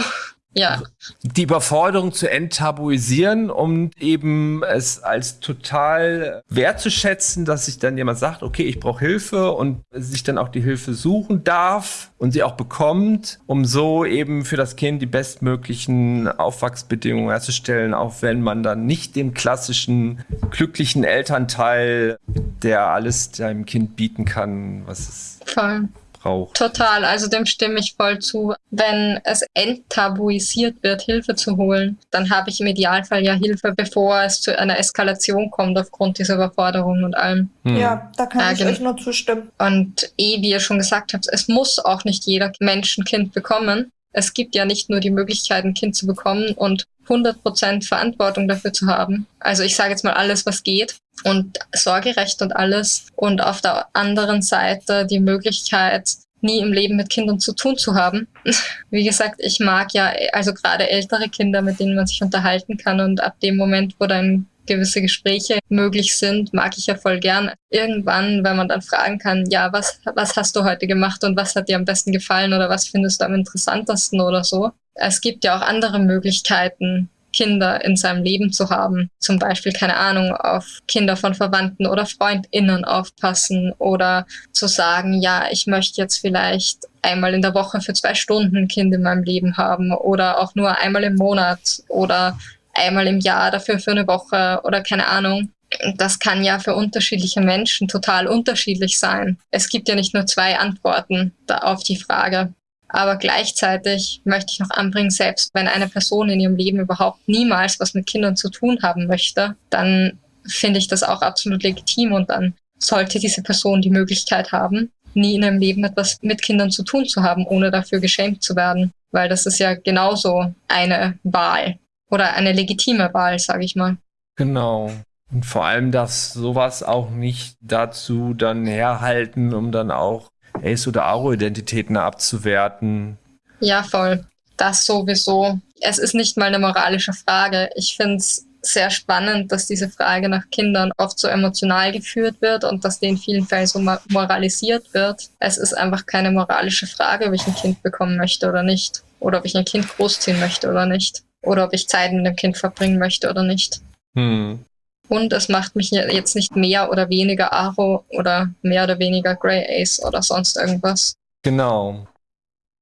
S3: Ja.
S4: Die Überforderung zu enttabuisieren, um eben es als total wertzuschätzen, dass sich dann jemand sagt, okay, ich brauche Hilfe und sich dann auch die Hilfe suchen darf und sie auch bekommt, um so eben für das Kind die bestmöglichen Aufwachsbedingungen herzustellen, auch wenn man dann nicht dem klassischen glücklichen Elternteil, der alles seinem Kind bieten kann, was es
S3: Voll braucht. Total, also dem stimme ich voll zu. Wenn es enttabuisiert wird, Hilfe zu holen, dann habe ich im Idealfall ja Hilfe, bevor es zu einer Eskalation kommt aufgrund dieser Überforderung und allem.
S5: Hm. Ja, da kann ich euch nur zustimmen.
S3: Und eh, wie ihr schon gesagt habt, es muss auch nicht jeder Mensch ein Kind bekommen. Es gibt ja nicht nur die Möglichkeit, ein Kind zu bekommen und 100% Verantwortung dafür zu haben. Also ich sage jetzt mal alles, was geht und Sorgerecht und alles. Und auf der anderen Seite die Möglichkeit, nie im Leben mit Kindern zu tun zu haben. Wie gesagt, ich mag ja also gerade ältere Kinder, mit denen man sich unterhalten kann und ab dem Moment, wo dann gewisse Gespräche möglich sind, mag ich ja voll gern. Irgendwann, wenn man dann fragen kann, ja, was, was hast du heute gemacht und was hat dir am besten gefallen oder was findest du am interessantesten oder so. Es gibt ja auch andere Möglichkeiten, Kinder in seinem Leben zu haben. Zum Beispiel, keine Ahnung, auf Kinder von Verwandten oder FreundInnen aufpassen oder zu sagen, ja, ich möchte jetzt vielleicht einmal in der Woche für zwei Stunden ein Kind in meinem Leben haben oder auch nur einmal im Monat oder einmal im Jahr dafür für eine Woche oder keine Ahnung. Das kann ja für unterschiedliche Menschen total unterschiedlich sein. Es gibt ja nicht nur zwei Antworten auf die Frage. Aber gleichzeitig möchte ich noch anbringen, selbst wenn eine Person in ihrem Leben überhaupt niemals was mit Kindern zu tun haben möchte, dann finde ich das auch absolut legitim und dann sollte diese Person die Möglichkeit haben, nie in ihrem Leben etwas mit Kindern zu tun zu haben, ohne dafür geschämt zu werden. Weil das ist ja genauso eine Wahl oder eine legitime Wahl, sage ich mal.
S4: Genau. Und vor allem, dass sowas auch nicht dazu dann herhalten, um dann auch Ace- oder Aro-Identitäten abzuwerten.
S3: Ja, voll. Das sowieso. Es ist nicht mal eine moralische Frage. Ich finde es sehr spannend, dass diese Frage nach Kindern oft so emotional geführt wird und dass die in vielen Fällen so moralisiert wird. Es ist einfach keine moralische Frage, ob ich ein Kind bekommen möchte oder nicht. Oder ob ich ein Kind großziehen möchte oder nicht. Oder ob ich Zeit mit dem Kind verbringen möchte oder nicht. Hm. Und es macht mich jetzt nicht mehr oder weniger Aro oder mehr oder weniger Grey Ace oder sonst irgendwas.
S4: Genau.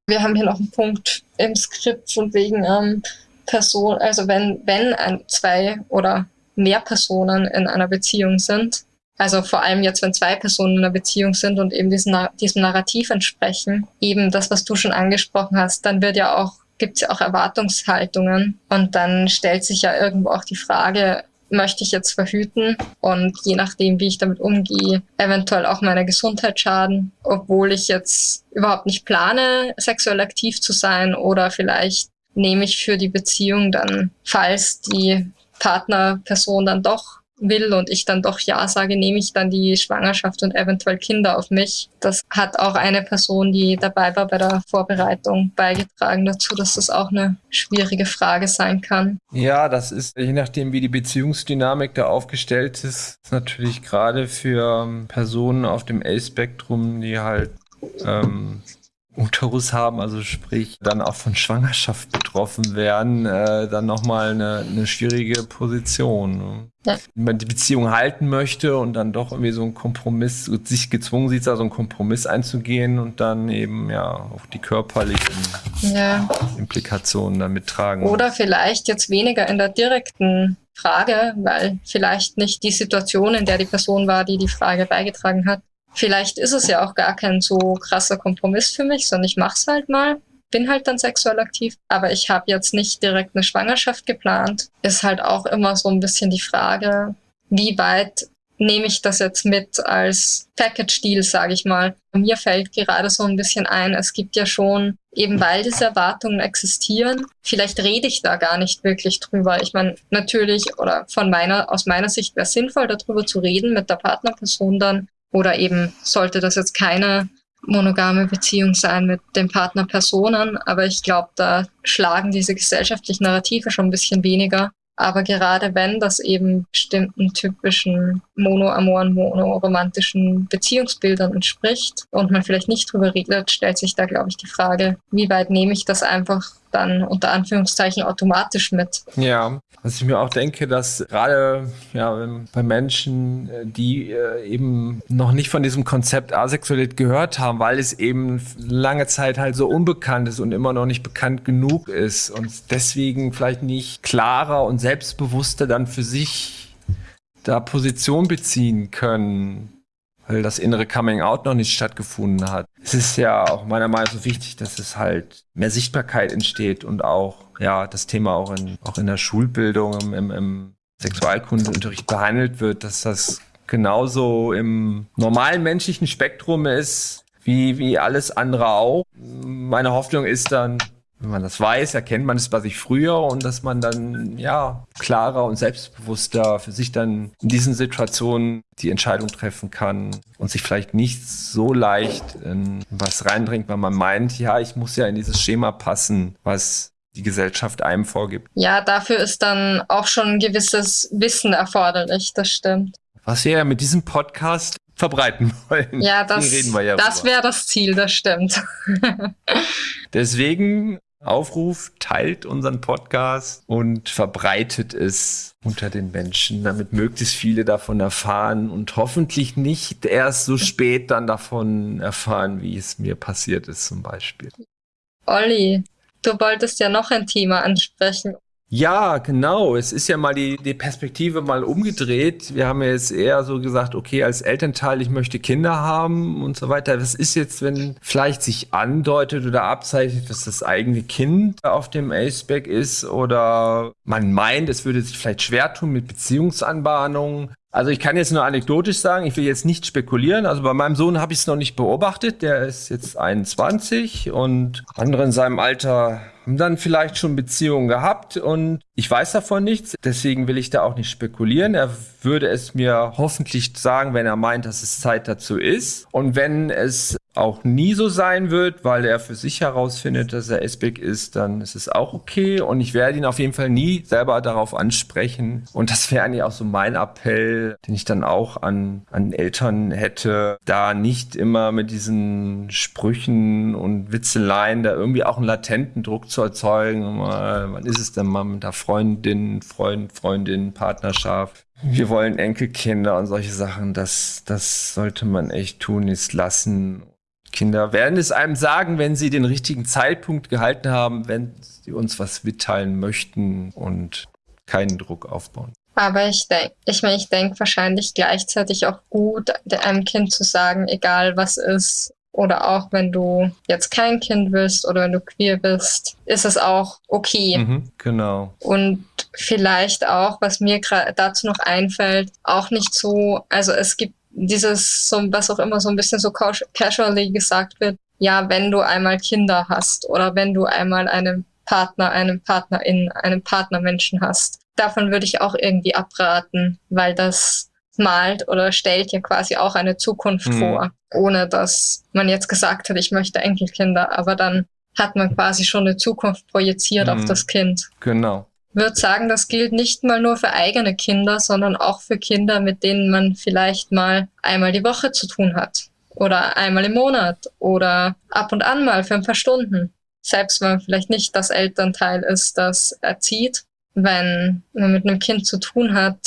S3: Wir haben hier noch einen Punkt im Skript von wegen ähm, Person, also wenn, wenn ein, zwei oder mehr Personen in einer Beziehung sind, also vor allem jetzt, wenn zwei Personen in einer Beziehung sind und eben diesem, diesem Narrativ entsprechen, eben das, was du schon angesprochen hast, dann wird ja auch, gibt es ja auch Erwartungshaltungen. Und dann stellt sich ja irgendwo auch die Frage, möchte ich jetzt verhüten? Und je nachdem, wie ich damit umgehe, eventuell auch meiner Gesundheit schaden, obwohl ich jetzt überhaupt nicht plane, sexuell aktiv zu sein. Oder vielleicht nehme ich für die Beziehung dann, falls die Partnerperson dann doch will und ich dann doch Ja sage, nehme ich dann die Schwangerschaft und eventuell Kinder auf mich. Das hat auch eine Person, die dabei war bei der Vorbereitung, beigetragen dazu, dass das auch eine schwierige Frage sein kann.
S4: Ja, das ist, je nachdem, wie die Beziehungsdynamik da aufgestellt ist, ist natürlich gerade für ähm, Personen auf dem A-Spektrum, die halt ähm, Uterus haben, also sprich dann auch von Schwangerschaft betroffen werden, äh, dann nochmal eine, eine schwierige Position. Ne? Ja. Wenn man die Beziehung halten möchte und dann doch irgendwie so einen Kompromiss, sich gezwungen sieht, da so einen Kompromiss einzugehen und dann eben ja auch die körperlichen ja. Implikationen damit tragen.
S3: Oder vielleicht jetzt weniger in der direkten Frage, weil vielleicht nicht die Situation, in der die Person war, die die Frage beigetragen hat, Vielleicht ist es ja auch gar kein so krasser Kompromiss für mich, sondern ich mach's halt mal. Bin halt dann sexuell aktiv, aber ich habe jetzt nicht direkt eine Schwangerschaft geplant. Ist halt auch immer so ein bisschen die Frage, wie weit nehme ich das jetzt mit als Package-Deal, sage ich mal. Mir fällt gerade so ein bisschen ein, es gibt ja schon, eben weil diese Erwartungen existieren, vielleicht rede ich da gar nicht wirklich drüber. Ich meine, natürlich, oder von meiner, aus meiner Sicht wäre es sinnvoll, darüber zu reden mit der Partnerperson dann. Oder eben sollte das jetzt keine monogame Beziehung sein mit den Partnerpersonen, aber ich glaube, da schlagen diese gesellschaftlichen Narrative schon ein bisschen weniger. Aber gerade wenn das eben bestimmten typischen monoamoren, monoromantischen Beziehungsbildern entspricht und man vielleicht nicht drüber redet, stellt sich da, glaube ich, die Frage, wie weit nehme ich das einfach dann unter Anführungszeichen automatisch mit.
S4: Ja, was ich mir auch denke, dass gerade ja, bei Menschen, äh, die äh, eben noch nicht von diesem Konzept Asexualität gehört haben, weil es eben lange Zeit halt so unbekannt ist und immer noch nicht bekannt genug ist und deswegen vielleicht nicht klarer und selbstbewusster dann für sich da Position beziehen können weil das innere Coming Out noch nicht stattgefunden hat. Es ist ja auch meiner Meinung nach so wichtig, dass es halt mehr Sichtbarkeit entsteht und auch ja das Thema auch in, auch in der Schulbildung, im, im, im Sexualkundeunterricht behandelt wird, dass das genauso im normalen menschlichen Spektrum ist, wie, wie alles andere auch. Meine Hoffnung ist dann, wenn man das weiß, erkennt man es bei sich früher und dass man dann ja klarer und selbstbewusster für sich dann in diesen Situationen die Entscheidung treffen kann und sich vielleicht nicht so leicht in was reindringt, weil man meint, ja, ich muss ja in dieses Schema passen, was die Gesellschaft einem vorgibt.
S3: Ja, dafür ist dann auch schon ein gewisses Wissen erforderlich, das stimmt.
S4: Was wir ja mit diesem Podcast verbreiten wollen.
S3: Ja, das, ja das wäre das Ziel, das stimmt.
S4: Deswegen Aufruf, teilt unseren Podcast und verbreitet es unter den Menschen, damit möglichst viele davon erfahren und hoffentlich nicht erst so spät dann davon erfahren, wie es mir passiert ist zum Beispiel.
S3: Olli, du wolltest ja noch ein Thema ansprechen.
S4: Ja, genau. Es ist ja mal die, die Perspektive mal umgedreht. Wir haben jetzt eher so gesagt, okay, als Elternteil, ich möchte Kinder haben und so weiter. Was ist jetzt, wenn vielleicht sich andeutet oder abzeichnet, dass das eigene Kind auf dem Aceback ist oder man meint, es würde sich vielleicht schwer tun mit Beziehungsanbahnungen. Also ich kann jetzt nur anekdotisch sagen, ich will jetzt nicht spekulieren. Also bei meinem Sohn habe ich es noch nicht beobachtet. Der ist jetzt 21 und andere in seinem Alter haben dann vielleicht schon Beziehungen gehabt und ich weiß davon nichts, deswegen will ich da auch nicht spekulieren. Er würde es mir hoffentlich sagen, wenn er meint, dass es Zeit dazu ist. Und wenn es auch nie so sein wird, weil er für sich herausfindet, dass er Esbeck ist, dann ist es auch okay. Und ich werde ihn auf jeden Fall nie selber darauf ansprechen. Und das wäre eigentlich auch so mein Appell, den ich dann auch an, an Eltern hätte, da nicht immer mit diesen Sprüchen und Witzeleien da irgendwie auch einen latenten Druck zu erzeugen. Wann ist es denn mal mit der Freundin, Freund, Freundin, Partnerschaft. Wir wollen Enkelkinder und solche Sachen. Das, das sollte man echt tun, ist lassen. Kinder werden es einem sagen, wenn sie den richtigen Zeitpunkt gehalten haben, wenn sie uns was mitteilen möchten und keinen Druck aufbauen.
S3: Aber ich denke, ich meine, ich denke wahrscheinlich gleichzeitig auch gut, einem Kind zu sagen, egal was ist, oder auch wenn du jetzt kein Kind bist oder wenn du queer bist, ist es auch okay.
S4: Mhm, genau.
S3: Und vielleicht auch, was mir dazu noch einfällt, auch nicht so, also es gibt dieses, so, was auch immer so ein bisschen so casually gesagt wird, ja, wenn du einmal Kinder hast oder wenn du einmal einen Partner, einen Partnerin, einen Partnermenschen hast. Davon würde ich auch irgendwie abraten, weil das malt oder stellt ja quasi auch eine Zukunft mhm. vor, ohne dass man jetzt gesagt hat, ich möchte Enkelkinder, aber dann hat man quasi schon eine Zukunft projiziert mhm. auf das Kind.
S4: Genau.
S3: Würde sagen, das gilt nicht mal nur für eigene Kinder, sondern auch für Kinder, mit denen man vielleicht mal einmal die Woche zu tun hat oder einmal im Monat oder ab und an mal für ein paar Stunden. Selbst wenn man vielleicht nicht das Elternteil ist, das erzieht, wenn man mit einem Kind zu tun hat,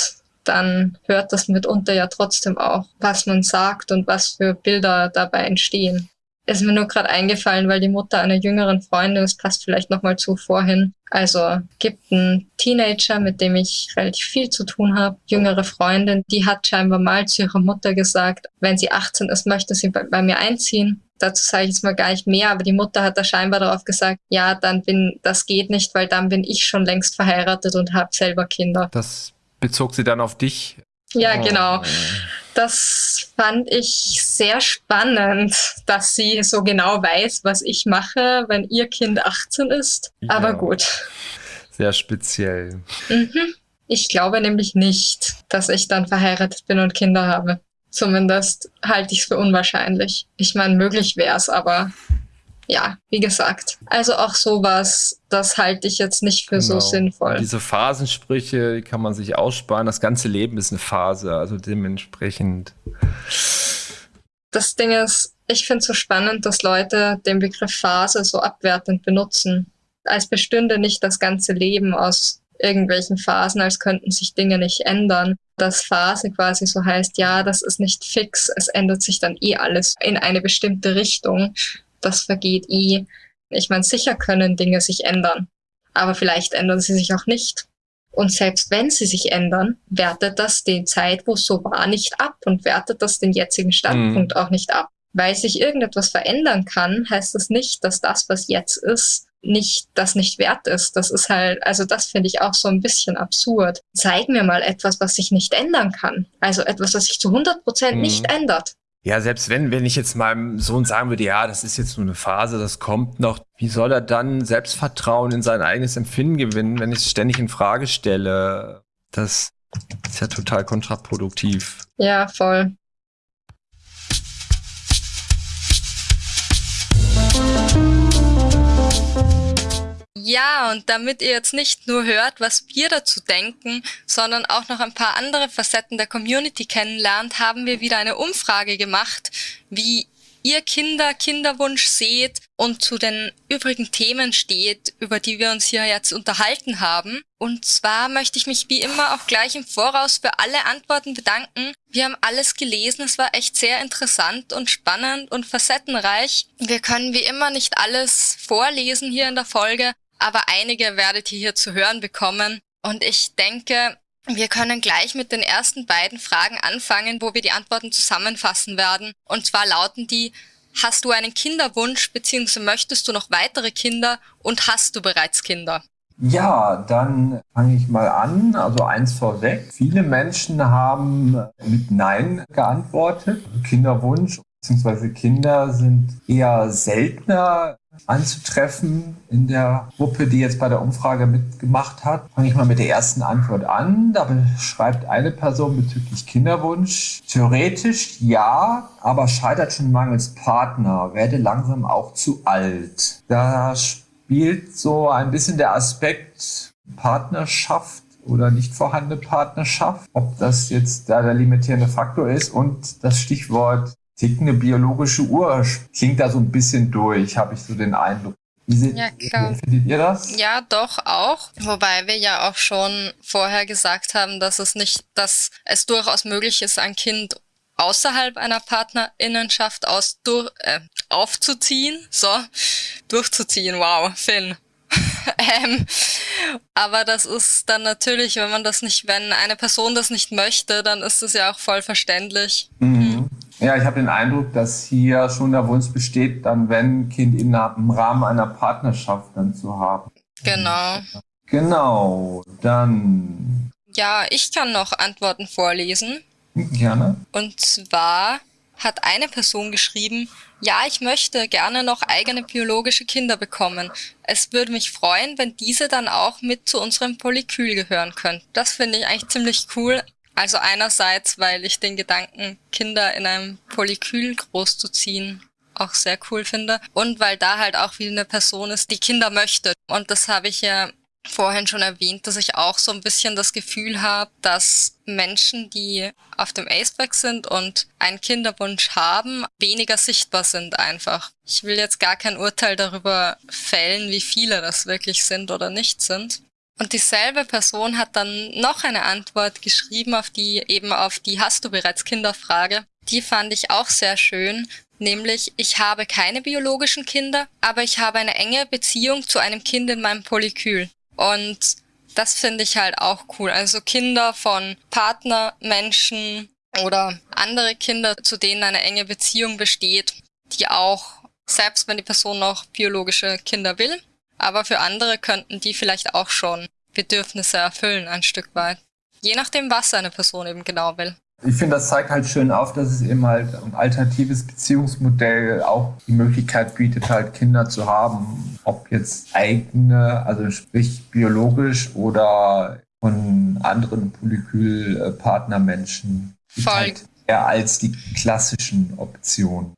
S3: dann hört das mitunter ja trotzdem auch, was man sagt und was für Bilder dabei entstehen. Ist mir nur gerade eingefallen, weil die Mutter einer jüngeren Freundin, das passt vielleicht nochmal zu vorhin, also gibt einen Teenager, mit dem ich relativ viel zu tun habe, jüngere Freundin, die hat scheinbar mal zu ihrer Mutter gesagt, wenn sie 18 ist, möchte sie bei, bei mir einziehen. Dazu sage ich jetzt mal gar nicht mehr, aber die Mutter hat da scheinbar darauf gesagt, ja, dann bin, das geht nicht, weil dann bin ich schon längst verheiratet und habe selber Kinder.
S4: Das bezog sie dann auf dich?
S3: Ja, genau. Das fand ich sehr spannend, dass sie so genau weiß, was ich mache, wenn ihr Kind 18 ist. Ja. Aber gut.
S4: Sehr speziell.
S3: Mhm. Ich glaube nämlich nicht, dass ich dann verheiratet bin und Kinder habe. Zumindest halte ich es für unwahrscheinlich. Ich meine, möglich wäre es, aber ja, wie gesagt. Also auch sowas, das halte ich jetzt nicht für genau. so sinnvoll.
S4: Diese Phasensprüche, die kann man sich aussparen. Das ganze Leben ist eine Phase, also dementsprechend.
S3: Das Ding ist, ich finde es so spannend, dass Leute den Begriff Phase so abwertend benutzen. Als bestünde nicht das ganze Leben aus irgendwelchen Phasen, als könnten sich Dinge nicht ändern. Dass Phase quasi so heißt, ja, das ist nicht fix, es ändert sich dann eh alles in eine bestimmte Richtung das vergeht eh. Ich meine, sicher können Dinge sich ändern, aber vielleicht ändern sie sich auch nicht. Und selbst wenn sie sich ändern, wertet das den Zeit, wo es so war, nicht ab und wertet das den jetzigen Standpunkt mhm. auch nicht ab. Weil sich irgendetwas verändern kann, heißt das nicht, dass das, was jetzt ist, nicht, das nicht wert ist. Das ist halt, also das finde ich auch so ein bisschen absurd. Zeig mir mal etwas, was sich nicht ändern kann. Also etwas, was sich zu 100 Prozent mhm. nicht ändert.
S4: Ja, selbst wenn, wenn ich jetzt meinem Sohn sagen würde, ja, das ist jetzt nur eine Phase, das kommt noch, wie soll er dann Selbstvertrauen in sein eigenes Empfinden gewinnen, wenn ich es ständig in Frage stelle? Das ist ja total kontraproduktiv.
S3: Ja, voll. Ja, und damit ihr jetzt nicht nur hört, was wir dazu denken, sondern auch noch ein paar andere Facetten der Community kennenlernt, haben wir wieder eine Umfrage gemacht, wie ihr Kinder Kinderwunsch seht und zu den übrigen Themen steht, über die wir uns hier jetzt unterhalten haben. Und zwar möchte ich mich wie immer auch gleich im Voraus für alle Antworten bedanken. Wir haben alles gelesen, es war echt sehr interessant und spannend und facettenreich. Wir können wie immer nicht alles vorlesen hier in der Folge, aber einige werdet ihr hier zu hören bekommen. Und ich denke, wir können gleich mit den ersten beiden Fragen anfangen, wo wir die Antworten zusammenfassen werden. Und zwar lauten die, hast du einen Kinderwunsch bzw. möchtest du noch weitere Kinder und hast du bereits Kinder?
S4: Ja, dann fange ich mal an. Also eins vorweg. Viele Menschen haben mit Nein geantwortet. Kinderwunsch bzw. Kinder sind eher seltener anzutreffen in der Gruppe, die jetzt bei der Umfrage mitgemacht hat. Fange ich mal mit der ersten Antwort an. Da beschreibt eine Person bezüglich Kinderwunsch. Theoretisch ja, aber scheitert schon mangels Partner, werde langsam auch zu alt. Da spielt so ein bisschen der Aspekt Partnerschaft oder nicht vorhandene Partnerschaft, ob das jetzt da der limitierende Faktor ist und das Stichwort tickende biologische Uhr klingt da so ein bisschen durch, habe ich so den Eindruck. Wie seht, ja, klar. findet ihr das?
S3: Ja, doch auch. Wobei wir ja auch schon vorher gesagt haben, dass es nicht, dass es durchaus möglich ist, ein Kind außerhalb einer Partnerinnenschaft aus, durch, äh, aufzuziehen. So, durchzuziehen. Wow, Finn. ähm, aber das ist dann natürlich, wenn man das nicht, wenn eine Person das nicht möchte, dann ist es ja auch voll verständlich. Mhm.
S4: Ja, ich habe den Eindruck, dass hier schon der Wunsch besteht, dann wenn Kind im Rahmen einer Partnerschaft dann zu haben.
S3: Genau.
S4: Genau, dann.
S3: Ja, ich kann noch Antworten vorlesen.
S4: Gerne.
S3: Und zwar hat eine Person geschrieben, ja, ich möchte gerne noch eigene biologische Kinder bekommen. Es würde mich freuen, wenn diese dann auch mit zu unserem Polykül gehören könnten. Das finde ich eigentlich ziemlich cool. Also einerseits, weil ich den Gedanken, Kinder in einem Polykül großzuziehen, auch sehr cool finde. Und weil da halt auch wie eine Person ist, die Kinder möchte. Und das habe ich ja vorhin schon erwähnt, dass ich auch so ein bisschen das Gefühl habe, dass Menschen, die auf dem Aceback sind und einen Kinderwunsch haben, weniger sichtbar sind einfach. Ich will jetzt gar kein Urteil darüber fällen, wie viele das wirklich sind oder nicht sind. Und dieselbe Person hat dann noch eine Antwort geschrieben auf die, eben auf die Hast du bereits Kinderfrage. Die fand ich auch sehr schön, nämlich ich habe keine biologischen Kinder, aber ich habe eine enge Beziehung zu einem Kind in meinem Polykül. Und das finde ich halt auch cool. Also Kinder von Partnermenschen oder andere Kinder, zu denen eine enge Beziehung besteht, die auch, selbst wenn die Person noch biologische Kinder will, aber für andere könnten die vielleicht auch schon Bedürfnisse erfüllen ein Stück weit. Je nachdem, was eine Person eben genau will.
S4: Ich finde, das zeigt halt schön auf, dass es eben halt ein alternatives Beziehungsmodell auch die Möglichkeit bietet, halt Kinder zu haben. Ob jetzt eigene, also sprich biologisch oder von anderen Polykül-Partnermenschen.
S3: Voll.
S4: Halt eher als die klassischen Optionen.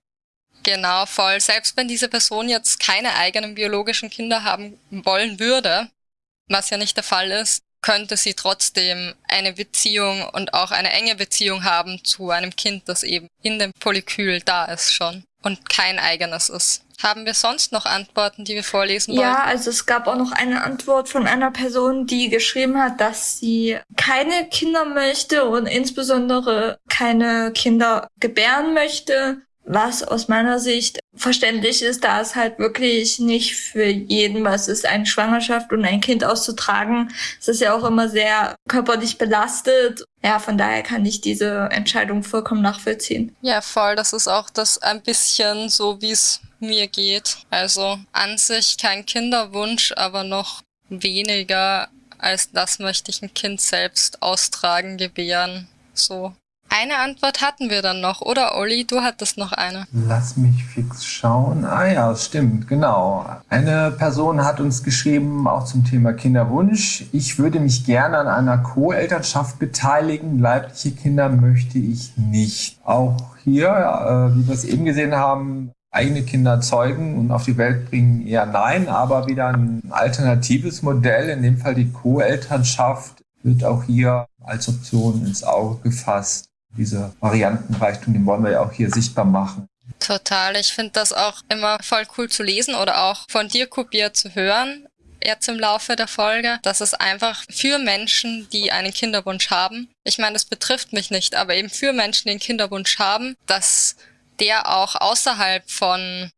S3: Genau, voll. Selbst wenn diese Person jetzt keine eigenen biologischen Kinder haben wollen würde, was ja nicht der Fall ist, könnte sie trotzdem eine Beziehung und auch eine enge Beziehung haben zu einem Kind, das eben in dem Polykül da ist schon und kein eigenes ist. Haben wir sonst noch Antworten, die wir vorlesen wollen?
S5: Ja, also es gab auch noch eine Antwort von einer Person, die geschrieben hat, dass sie keine Kinder möchte und insbesondere keine Kinder gebären möchte was aus meiner Sicht verständlich ist, da es halt wirklich nicht für jeden was ist, eine Schwangerschaft und ein Kind auszutragen. Es ist ja auch immer sehr körperlich belastet. Ja, von daher kann ich diese Entscheidung vollkommen nachvollziehen.
S3: Ja, voll. Das ist auch das ein bisschen so, wie es mir geht. Also an sich kein Kinderwunsch, aber noch weniger als das möchte ich ein Kind selbst austragen, gebären. So eine Antwort hatten wir dann noch, oder Olli? Du hattest noch eine.
S4: Lass mich fix schauen. Ah ja, stimmt, genau. Eine Person hat uns geschrieben, auch zum Thema Kinderwunsch. Ich würde mich gerne an einer Co-Elternschaft beteiligen. Leibliche Kinder möchte ich nicht. Auch hier, äh, wie wir es eben gesehen haben, eigene Kinder zeugen und auf die Welt bringen eher nein, aber wieder ein alternatives Modell, in dem Fall die Co-Elternschaft, wird auch hier als Option ins Auge gefasst diese Variantenreichtum, den wollen wir ja auch hier sichtbar machen.
S3: Total. Ich finde das auch immer voll cool zu lesen oder auch von dir kopiert zu hören jetzt im Laufe der Folge, dass es einfach für Menschen, die einen Kinderwunsch haben, ich meine, das betrifft mich nicht, aber eben für Menschen, die einen Kinderwunsch haben, dass der auch außerhalb von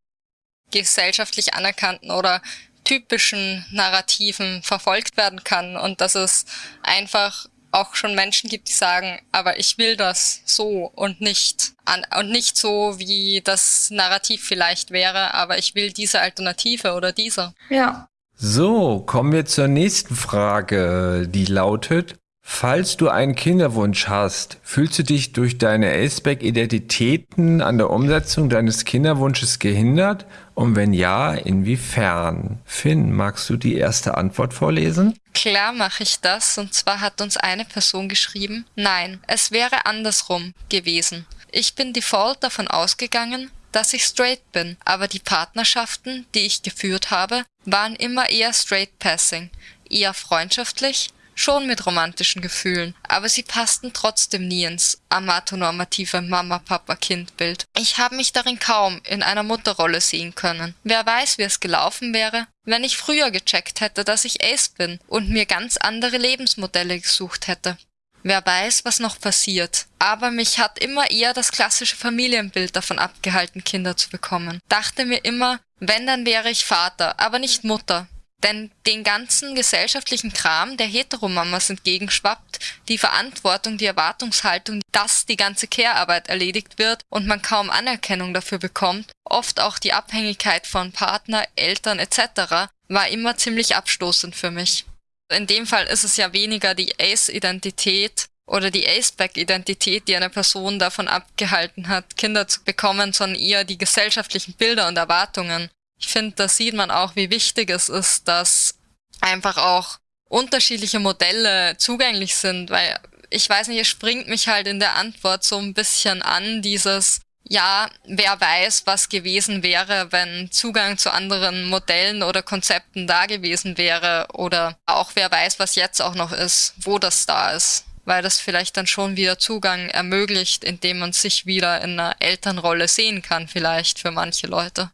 S3: gesellschaftlich anerkannten oder typischen Narrativen verfolgt werden kann und dass es einfach auch schon Menschen gibt, die sagen, aber ich will das so und nicht an, und nicht so, wie das Narrativ vielleicht wäre, aber ich will diese Alternative oder diese.
S5: Ja.
S4: So, kommen wir zur nächsten Frage, die lautet, Falls du einen Kinderwunsch hast, fühlst du dich durch deine Aceback-Identitäten an der Umsetzung deines Kinderwunsches gehindert? Und wenn ja, inwiefern? Finn, magst du die erste Antwort vorlesen?
S3: Klar mache ich das, und zwar hat uns eine Person geschrieben, nein, es wäre andersrum gewesen. Ich bin default davon ausgegangen, dass ich straight bin, aber die Partnerschaften, die ich geführt habe, waren immer eher straight passing, eher freundschaftlich, schon mit romantischen Gefühlen, aber sie passten trotzdem nie ins amatonormative Mama-Papa-Kind-Bild. Ich habe mich darin kaum in einer Mutterrolle sehen können. Wer weiß, wie es gelaufen wäre, wenn ich früher gecheckt hätte, dass ich Ace bin und mir ganz andere Lebensmodelle gesucht hätte. Wer weiß, was noch passiert. Aber mich hat immer eher das klassische Familienbild davon abgehalten, Kinder zu bekommen. Dachte mir immer, wenn, dann wäre ich Vater, aber nicht Mutter. Denn den ganzen gesellschaftlichen Kram der Heteromamas entgegenschwappt, die Verantwortung, die Erwartungshaltung, dass die ganze Care-Arbeit erledigt wird und man kaum Anerkennung dafür bekommt, oft auch die Abhängigkeit von Partner, Eltern etc., war immer ziemlich abstoßend für mich. In dem Fall ist es ja weniger die Ace-Identität oder die Aceback-Identität, die eine Person davon abgehalten hat, Kinder zu bekommen, sondern eher die gesellschaftlichen Bilder und Erwartungen, ich finde, da sieht man auch, wie wichtig es ist, dass einfach auch unterschiedliche Modelle zugänglich sind, weil ich weiß nicht, es springt mich halt in der Antwort so ein bisschen an, dieses, ja, wer weiß, was gewesen wäre, wenn Zugang zu anderen Modellen oder Konzepten da gewesen wäre oder auch wer weiß, was jetzt auch noch ist, wo das da ist, weil das vielleicht dann schon wieder Zugang ermöglicht, indem man sich wieder in einer Elternrolle sehen kann, vielleicht für manche Leute.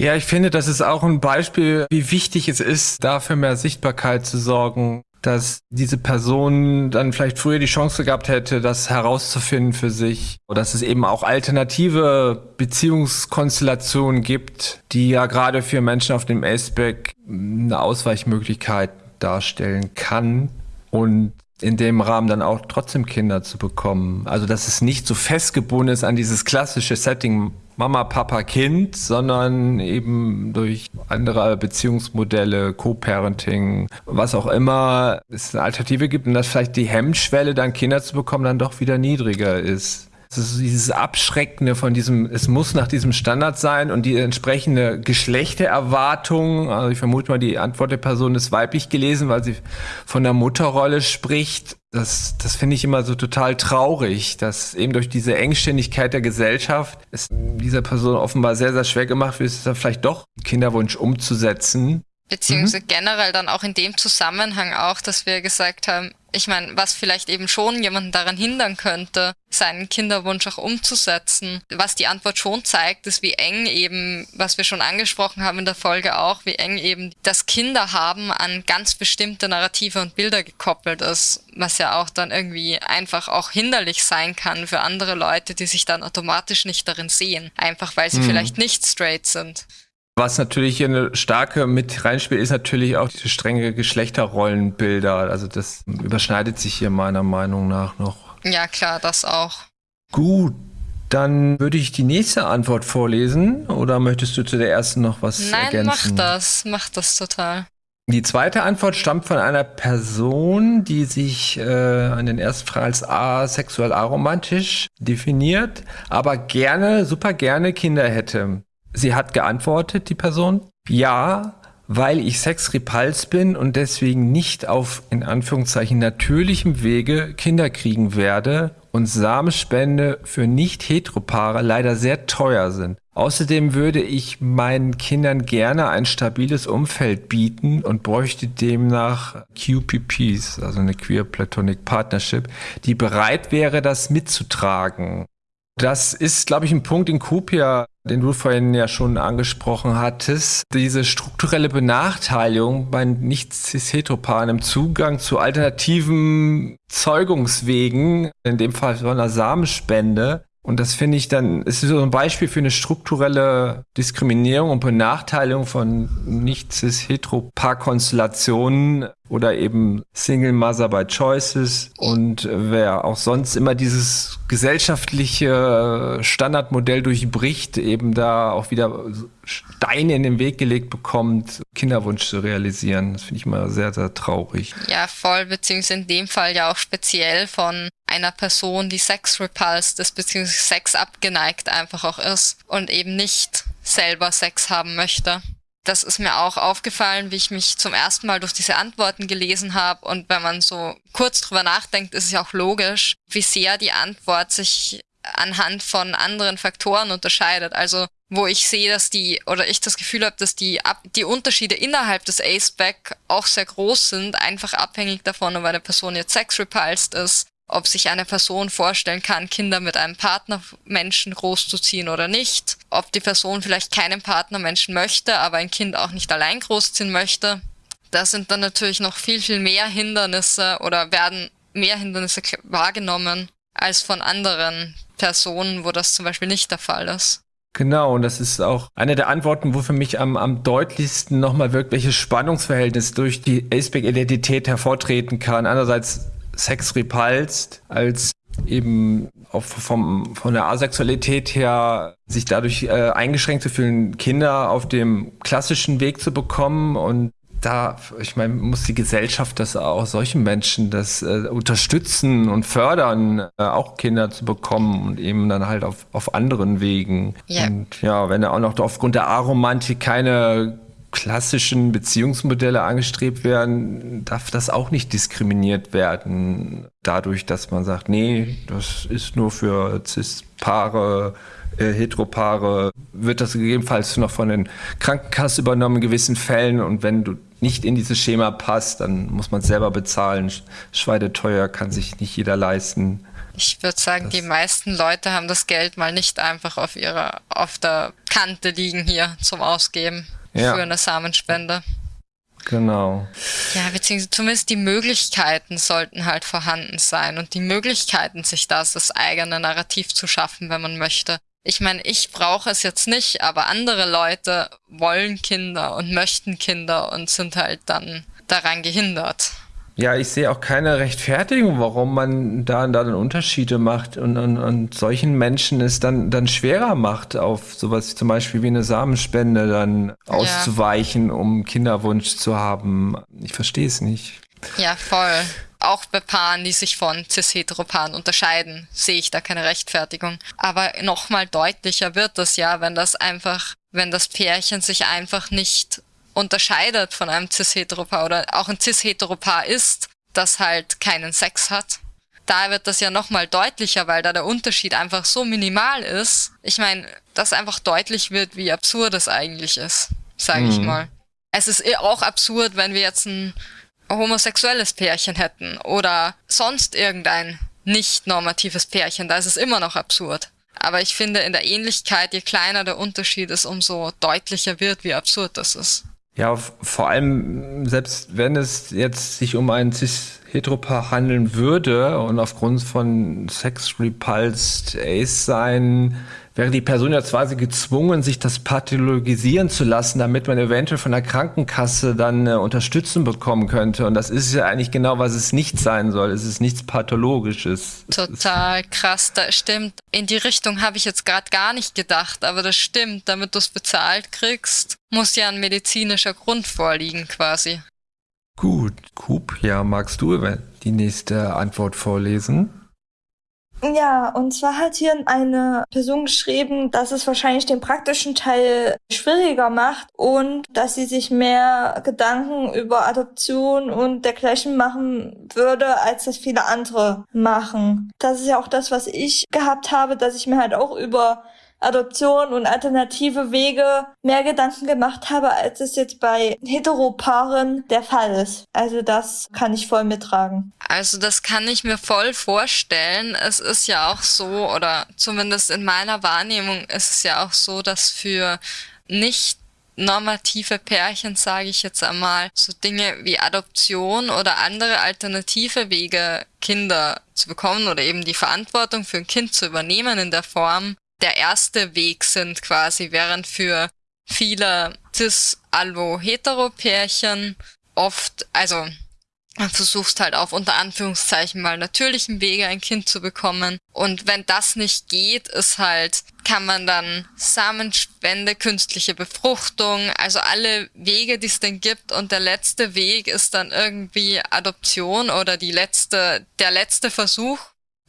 S4: Ja, ich finde, das ist auch ein Beispiel, wie wichtig es ist, dafür mehr Sichtbarkeit zu sorgen, dass diese Person dann vielleicht früher die Chance gehabt hätte, das herauszufinden für sich. Oder dass es eben auch alternative Beziehungskonstellationen gibt, die ja gerade für Menschen auf dem Aceback eine Ausweichmöglichkeit darstellen kann. Und in dem Rahmen dann auch trotzdem Kinder zu bekommen. Also dass es nicht so festgebunden ist an dieses klassische Setting Mama, Papa, Kind, sondern eben durch andere Beziehungsmodelle, Co-Parenting, was auch immer es eine Alternative gibt und dass vielleicht die Hemmschwelle, dann Kinder zu bekommen, dann doch wieder niedriger ist. Ist dieses Abschreckende von diesem, es muss nach diesem Standard sein und die entsprechende Geschlechtererwartung, also ich vermute mal, die Antwort der Person ist weiblich gelesen, weil sie von der Mutterrolle spricht. Das, das finde ich immer so total traurig, dass eben durch diese Engständigkeit der Gesellschaft es dieser Person offenbar sehr, sehr schwer gemacht wird, es dann vielleicht doch Kinderwunsch umzusetzen.
S3: Beziehungsweise mhm. generell dann auch in dem Zusammenhang auch, dass wir gesagt haben, ich meine, was vielleicht eben schon jemanden daran hindern könnte, seinen Kinderwunsch auch umzusetzen. Was die Antwort schon zeigt, ist, wie eng eben, was wir schon angesprochen haben in der Folge auch, wie eng eben das Kinderhaben an ganz bestimmte Narrative und Bilder gekoppelt ist, was ja auch dann irgendwie einfach auch hinderlich sein kann für andere Leute, die sich dann automatisch nicht darin sehen, einfach weil sie mhm. vielleicht nicht straight sind.
S4: Was natürlich hier eine starke mit reinspielt, ist natürlich auch diese strenge Geschlechterrollenbilder. Also das überschneidet sich hier meiner Meinung nach noch.
S3: Ja, klar, das auch.
S4: Gut, dann würde ich die nächste Antwort vorlesen. Oder möchtest du zu der ersten noch was
S3: Nein,
S4: ergänzen?
S3: Nein, mach das. Mach das total.
S4: Die zweite Antwort stammt von einer Person, die sich äh, an den ersten Fragen als asexuell aromantisch definiert, aber gerne, super gerne Kinder hätte. Sie hat geantwortet, die Person, ja, weil ich sexrepuls bin und deswegen nicht auf in Anführungszeichen natürlichem Wege Kinder kriegen werde und Samenspende für nicht heteropaare leider sehr teuer sind. Außerdem würde ich meinen Kindern gerne ein stabiles Umfeld bieten und bräuchte demnach QPPs, also eine Queer Platonic Partnership, die bereit wäre, das mitzutragen. Das ist, glaube ich, ein Punkt in Kupia, den du vorhin ja schon angesprochen hattest. Diese strukturelle Benachteiligung bei nicht-cis-heteropaaren im Zugang zu alternativen Zeugungswegen, in dem Fall von einer Samenspende, und das finde ich dann, es ist so ein Beispiel für eine strukturelle Diskriminierung und Benachteiligung von nicht-cis-hetero-Paar-Konstellationen oder eben Single Mother by Choices und wer auch sonst immer dieses gesellschaftliche Standardmodell durchbricht, eben da auch wieder Steine in den Weg gelegt bekommt, Kinderwunsch zu realisieren. Das finde ich immer sehr, sehr traurig.
S3: Ja, voll, beziehungsweise in dem Fall ja auch speziell von einer Person, die Sex repulsed ist, beziehungsweise Sex abgeneigt einfach auch ist und eben nicht selber Sex haben möchte. Das ist mir auch aufgefallen, wie ich mich zum ersten Mal durch diese Antworten gelesen habe. Und wenn man so kurz drüber nachdenkt, ist es ja auch logisch, wie sehr die Antwort sich anhand von anderen Faktoren unterscheidet. Also wo ich sehe, dass die, oder ich das Gefühl habe, dass die, die Unterschiede innerhalb des Aceback auch sehr groß sind, einfach abhängig davon, ob eine Person jetzt sexrepulsed ist, ob sich eine Person vorstellen kann, Kinder mit einem Partnermenschen großzuziehen oder nicht, ob die Person vielleicht keinen Partnermenschen möchte, aber ein Kind auch nicht allein großziehen möchte. Da sind dann natürlich noch viel, viel mehr Hindernisse oder werden mehr Hindernisse wahrgenommen als von anderen Personen, wo das zum Beispiel nicht der Fall ist.
S4: Genau, und das ist auch eine der Antworten, wo für mich am, am deutlichsten nochmal wirkliches Spannungsverhältnis durch die Aceback-Identität hervortreten kann. Einerseits Sex repulst, als eben auch vom, von der Asexualität her sich dadurch äh, eingeschränkt zu fühlen, Kinder auf dem klassischen Weg zu bekommen und da, ich meine, muss die Gesellschaft das auch solchen Menschen das äh, unterstützen und fördern, äh, auch Kinder zu bekommen und eben dann halt auf, auf anderen Wegen. Ja. Und ja, wenn da auch noch aufgrund der Aromantik keine klassischen Beziehungsmodelle angestrebt werden, darf das auch nicht diskriminiert werden. Dadurch, dass man sagt, nee, das ist nur für Cis-Paare, äh, Heteropaare, wird das gegebenenfalls noch von den Krankenkassen übernommen in gewissen Fällen. Und wenn du nicht in dieses Schema passt, dann muss man es selber bezahlen. Schweideteuer kann sich nicht jeder leisten.
S3: Ich würde sagen, das die meisten Leute haben das Geld mal nicht einfach auf ihrer, auf der Kante liegen hier zum Ausgeben ja. für eine Samenspende.
S4: Genau.
S3: Ja, beziehungsweise zumindest die Möglichkeiten sollten halt vorhanden sein und die Möglichkeiten, sich das, das eigene Narrativ zu schaffen, wenn man möchte. Ich meine, ich brauche es jetzt nicht, aber andere Leute wollen Kinder und möchten Kinder und sind halt dann daran gehindert.
S4: Ja, ich sehe auch keine Rechtfertigung, warum man da, da dann Unterschiede macht und, und, und solchen Menschen es dann, dann schwerer macht, auf sowas zum Beispiel wie eine Samenspende dann ja. auszuweichen, um Kinderwunsch zu haben. Ich verstehe es nicht.
S3: Ja, voll. Auch bei Paaren, die sich von cis-heteropaaren unterscheiden, sehe ich da keine Rechtfertigung. Aber nochmal deutlicher wird das ja, wenn das einfach, wenn das Pärchen sich einfach nicht unterscheidet von einem cis-heteropaar oder auch ein cis-heteropaar ist, das halt keinen Sex hat. Da wird das ja nochmal deutlicher, weil da der Unterschied einfach so minimal ist. Ich meine, dass einfach deutlich wird, wie absurd es eigentlich ist, sage mhm. ich mal. Es ist eh auch absurd, wenn wir jetzt ein homosexuelles Pärchen hätten oder sonst irgendein nicht normatives Pärchen, da ist es immer noch absurd. Aber ich finde, in der Ähnlichkeit, je kleiner der Unterschied ist, umso deutlicher wird, wie absurd das ist.
S4: Ja, vor allem, selbst wenn es jetzt sich um ein cis-heteropaar handeln würde und aufgrund von Sex-Repulsed Ace sein, wäre die Person ja quasi gezwungen, sich das pathologisieren zu lassen, damit man eventuell von der Krankenkasse dann äh, Unterstützung bekommen könnte. Und das ist ja eigentlich genau, was es nicht sein soll. Es ist nichts Pathologisches.
S3: Total krass, das stimmt. In die Richtung habe ich jetzt gerade gar nicht gedacht, aber das stimmt. Damit du es bezahlt kriegst, muss ja ein medizinischer Grund vorliegen quasi.
S4: Gut, Coop, ja, magst du die nächste Antwort vorlesen?
S5: Ja, und zwar hat hier eine Person geschrieben, dass es wahrscheinlich den praktischen Teil schwieriger macht und dass sie sich mehr Gedanken über Adoption und dergleichen machen würde, als das viele andere machen. Das ist ja auch das, was ich gehabt habe, dass ich mir halt auch über Adoption und alternative Wege mehr Gedanken gemacht habe, als es jetzt bei Heteropaaren der Fall ist. Also das kann ich voll mittragen.
S3: Also das kann ich mir voll vorstellen. Es ist ja auch so, oder zumindest in meiner Wahrnehmung ist es ja auch so, dass für nicht normative Pärchen, sage ich jetzt einmal, so Dinge wie Adoption oder andere alternative Wege, Kinder zu bekommen oder eben die Verantwortung für ein Kind zu übernehmen in der Form, der erste Weg sind quasi, während für viele cis-alvo-hetero-Pärchen oft, also man versuchst halt auf unter Anführungszeichen mal natürlichen Wege ein Kind zu bekommen. Und wenn das nicht geht, ist halt, kann man dann Samenspende, künstliche Befruchtung, also alle Wege, die es denn gibt. Und der letzte Weg ist dann irgendwie Adoption oder die letzte, der letzte Versuch.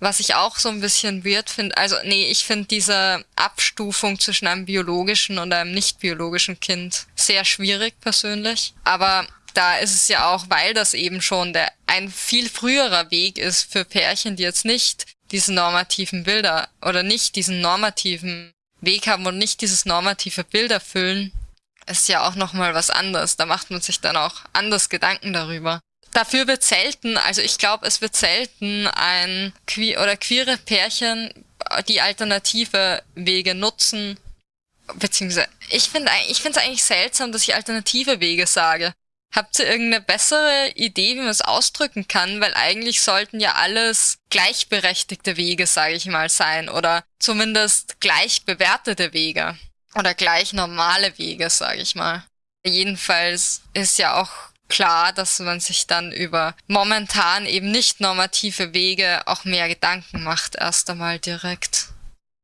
S3: Was ich auch so ein bisschen weird finde, also nee, ich finde diese Abstufung zwischen einem biologischen und einem nicht biologischen Kind sehr schwierig persönlich. Aber da ist es ja auch, weil das eben schon der ein viel früherer Weg ist für Pärchen, die jetzt nicht diese normativen Bilder oder nicht diesen normativen Weg haben und nicht dieses normative Bild erfüllen, ist ja auch nochmal was anderes. Da macht man sich dann auch anders Gedanken darüber. Dafür wird selten, also ich glaube, es wird selten ein queer oder queere Pärchen die alternative Wege nutzen. Beziehungsweise, ich finde ich finde es eigentlich seltsam, dass ich alternative Wege sage. Habt ihr irgendeine bessere Idee, wie man es ausdrücken kann? Weil eigentlich sollten ja alles gleichberechtigte Wege, sage ich mal, sein. Oder zumindest gleich bewertete Wege. Oder gleich normale Wege, sage ich mal. Jedenfalls ist ja auch klar, dass man sich dann über momentan eben nicht normative Wege auch mehr Gedanken macht, erst einmal direkt.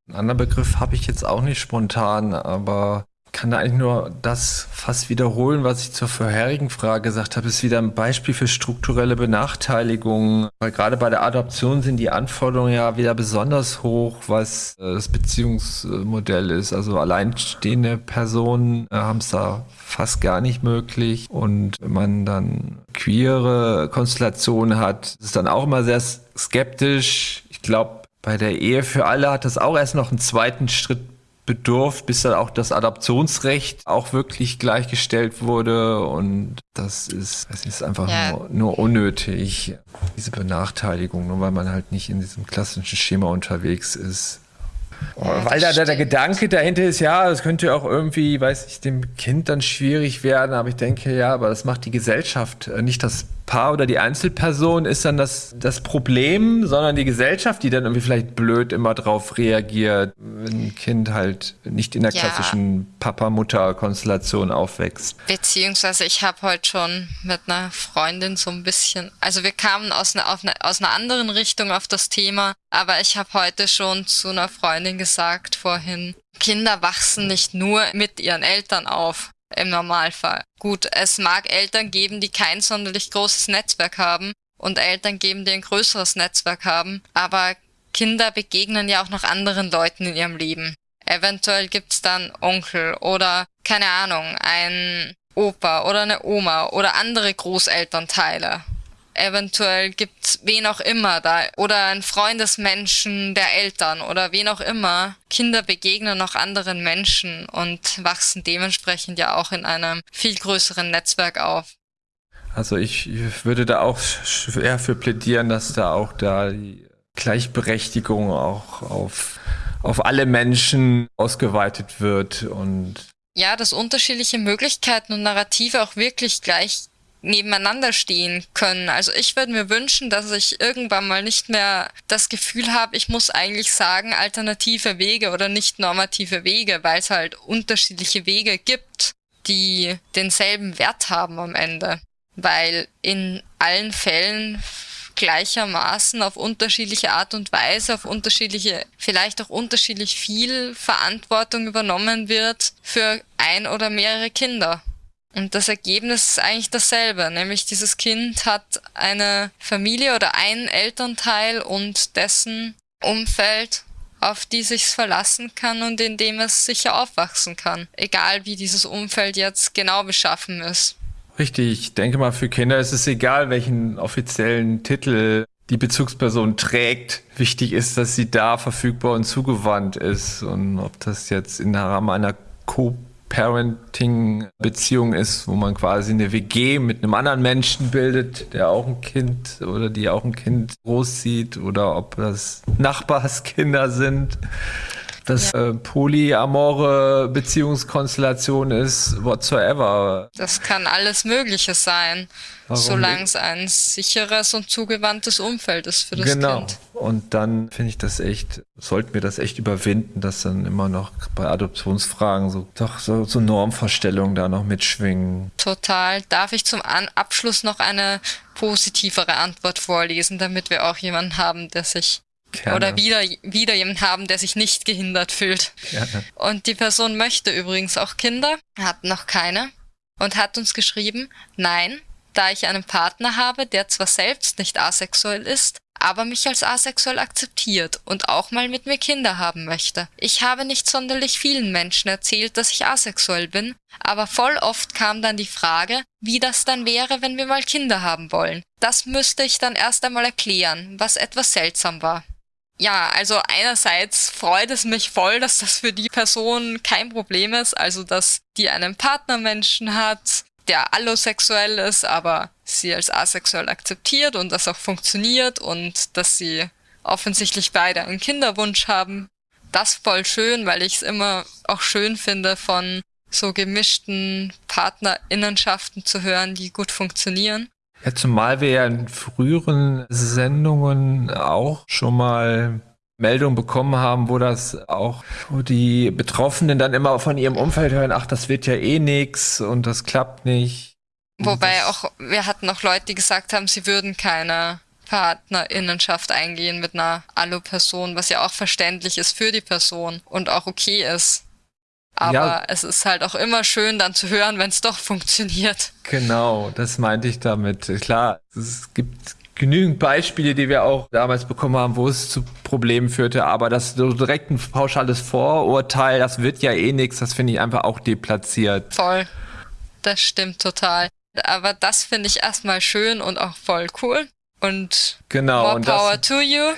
S4: Ein anderer Begriff habe ich jetzt auch nicht spontan, aber kann da eigentlich nur das fast wiederholen, was ich zur vorherigen Frage gesagt habe. Ist wieder ein Beispiel für strukturelle Benachteiligung. Weil gerade bei der Adoption sind die Anforderungen ja wieder besonders hoch, was äh, das Beziehungsmodell ist. Also alleinstehende Personen äh, haben es da fast gar nicht möglich. Und wenn man dann queere Konstellationen hat, ist dann auch immer sehr skeptisch. Ich glaube, bei der Ehe für alle hat das auch erst noch einen zweiten Schritt bedurft, bis dann auch das Adoptionsrecht auch wirklich gleichgestellt wurde. Und das ist, das ist einfach ja. nur, nur, unnötig, diese Benachteiligung, nur weil man halt nicht in diesem klassischen Schema unterwegs ist. Ja, weil da, da der Gedanke dahinter ist, ja, das könnte auch irgendwie, weiß ich, dem Kind dann schwierig werden, aber ich denke, ja, aber das macht die Gesellschaft, äh, nicht das Paar oder die Einzelperson ist dann das, das Problem, sondern die Gesellschaft, die dann irgendwie vielleicht blöd immer drauf reagiert, wenn ein Kind halt nicht in der ja. klassischen Papa-Mutter-Konstellation aufwächst.
S3: Beziehungsweise ich habe heute schon mit einer Freundin so ein bisschen, also wir kamen aus einer, eine, aus einer anderen Richtung auf das Thema, aber ich habe heute schon zu einer Freundin gesagt vorhin, Kinder wachsen nicht nur mit ihren Eltern auf im Normalfall. Gut, es mag Eltern geben, die kein sonderlich großes Netzwerk haben und Eltern geben, die ein größeres Netzwerk haben, aber Kinder begegnen ja auch noch anderen Leuten in ihrem Leben. Eventuell gibt's dann Onkel oder keine Ahnung, ein Opa oder eine Oma oder andere Großelternteile eventuell gibt's wen auch immer da oder ein Freundesmenschen der Eltern oder wen auch immer. Kinder begegnen noch anderen Menschen und wachsen dementsprechend ja auch in einem viel größeren Netzwerk auf.
S4: Also ich würde da auch schwer für plädieren, dass da auch da die Gleichberechtigung auch auf, auf alle Menschen ausgeweitet wird und
S3: ja, dass unterschiedliche Möglichkeiten und Narrative auch wirklich gleich nebeneinander stehen können. Also ich würde mir wünschen, dass ich irgendwann mal nicht mehr das Gefühl habe, ich muss eigentlich sagen alternative Wege oder nicht normative Wege, weil es halt unterschiedliche Wege gibt, die denselben Wert haben am Ende. Weil in allen Fällen gleichermaßen auf unterschiedliche Art und Weise, auf unterschiedliche, vielleicht auch unterschiedlich viel Verantwortung übernommen wird für ein oder mehrere Kinder. Und das Ergebnis ist eigentlich dasselbe, nämlich dieses Kind hat eine Familie oder einen Elternteil und dessen Umfeld, auf die sich's verlassen kann und in dem es sicher aufwachsen kann, egal wie dieses Umfeld jetzt genau beschaffen ist.
S4: Richtig, ich denke mal, für Kinder ist es egal, welchen offiziellen Titel die Bezugsperson trägt. Wichtig ist, dass sie da verfügbar und zugewandt ist. Und ob das jetzt im Rahmen einer Co Parenting-Beziehung ist, wo man quasi eine WG mit einem anderen Menschen bildet, der auch ein Kind oder die auch ein Kind großzieht oder ob das Nachbarskinder sind das ja. äh, polyamore Beziehungskonstellation ist, whatsoever.
S3: Das kann alles Mögliche sein, Warum solange es ein sicheres und zugewandtes Umfeld ist für das genau. Kind.
S4: Genau. Und dann finde ich das echt, sollten wir das echt überwinden, dass dann immer noch bei Adoptionsfragen so doch so, so Normvorstellungen da noch mitschwingen.
S3: Total. Darf ich zum An Abschluss noch eine positivere Antwort vorlesen, damit wir auch jemanden haben, der sich Gerne. Oder wieder, wieder jemanden haben, der sich nicht gehindert fühlt. Gerne. Und die Person möchte übrigens auch Kinder, hat noch keine und hat uns geschrieben, nein, da ich einen Partner habe, der zwar selbst nicht asexuell ist, aber mich als asexuell akzeptiert und auch mal mit mir Kinder haben möchte. Ich habe nicht sonderlich vielen Menschen erzählt, dass ich asexuell bin, aber voll oft kam dann die Frage, wie das dann wäre, wenn wir mal Kinder haben wollen. Das müsste ich dann erst einmal erklären, was etwas seltsam war. Ja, also einerseits freut es mich voll, dass das für die Person kein Problem ist, also dass die einen Partnermenschen hat, der allosexuell ist, aber sie als asexuell akzeptiert und das auch funktioniert und dass sie offensichtlich beide einen Kinderwunsch haben. Das voll schön, weil ich es immer auch schön finde, von so gemischten Partnerinnenschaften zu hören, die gut funktionieren.
S4: Ja, zumal wir ja in früheren Sendungen auch schon mal Meldungen bekommen haben, wo das auch, wo die Betroffenen dann immer von ihrem Umfeld hören, ach, das wird ja eh nix und das klappt nicht.
S3: Wobei auch, wir hatten auch Leute, die gesagt haben, sie würden keine Partnerinnenschaft eingehen mit einer Alu-Person, was ja auch verständlich ist für die Person und auch okay ist. Aber ja. es ist halt auch immer schön dann zu hören, wenn es doch funktioniert.
S4: Genau, das meinte ich damit. Klar, es gibt genügend Beispiele, die wir auch damals bekommen haben, wo es zu Problemen führte, aber das so direkt ein pauschales Vorurteil, das wird ja eh nichts, das finde ich einfach auch deplatziert.
S3: Voll. Das stimmt total. Aber das finde ich erstmal schön und auch voll cool. Und
S4: genau,
S3: more
S4: und
S3: power das, to you.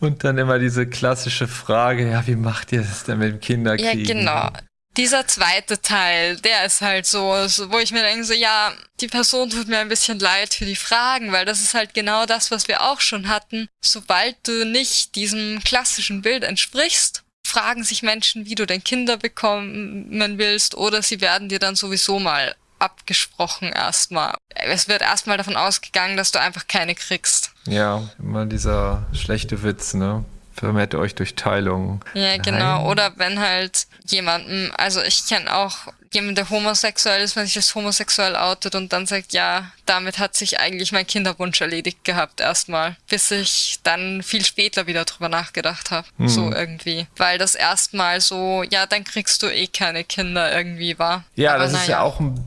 S4: Und dann immer diese klassische Frage, ja, wie macht ihr das denn mit dem Kinderkriegen?
S3: Ja, genau. Dieser zweite Teil, der ist halt so, wo ich mir denke, so, ja, die Person tut mir ein bisschen leid für die Fragen, weil das ist halt genau das, was wir auch schon hatten. Sobald du nicht diesem klassischen Bild entsprichst, fragen sich Menschen, wie du denn Kinder bekommen willst, oder sie werden dir dann sowieso mal abgesprochen erstmal. Es wird erstmal davon ausgegangen, dass du einfach keine kriegst.
S4: Ja, immer dieser schlechte Witz, ne? Vermehrt euch durch Teilung.
S3: Ja, genau. Nein. Oder wenn halt jemanden, also ich kenne auch jemanden, der homosexuell ist, wenn sich als homosexuell outet und dann sagt, ja, damit hat sich eigentlich mein Kinderwunsch erledigt gehabt erstmal, bis ich dann viel später wieder drüber nachgedacht habe. Mhm. So irgendwie. Weil das erstmal so, ja, dann kriegst du eh keine Kinder irgendwie war.
S4: Ja, Aber das ist ja auch ein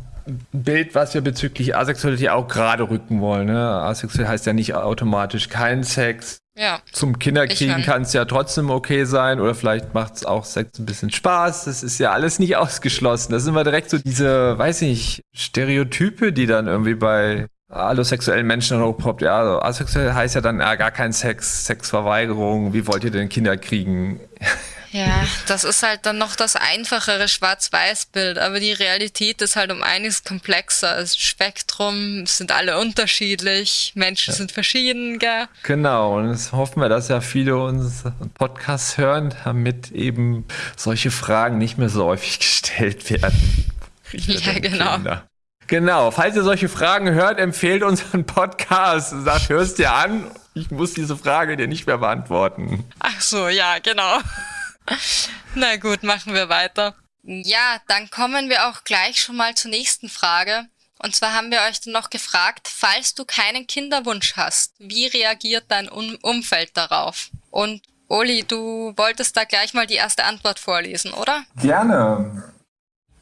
S4: Bild, was wir bezüglich Asexualität auch gerade rücken wollen. Ne? Asexuell heißt ja nicht automatisch kein Sex.
S3: Ja.
S4: Zum Kinderkriegen kann es ja trotzdem okay sein oder vielleicht macht es auch Sex ein bisschen Spaß. Das ist ja alles nicht ausgeschlossen. Das sind wir direkt so diese, weiß ich, Stereotype, die dann irgendwie bei allosexuellen Menschen dann hochpoppt. Ja, also asexuell heißt ja dann ja, gar kein Sex, Sexverweigerung. Wie wollt ihr denn Kinder kriegen?
S3: Ja, das ist halt dann noch das einfachere Schwarz-Weiß-Bild, aber die Realität ist halt um einiges komplexer. Das Spektrum sind alle unterschiedlich, Menschen ja. sind verschieden, gell?
S4: Genau, und jetzt hoffen wir, dass ja viele uns Podcasts hören, damit eben solche Fragen nicht mehr so häufig gestellt werden.
S3: Ja, genau. Kinder.
S4: Genau, falls ihr solche Fragen hört, empfehlt unseren Podcast. Sagt, hörst dir an, ich muss diese Frage dir nicht mehr beantworten.
S3: Ach so, ja, genau. Na gut, machen wir weiter. Ja, dann kommen wir auch gleich schon mal zur nächsten Frage. Und zwar haben wir euch dann noch gefragt, falls du keinen Kinderwunsch hast, wie reagiert dein um Umfeld darauf? Und Oli, du wolltest da gleich mal die erste Antwort vorlesen, oder?
S4: Gerne.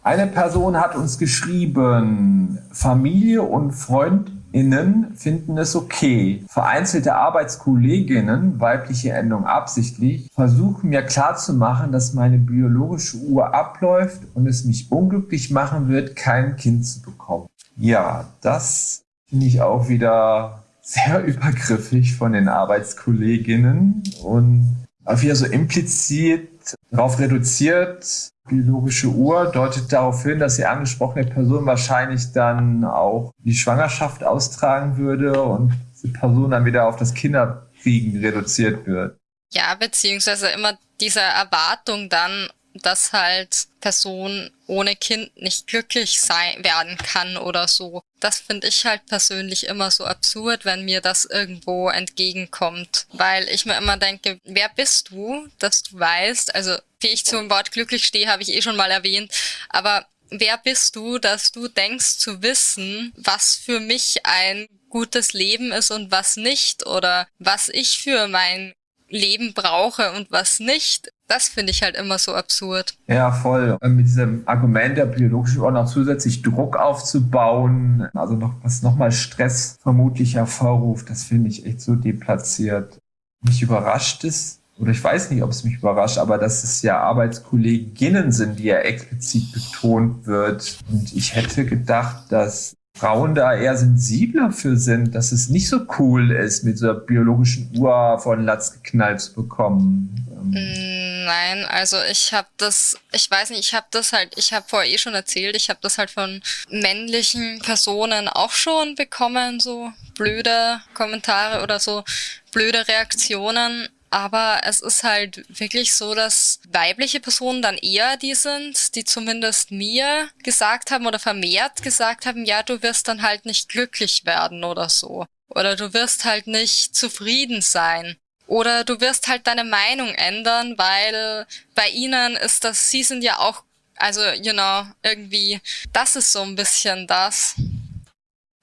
S4: Eine Person hat uns geschrieben, Familie und Freund Innen finden es okay. Vereinzelte Arbeitskolleginnen, weibliche Endung absichtlich, versuchen mir klarzumachen, dass meine biologische Uhr abläuft und es mich unglücklich machen wird, kein Kind zu bekommen. Ja, das finde ich auch wieder sehr übergriffig von den Arbeitskolleginnen und auch wieder so implizit darauf reduziert, biologische Uhr deutet darauf hin, dass die angesprochene Person wahrscheinlich dann auch die Schwangerschaft austragen würde und die Person dann wieder auf das Kinderkriegen reduziert wird.
S3: Ja, beziehungsweise immer diese Erwartung dann, dass halt Person ohne Kind nicht glücklich sein werden kann oder so. Das finde ich halt persönlich immer so absurd, wenn mir das irgendwo entgegenkommt. Weil ich mir immer denke, wer bist du, dass du weißt, also wie ich zum Wort glücklich stehe, habe ich eh schon mal erwähnt, aber wer bist du, dass du denkst zu wissen, was für mich ein gutes Leben ist und was nicht oder was ich für mein Leben brauche und was nicht. Das finde ich halt immer so absurd.
S4: Ja, voll. Mit diesem Argument der biologischen Uhr noch zusätzlich Druck aufzubauen, also noch was nochmal Stress vermutlich hervorruft, das finde ich echt so deplatziert. Mich überrascht es, oder ich weiß nicht, ob es mich überrascht, aber dass es ja Arbeitskolleginnen sind, die ja explizit betont wird. Und ich hätte gedacht, dass Frauen da eher sensibler für sind, dass es nicht so cool ist, mit so einer biologischen Uhr von Latz geknallt zu bekommen.
S3: Mm, nein, also ich habe das, ich weiß nicht, ich habe das halt, ich habe vorher eh schon erzählt, ich habe das halt von männlichen Personen auch schon bekommen, so blöde Kommentare oder so blöde Reaktionen. Aber es ist halt wirklich so, dass weibliche Personen dann eher die sind, die zumindest mir gesagt haben oder vermehrt gesagt haben, ja, du wirst dann halt nicht glücklich werden oder so. Oder du wirst halt nicht zufrieden sein. Oder du wirst halt deine Meinung ändern, weil bei ihnen ist das, sie sind ja auch, also, you know, irgendwie, das ist so ein bisschen das.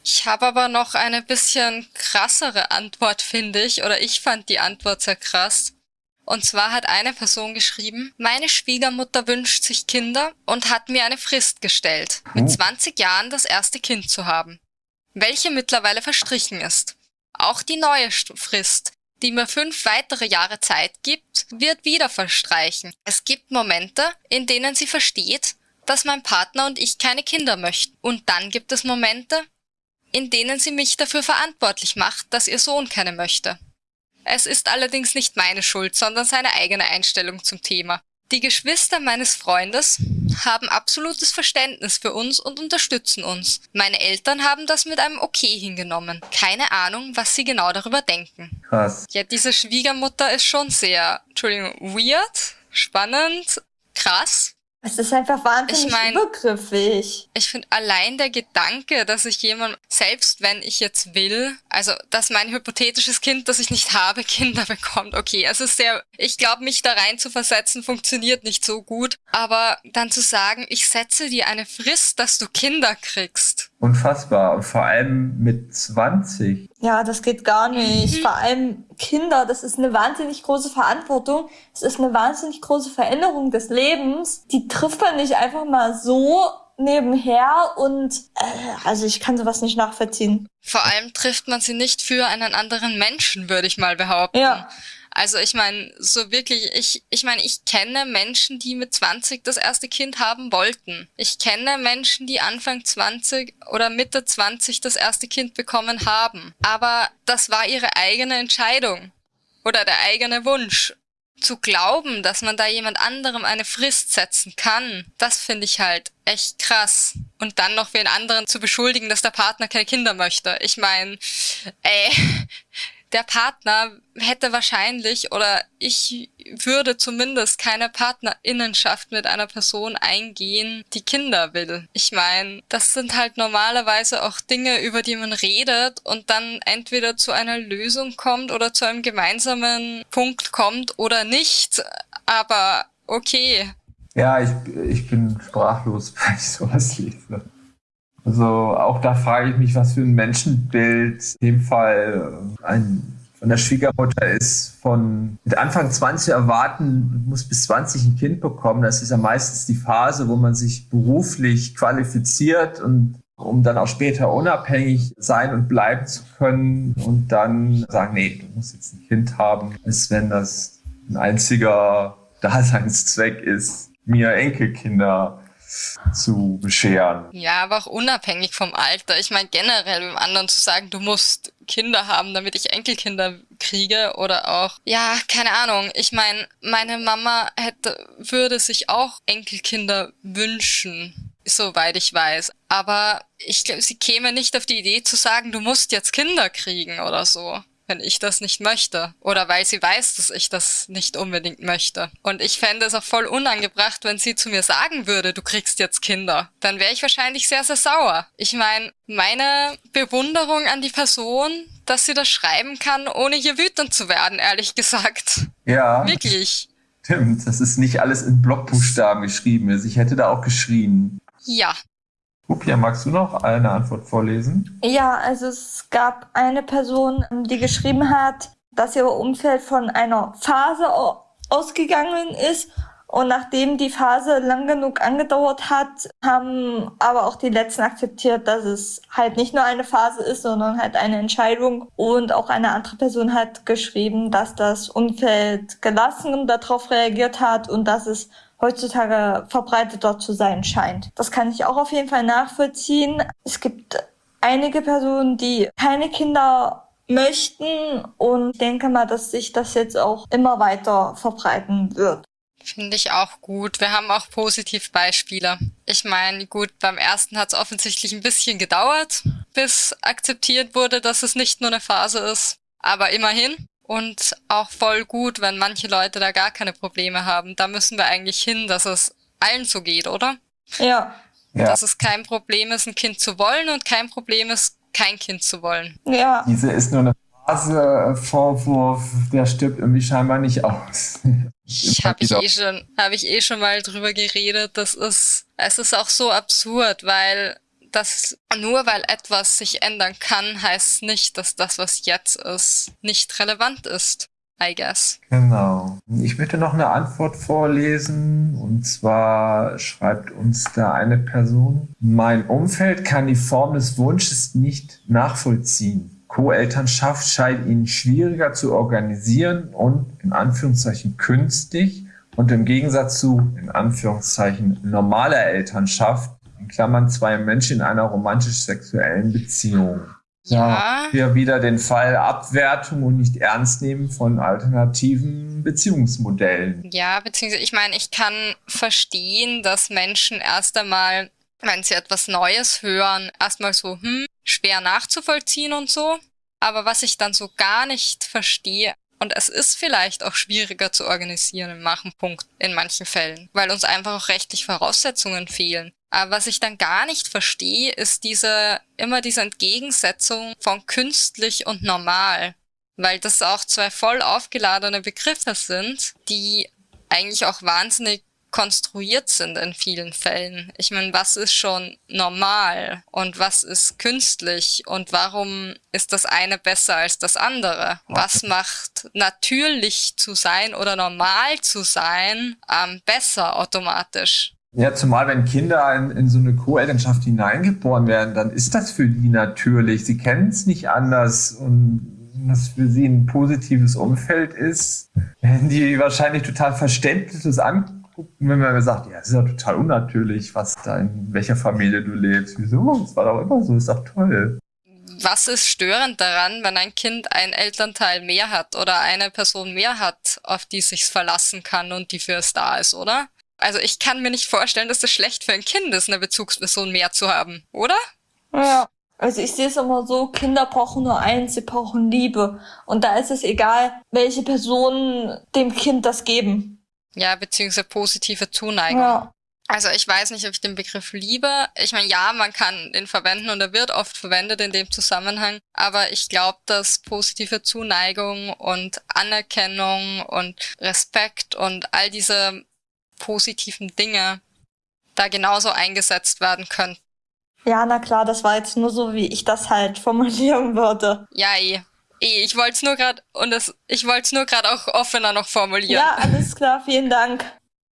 S3: Ich habe aber noch eine bisschen krassere Antwort, finde ich, oder ich fand die Antwort sehr krass. Und zwar hat eine Person geschrieben, meine Schwiegermutter wünscht sich Kinder und hat mir eine Frist gestellt, mit 20 hm. Jahren das erste Kind zu haben, welche mittlerweile verstrichen ist. Auch die neue Frist, die mir fünf weitere Jahre Zeit gibt, wird wieder verstreichen. Es gibt Momente, in denen sie versteht, dass mein Partner und ich keine Kinder möchten. Und dann gibt es Momente, in denen sie mich dafür verantwortlich macht, dass ihr Sohn keine möchte. Es ist allerdings nicht meine Schuld, sondern seine eigene Einstellung zum Thema. Die Geschwister meines Freundes haben absolutes Verständnis für uns und unterstützen uns. Meine Eltern haben das mit einem Okay hingenommen. Keine Ahnung, was sie genau darüber denken.
S4: Krass.
S3: Ja, diese Schwiegermutter ist schon sehr, Entschuldigung, weird, spannend, krass.
S5: Es ist einfach wahnsinnig
S3: Ich mein-
S5: übergriffig.
S3: Ich finde allein der Gedanke, dass ich jemand, selbst wenn ich jetzt will, also dass mein hypothetisches Kind, das ich nicht habe, Kinder bekommt, okay, es ist sehr, ich glaube, mich da rein zu versetzen, funktioniert nicht so gut. Aber dann zu sagen, ich setze dir eine Frist, dass du Kinder kriegst.
S4: Unfassbar. Und vor allem mit 20.
S5: Ja, das geht gar nicht. Vor allem Kinder, das ist eine wahnsinnig große Verantwortung. Es ist eine wahnsinnig große Veränderung des Lebens. Die trifft man nicht einfach mal so nebenher und äh, also ich kann sowas nicht nachvollziehen.
S3: Vor allem trifft man sie nicht für einen anderen Menschen, würde ich mal behaupten.
S5: Ja.
S3: Also ich meine, so wirklich, ich, ich meine, ich kenne Menschen, die mit 20 das erste Kind haben wollten. Ich kenne Menschen, die Anfang 20 oder Mitte 20 das erste Kind bekommen haben. Aber das war ihre eigene Entscheidung oder der eigene Wunsch. Zu glauben, dass man da jemand anderem eine Frist setzen kann, das finde ich halt echt krass. Und dann noch den anderen zu beschuldigen, dass der Partner keine Kinder möchte. Ich meine, ey, der Partner hätte wahrscheinlich oder ich würde zumindest keine Partnerinnenschaft mit einer Person eingehen, die Kinder will. Ich meine, das sind halt normalerweise auch Dinge, über die man redet und dann entweder zu einer Lösung kommt oder zu einem gemeinsamen Punkt kommt oder nicht. Aber okay.
S4: Ja, ich, ich bin sprachlos, wenn ich sowas lese. Also auch da frage ich mich, was für ein Menschenbild in dem Fall äh, ein von der Schwiegermutter ist, von mit Anfang 20 erwarten, muss bis 20 ein Kind bekommen. Das ist ja meistens die Phase, wo man sich beruflich qualifiziert und um dann auch später unabhängig sein und bleiben zu können und dann sagen, nee, du musst jetzt ein Kind haben, als wenn das ein einziger Daseinszweck ist, mir Enkelkinder zu bescheren.
S3: Ja, aber auch unabhängig vom Alter. Ich meine generell dem anderen zu sagen, du musst Kinder haben, damit ich Enkelkinder kriege oder auch, ja, keine Ahnung. Ich meine, meine Mama hätte, würde sich auch Enkelkinder wünschen, soweit ich weiß. Aber ich glaube, sie käme nicht auf die Idee zu sagen, du musst jetzt Kinder kriegen oder so wenn ich das nicht möchte. Oder weil sie weiß, dass ich das nicht unbedingt möchte. Und ich fände es auch voll unangebracht, wenn sie zu mir sagen würde, du kriegst jetzt Kinder. Dann wäre ich wahrscheinlich sehr, sehr sauer. Ich meine, meine Bewunderung an die Person, dass sie das schreiben kann, ohne hier wütend zu werden, ehrlich gesagt.
S4: Ja,
S3: Wirklich.
S4: stimmt. Das ist nicht alles in Blockbuchstaben geschrieben. Also ich hätte da auch geschrien.
S3: Ja.
S4: Upia, magst du noch eine Antwort vorlesen?
S5: Ja, also es gab eine Person, die geschrieben hat, dass ihr Umfeld von einer Phase au- ausgegangen ist und nachdem die Phase lang genug angedauert hat, haben aber auch die Letzten akzeptiert, dass es halt nicht nur eine Phase ist, sondern halt eine Entscheidung. Und auch eine andere Person hat geschrieben, dass das Umfeld gelassen darauf reagiert hat und dass es heutzutage verbreiteter zu sein scheint. Das kann ich auch auf jeden Fall nachvollziehen. Es gibt einige Personen, die keine Kinder möchten und ich denke mal, dass sich das jetzt auch immer weiter verbreiten wird.
S3: Finde ich auch gut. Wir haben auch Positivbeispiele. Ich meine, gut, beim ersten hat es offensichtlich ein bisschen gedauert, bis akzeptiert wurde, dass es nicht nur eine Phase ist. Aber immerhin. Und auch voll gut, wenn manche Leute da gar keine Probleme haben. Da müssen wir eigentlich hin, dass es allen so geht, oder?
S5: Ja,
S4: Ja.
S3: Dass es kein Problem ist, ein Kind zu wollen und kein Problem ist, kein Kind zu wollen.
S5: ja.
S4: Diese ist nur eine Phase, Vorwurf, der stirbt irgendwie scheinbar nicht aus.
S3: Ich habe ich eh schon, habe ich eh schon mal drüber geredet. Das ist, es ist auch so absurd, weil das nur weil etwas sich ändern kann, heißt nicht, dass das, was jetzt ist, nicht relevant ist. I guess.
S4: Genau. Ich möchte noch eine Antwort vorlesen. Und zwar schreibt uns da eine Person, mein Umfeld kann die Form des Wunsches nicht nachvollziehen. Co-Elternschaft scheint ihnen schwieriger zu organisieren und in Anführungszeichen künstlich und im Gegensatz zu in Anführungszeichen normaler Elternschaft, in Klammern zwei Menschen in einer romantisch-sexuellen Beziehung.
S3: Ja.
S4: Hier wieder den Fall Abwertung und nicht ernst nehmen von alternativen Beziehungsmodellen.
S3: Ja, beziehungsweise ich meine, ich kann verstehen, dass Menschen erst einmal, wenn sie etwas Neues hören, erstmal so, hm, schwer nachzuvollziehen und so. Aber was ich dann so gar nicht verstehe, Und es ist vielleicht auch schwieriger zu organisieren im Machenpunkt in manchen Fällen, weil uns einfach auch rechtlich Voraussetzungen fehlen. Aber was ich dann gar nicht verstehe, ist diese, immer diese Entgegensetzung von künstlich und normal. Weil das auch zwei voll aufgeladene Begriffe sind, die eigentlich auch wahnsinnig konstruiert sind in vielen Fällen. Ich meine, was ist schon normal und was ist künstlich und warum ist das eine besser als das andere? Was macht natürlich zu sein oder normal zu sein ähm, besser automatisch?
S4: Ja, zumal wenn Kinder in, in so eine Co-Elternschaft hineingeboren werden, dann ist das für die natürlich. Sie kennen es nicht anders und was für sie ein positives Umfeld ist, werden die wahrscheinlich total verständliches an wenn man sagt, ja, es ist ja total unnatürlich, was da in welcher Familie du lebst. Wieso? Das war doch immer so, ist doch toll.
S3: Was ist störend daran, wenn ein Kind einen Elternteil mehr hat oder eine Person mehr hat, auf die sich's verlassen kann und die für es da ist, oder? Also ich kann mir nicht vorstellen, dass es schlecht für ein Kind ist, eine Bezugsperson mehr zu haben, oder?
S5: Ja. Also ich sehe es immer so, Kinder brauchen nur eins, sie brauchen Liebe. Und da ist es egal, welche Personen dem Kind das geben.
S3: Ja, beziehungsweise positive Zuneigung. Ja. Also ich weiß nicht, ob ich den Begriff liebe. Ich meine, ja, man kann den verwenden und er wird oft verwendet in dem Zusammenhang, aber ich glaube, dass positive Zuneigung und Anerkennung und Respekt und all diese positiven Dinge da genauso eingesetzt werden können.
S5: Ja, na klar, das war jetzt nur so, wie ich das halt formulieren würde.
S3: Ja, eh. Eh, ich wollte es nur gerade und das, ich wollte es nur gerade auch offener noch formulieren.
S5: Ja, alles klar, vielen Dank.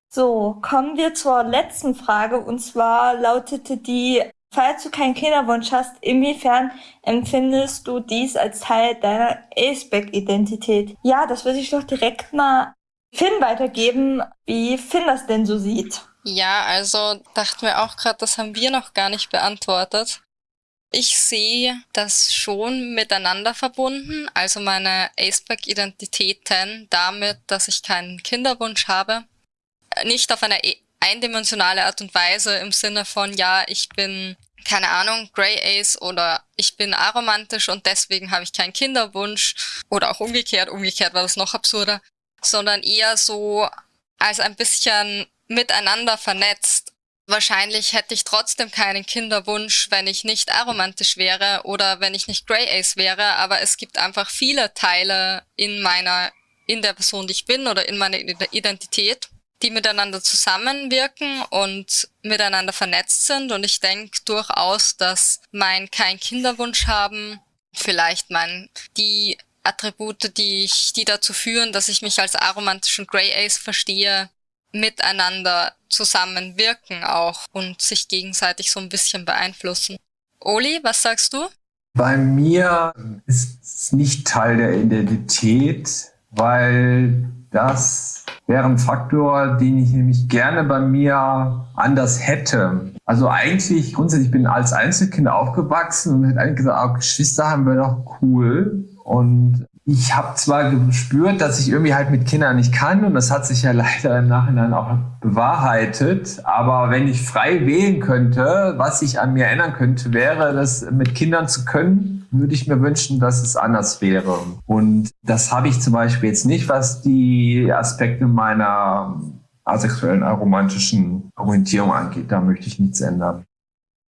S5: So, kommen wir zur letzten Frage und zwar lautete die, falls du keinen Kinderwunsch hast, inwiefern empfindest du dies als Teil deiner Aceback-Identität? Ja, das würde ich doch direkt mal Finn weitergeben, wie Finn das denn so sieht.
S3: Ja, also dachten wir auch gerade, das haben wir noch gar nicht beantwortet. Ich sehe das schon miteinander verbunden, also meine Aceback-Identitäten damit, dass ich keinen Kinderwunsch habe. Nicht auf eine e-, eindimensionale Art und Weise im Sinne von, ja, ich bin, keine Ahnung, Grey Ace oder ich bin aromantisch und deswegen habe ich keinen Kinderwunsch oder auch umgekehrt, umgekehrt war das noch absurder, sondern eher so als ein bisschen miteinander vernetzt. Wahrscheinlich hätte ich trotzdem keinen Kinderwunsch, wenn ich nicht aromantisch wäre oder wenn ich nicht Grey Ace wäre, aber es gibt einfach viele Teile in meiner, in der Person, die ich bin oder in meiner Identität, die miteinander zusammenwirken und miteinander vernetzt sind. Und ich denke durchaus, dass mein kein Kinderwunsch haben, vielleicht mein, die Attribute, die ich, die dazu führen, dass ich mich als aromantischen Grey Ace verstehe, miteinander zusammenwirken auch und sich gegenseitig so ein bisschen beeinflussen. Oli, was sagst du?
S4: Bei mir ist es nicht Teil der Identität, weil das wäre ein Faktor, den ich nämlich gerne bei mir anders hätte. Also eigentlich grundsätzlich bin ich als Einzelkind aufgewachsen und hätte eigentlich gesagt, ah, Geschwister haben wir doch cool. Und ich habe zwar gespürt, dass ich irgendwie halt mit Kindern nicht kann und das hat sich ja leider im Nachhinein auch bewahrheitet, aber wenn ich frei wählen könnte, was ich an mir ändern könnte, wäre das mit Kindern zu können, würde ich mir wünschen, dass es anders wäre. Und das habe ich zum Beispiel jetzt nicht, was die Aspekte meiner asexuellen, aromantischen Orientierung angeht. Da möchte ich nichts ändern.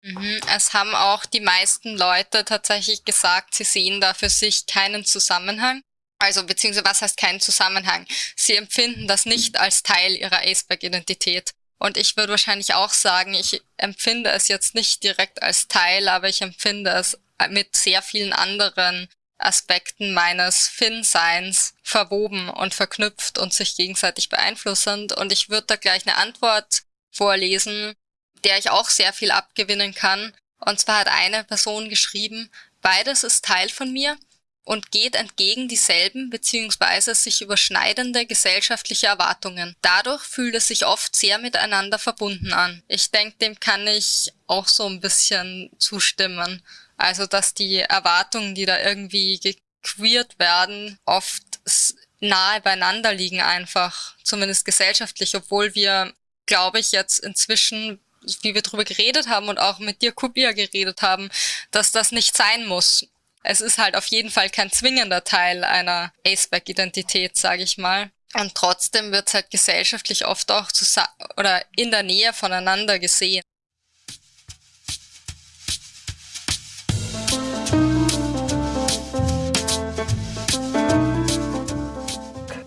S3: Mhm. Es haben auch die meisten Leute tatsächlich gesagt, sie sehen da für sich keinen Zusammenhang. Also beziehungsweise was heißt keinen Zusammenhang? Sie empfinden das nicht als Teil ihrer Aceback-Identität. Und ich würde wahrscheinlich auch sagen, ich empfinde es jetzt nicht direkt als Teil, aber ich empfinde es mit sehr vielen anderen Aspekten meines Finn-Seins verwoben und verknüpft und sich gegenseitig beeinflussend. Und ich würde da gleich eine Antwort vorlesen, der ich auch sehr viel abgewinnen kann. Und zwar hat eine Person geschrieben, beides ist Teil von mir und geht entgegen dieselben bzw. sich überschneidende gesellschaftliche Erwartungen. Dadurch fühlt es sich oft sehr miteinander verbunden an. Ich denke, dem kann ich auch so ein bisschen zustimmen. Also, dass die Erwartungen, die da irgendwie gequeert werden, oft nahe beieinander liegen einfach, zumindest gesellschaftlich, obwohl wir, glaube ich, jetzt inzwischen wie wir drüber geredet haben und auch mit dir, Kubia, geredet haben, dass das nicht sein muss. Es ist halt auf jeden Fall kein zwingender Teil einer Aceback-Identität, sage ich mal. Und trotzdem wird es halt gesellschaftlich oft auch oder in der Nähe voneinander gesehen.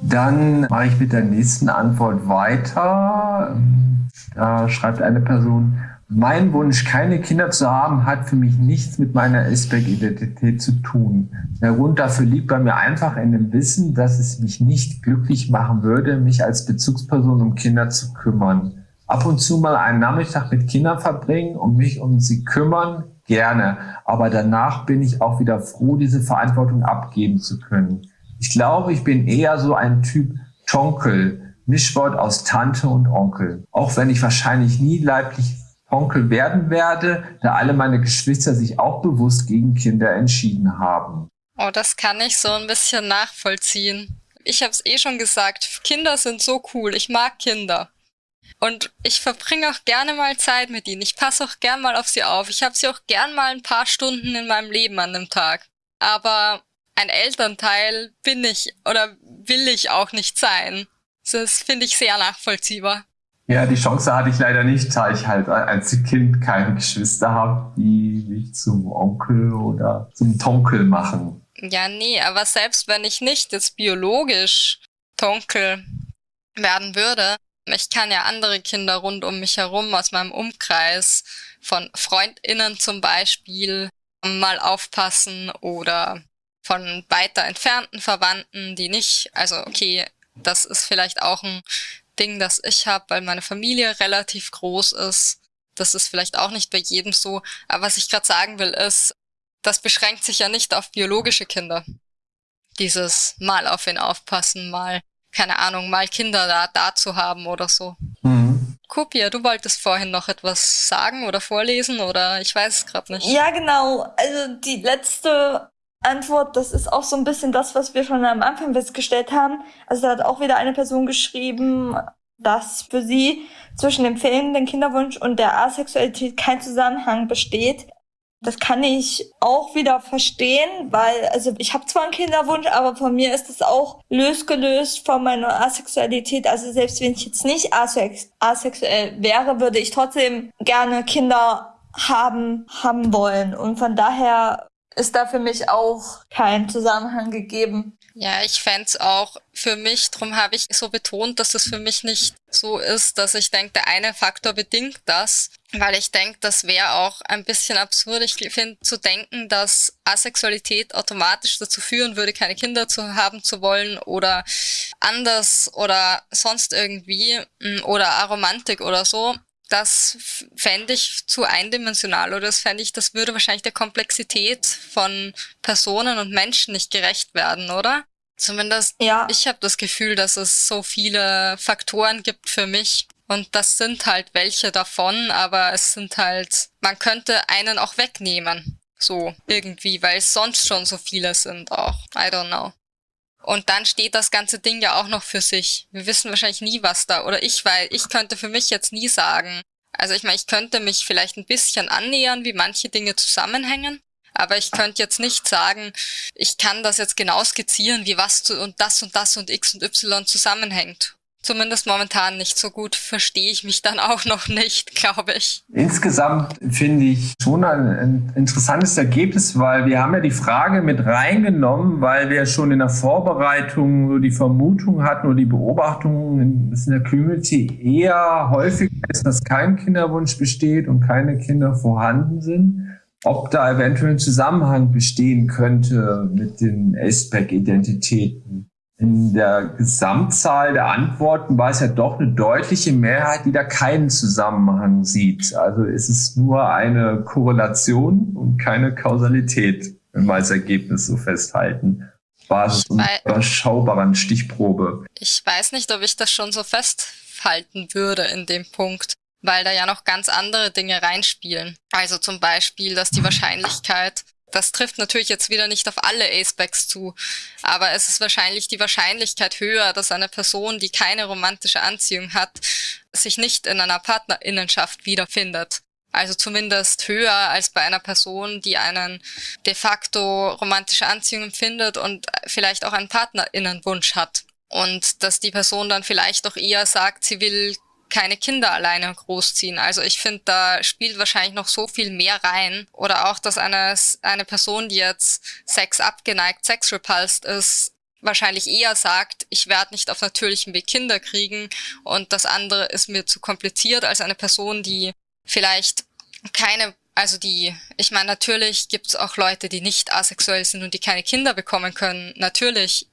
S4: Dann mache ich mit der nächsten Antwort weiter. Da schreibt eine Person, mein Wunsch, keine Kinder zu haben, hat für mich nichts mit meiner Asperg-Identität zu tun. Der Grund dafür liegt bei mir einfach in dem Wissen, dass es mich nicht glücklich machen würde, mich als Bezugsperson um Kinder zu kümmern. Ab und zu mal einen Nachmittag mit Kindern verbringen und mich um sie kümmern, gerne. Aber danach bin ich auch wieder froh, diese Verantwortung abgeben zu können. Ich glaube, ich bin eher so ein Typ Tonkel, Mischwort aus Tante und Onkel. Auch wenn ich wahrscheinlich nie leiblich Onkel werden werde, da alle meine Geschwister sich auch bewusst gegen Kinder entschieden haben.
S3: Oh, das kann ich so ein bisschen nachvollziehen. Ich habe es eh schon gesagt, Kinder sind so cool, ich mag Kinder. Und ich verbringe auch gerne mal Zeit mit ihnen. Ich passe auch gern mal auf sie auf. Ich habe sie auch gern mal ein paar Stunden in meinem Leben an dem Tag. Aber ein Elternteil bin ich oder will ich auch nicht sein. Das finde ich sehr nachvollziehbar.
S4: Ja, die Chance hatte ich leider nicht, da ich halt als Kind keine Geschwister habe, die mich zum Onkel oder zum Tonkel machen.
S3: Ja, nee, aber selbst wenn ich nicht jetzt biologisch Tonkel werden würde, ich kann ja andere Kinder rund um mich herum aus meinem Umkreis von Freundinnen zum Beispiel mal aufpassen oder von weiter entfernten Verwandten, die nicht, also okay, das ist vielleicht auch ein Ding, das ich habe, weil meine Familie relativ groß ist. Das ist vielleicht auch nicht bei jedem so. Aber was ich gerade sagen will, ist, das beschränkt sich ja nicht auf biologische Kinder. Dieses mal auf ihn aufpassen, mal, keine Ahnung, mal Kinder da, da zu haben oder so. Mhm. Kupia, du wolltest vorhin noch etwas sagen oder vorlesen oder ich weiß es gerade nicht.
S5: Ja, genau. Also die letzte Antwort, das ist auch so ein bisschen das, was wir schon am Anfang festgestellt haben. Also da hat auch wieder eine Person geschrieben, dass für sie zwischen dem fehlenden Kinderwunsch und der Asexualität kein Zusammenhang besteht. Das kann ich auch wieder verstehen, weil also ich habe zwar einen Kinderwunsch, aber von mir ist es auch losgelöst von meiner Asexualität. Also selbst wenn ich jetzt nicht asex asexuell wäre, würde ich trotzdem gerne Kinder haben haben wollen und von daher ist da für mich auch kein Zusammenhang gegeben.
S3: Ja, ich fände auch für mich, darum habe ich so betont, dass es für mich nicht so ist, dass ich denke, der eine Faktor bedingt das, weil ich denke, das wäre auch ein bisschen absurd. Ich finde zu denken, dass Asexualität automatisch dazu führen würde, keine Kinder zu haben zu wollen oder anders oder sonst irgendwie mm, oder Aromantik oder so das fände ich zu eindimensional oder das fände ich, das würde wahrscheinlich der Komplexität von Personen und Menschen nicht gerecht werden, oder? Zumindest ja. ich habe das Gefühl, dass es so viele Faktoren gibt für mich und das sind halt welche davon, aber es sind halt, man könnte einen auch wegnehmen. So, irgendwie, weil es sonst schon so viele sind auch. I don't know. Und dann steht das ganze Ding ja auch noch für sich. Wir wissen wahrscheinlich nie, was da, oder ich, weil ich könnte für mich jetzt nie sagen. Also ich meine, ich könnte mich vielleicht ein bisschen annähern, wie manche Dinge zusammenhängen. Aber ich könnte jetzt nicht sagen, ich kann das jetzt genau skizzieren, wie was zu, und das und das und X und Y zusammenhängt zumindest momentan nicht so gut verstehe ich mich dann auch noch nicht, glaube ich.
S4: Insgesamt finde ich schon ein, interessantes Ergebnis, weil wir haben ja die Frage mit reingenommen, weil wir schon in der Vorbereitung so die Vermutung hatten oder die Beobachtung in, in der Community eher häufig ist, dass kein Kinderwunsch besteht und keine Kinder vorhanden sind ob da eventuell ein Zusammenhang bestehen könnte mit den ASPEC-Identitäten in der Gesamtzahl der Antworten war es ja doch eine deutliche Mehrheit, die da keinen Zusammenhang sieht. Also ist es nur eine Korrelation und keine Kausalität, wenn wir als Ergebnis so festhalten. Basis einer überschaubaren Stichprobe.
S3: Ich weiß nicht, ob ich das schon so festhalten würde in dem Punkt, weil da ja noch ganz andere Dinge reinspielen. Also zum Beispiel, dass die Wahrscheinlichkeit, das trifft natürlich jetzt wieder nicht auf alle Acebacks zu, aber es ist wahrscheinlich die Wahrscheinlichkeit höher, dass eine Person, die keine romantische Anziehung hat, sich nicht in einer Partnerinnenschaft wiederfindet. Also zumindest höher als bei einer Person, die einen de facto romantische Anziehung empfindet und vielleicht auch einen Partnerinnenwunsch hat. Und dass die Person dann vielleicht auch eher sagt, sie will keine Kinder alleine großziehen. Also ich finde, da spielt wahrscheinlich noch so viel mehr rein. Oder auch, dass eine, eine Person, die jetzt Sex abgeneigt, Sex repulsed ist, wahrscheinlich eher sagt, ich werde nicht auf natürlichem Weg Kinder kriegen und das andere ist mir zu kompliziert als eine Person, die vielleicht keine, also die, ich meine, natürlich gibt es auch Leute, die nicht asexuell sind und die keine Kinder bekommen können. Natürlich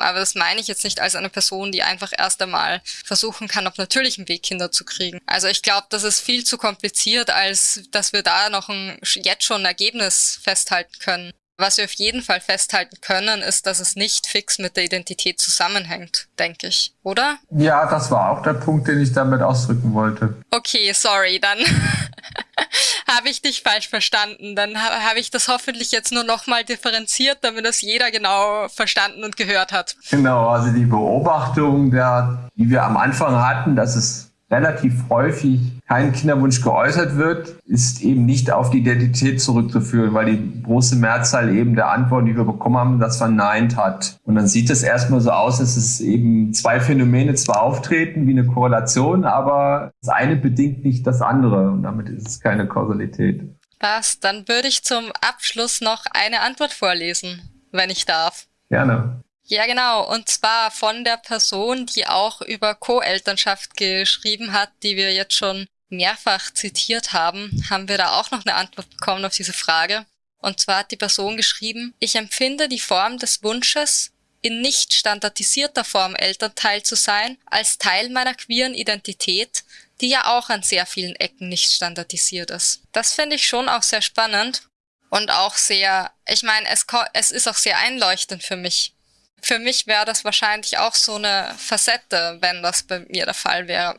S3: aber das meine ich jetzt nicht als eine Person, die einfach erst einmal versuchen kann, auf natürlichem Weg Kinder zu kriegen. Also ich glaube, das ist viel zu kompliziert, als dass wir da noch ein, jetzt schon ein Ergebnis festhalten können. Was wir auf jeden Fall festhalten können, ist, dass es nicht fix mit der Identität zusammenhängt, denke ich, oder?
S4: Ja, das war auch der Punkt, den ich damit ausdrücken wollte.
S3: Okay, sorry, dann habe ich dich falsch verstanden. Dann ha habe ich das hoffentlich jetzt nur nochmal differenziert, damit das jeder genau verstanden und gehört hat.
S4: Genau, also die Beobachtung, der, die wir am Anfang hatten, dass es relativ häufig kein Kinderwunsch geäußert wird, ist eben nicht auf die Identität zurückzuführen, weil die große Mehrzahl eben der Antworten, die wir bekommen haben, das verneint hat. Und dann sieht es erstmal so aus, dass es eben zwei Phänomene zwar auftreten wie eine Korrelation, aber das eine bedingt nicht das andere und damit ist es keine Kausalität.
S3: Was? Dann würde ich zum Abschluss noch eine Antwort vorlesen, wenn ich darf.
S4: Gerne.
S3: Ja, genau. Und zwar von der Person, die auch über Co-Elternschaft geschrieben hat, die wir jetzt schon mehrfach zitiert haben, haben wir da auch noch eine Antwort bekommen auf diese Frage. Und zwar hat die Person geschrieben, ich empfinde die Form des Wunsches, in nicht standardisierter Form Elternteil zu sein, als Teil meiner queeren Identität, die ja auch an sehr vielen Ecken nicht standardisiert ist. Das finde ich schon auch sehr spannend und auch sehr, ich meine, es, es ist auch sehr einleuchtend für mich, für mich wäre das wahrscheinlich auch so eine Facette, wenn das bei mir der Fall wäre.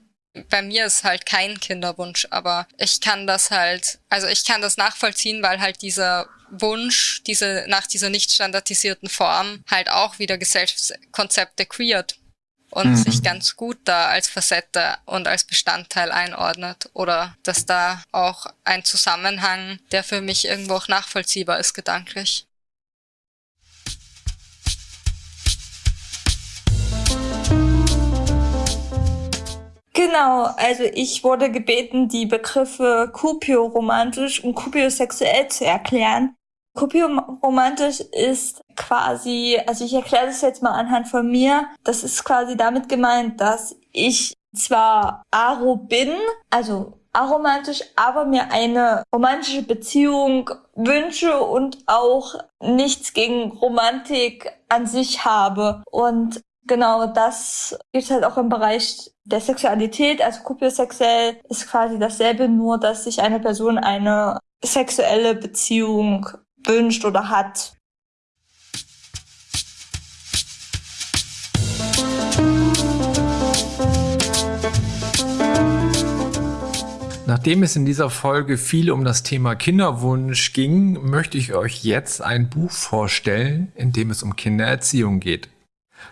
S3: Bei mir ist halt kein Kinderwunsch, aber ich kann das halt, also ich kann das nachvollziehen, weil halt dieser Wunsch, diese, nach dieser nicht standardisierten Form halt auch wieder Gesellschaftskonzepte queert und mhm. sich ganz gut da als Facette und als Bestandteil einordnet oder dass da auch ein Zusammenhang, der für mich irgendwo auch nachvollziehbar ist, gedanklich.
S5: Genau, also ich wurde gebeten, die Begriffe Kupio-romantisch und Kupio-sexuell zu erklären. Kupio-romantisch ist quasi, also ich erkläre das jetzt mal anhand von mir, das ist quasi damit gemeint, dass ich zwar aro bin, also aromantisch, aber mir eine romantische Beziehung wünsche und auch nichts gegen Romantik an sich habe. Und genau das gibt halt auch im Bereich der Sexualität. Also kupiosexuell ist quasi dasselbe, nur dass sich eine Person eine sexuelle Beziehung wünscht oder hat.
S4: Nachdem es in dieser Folge viel um das Thema Kinderwunsch ging, möchte ich euch jetzt ein Buch vorstellen, in dem es um Kindererziehung geht.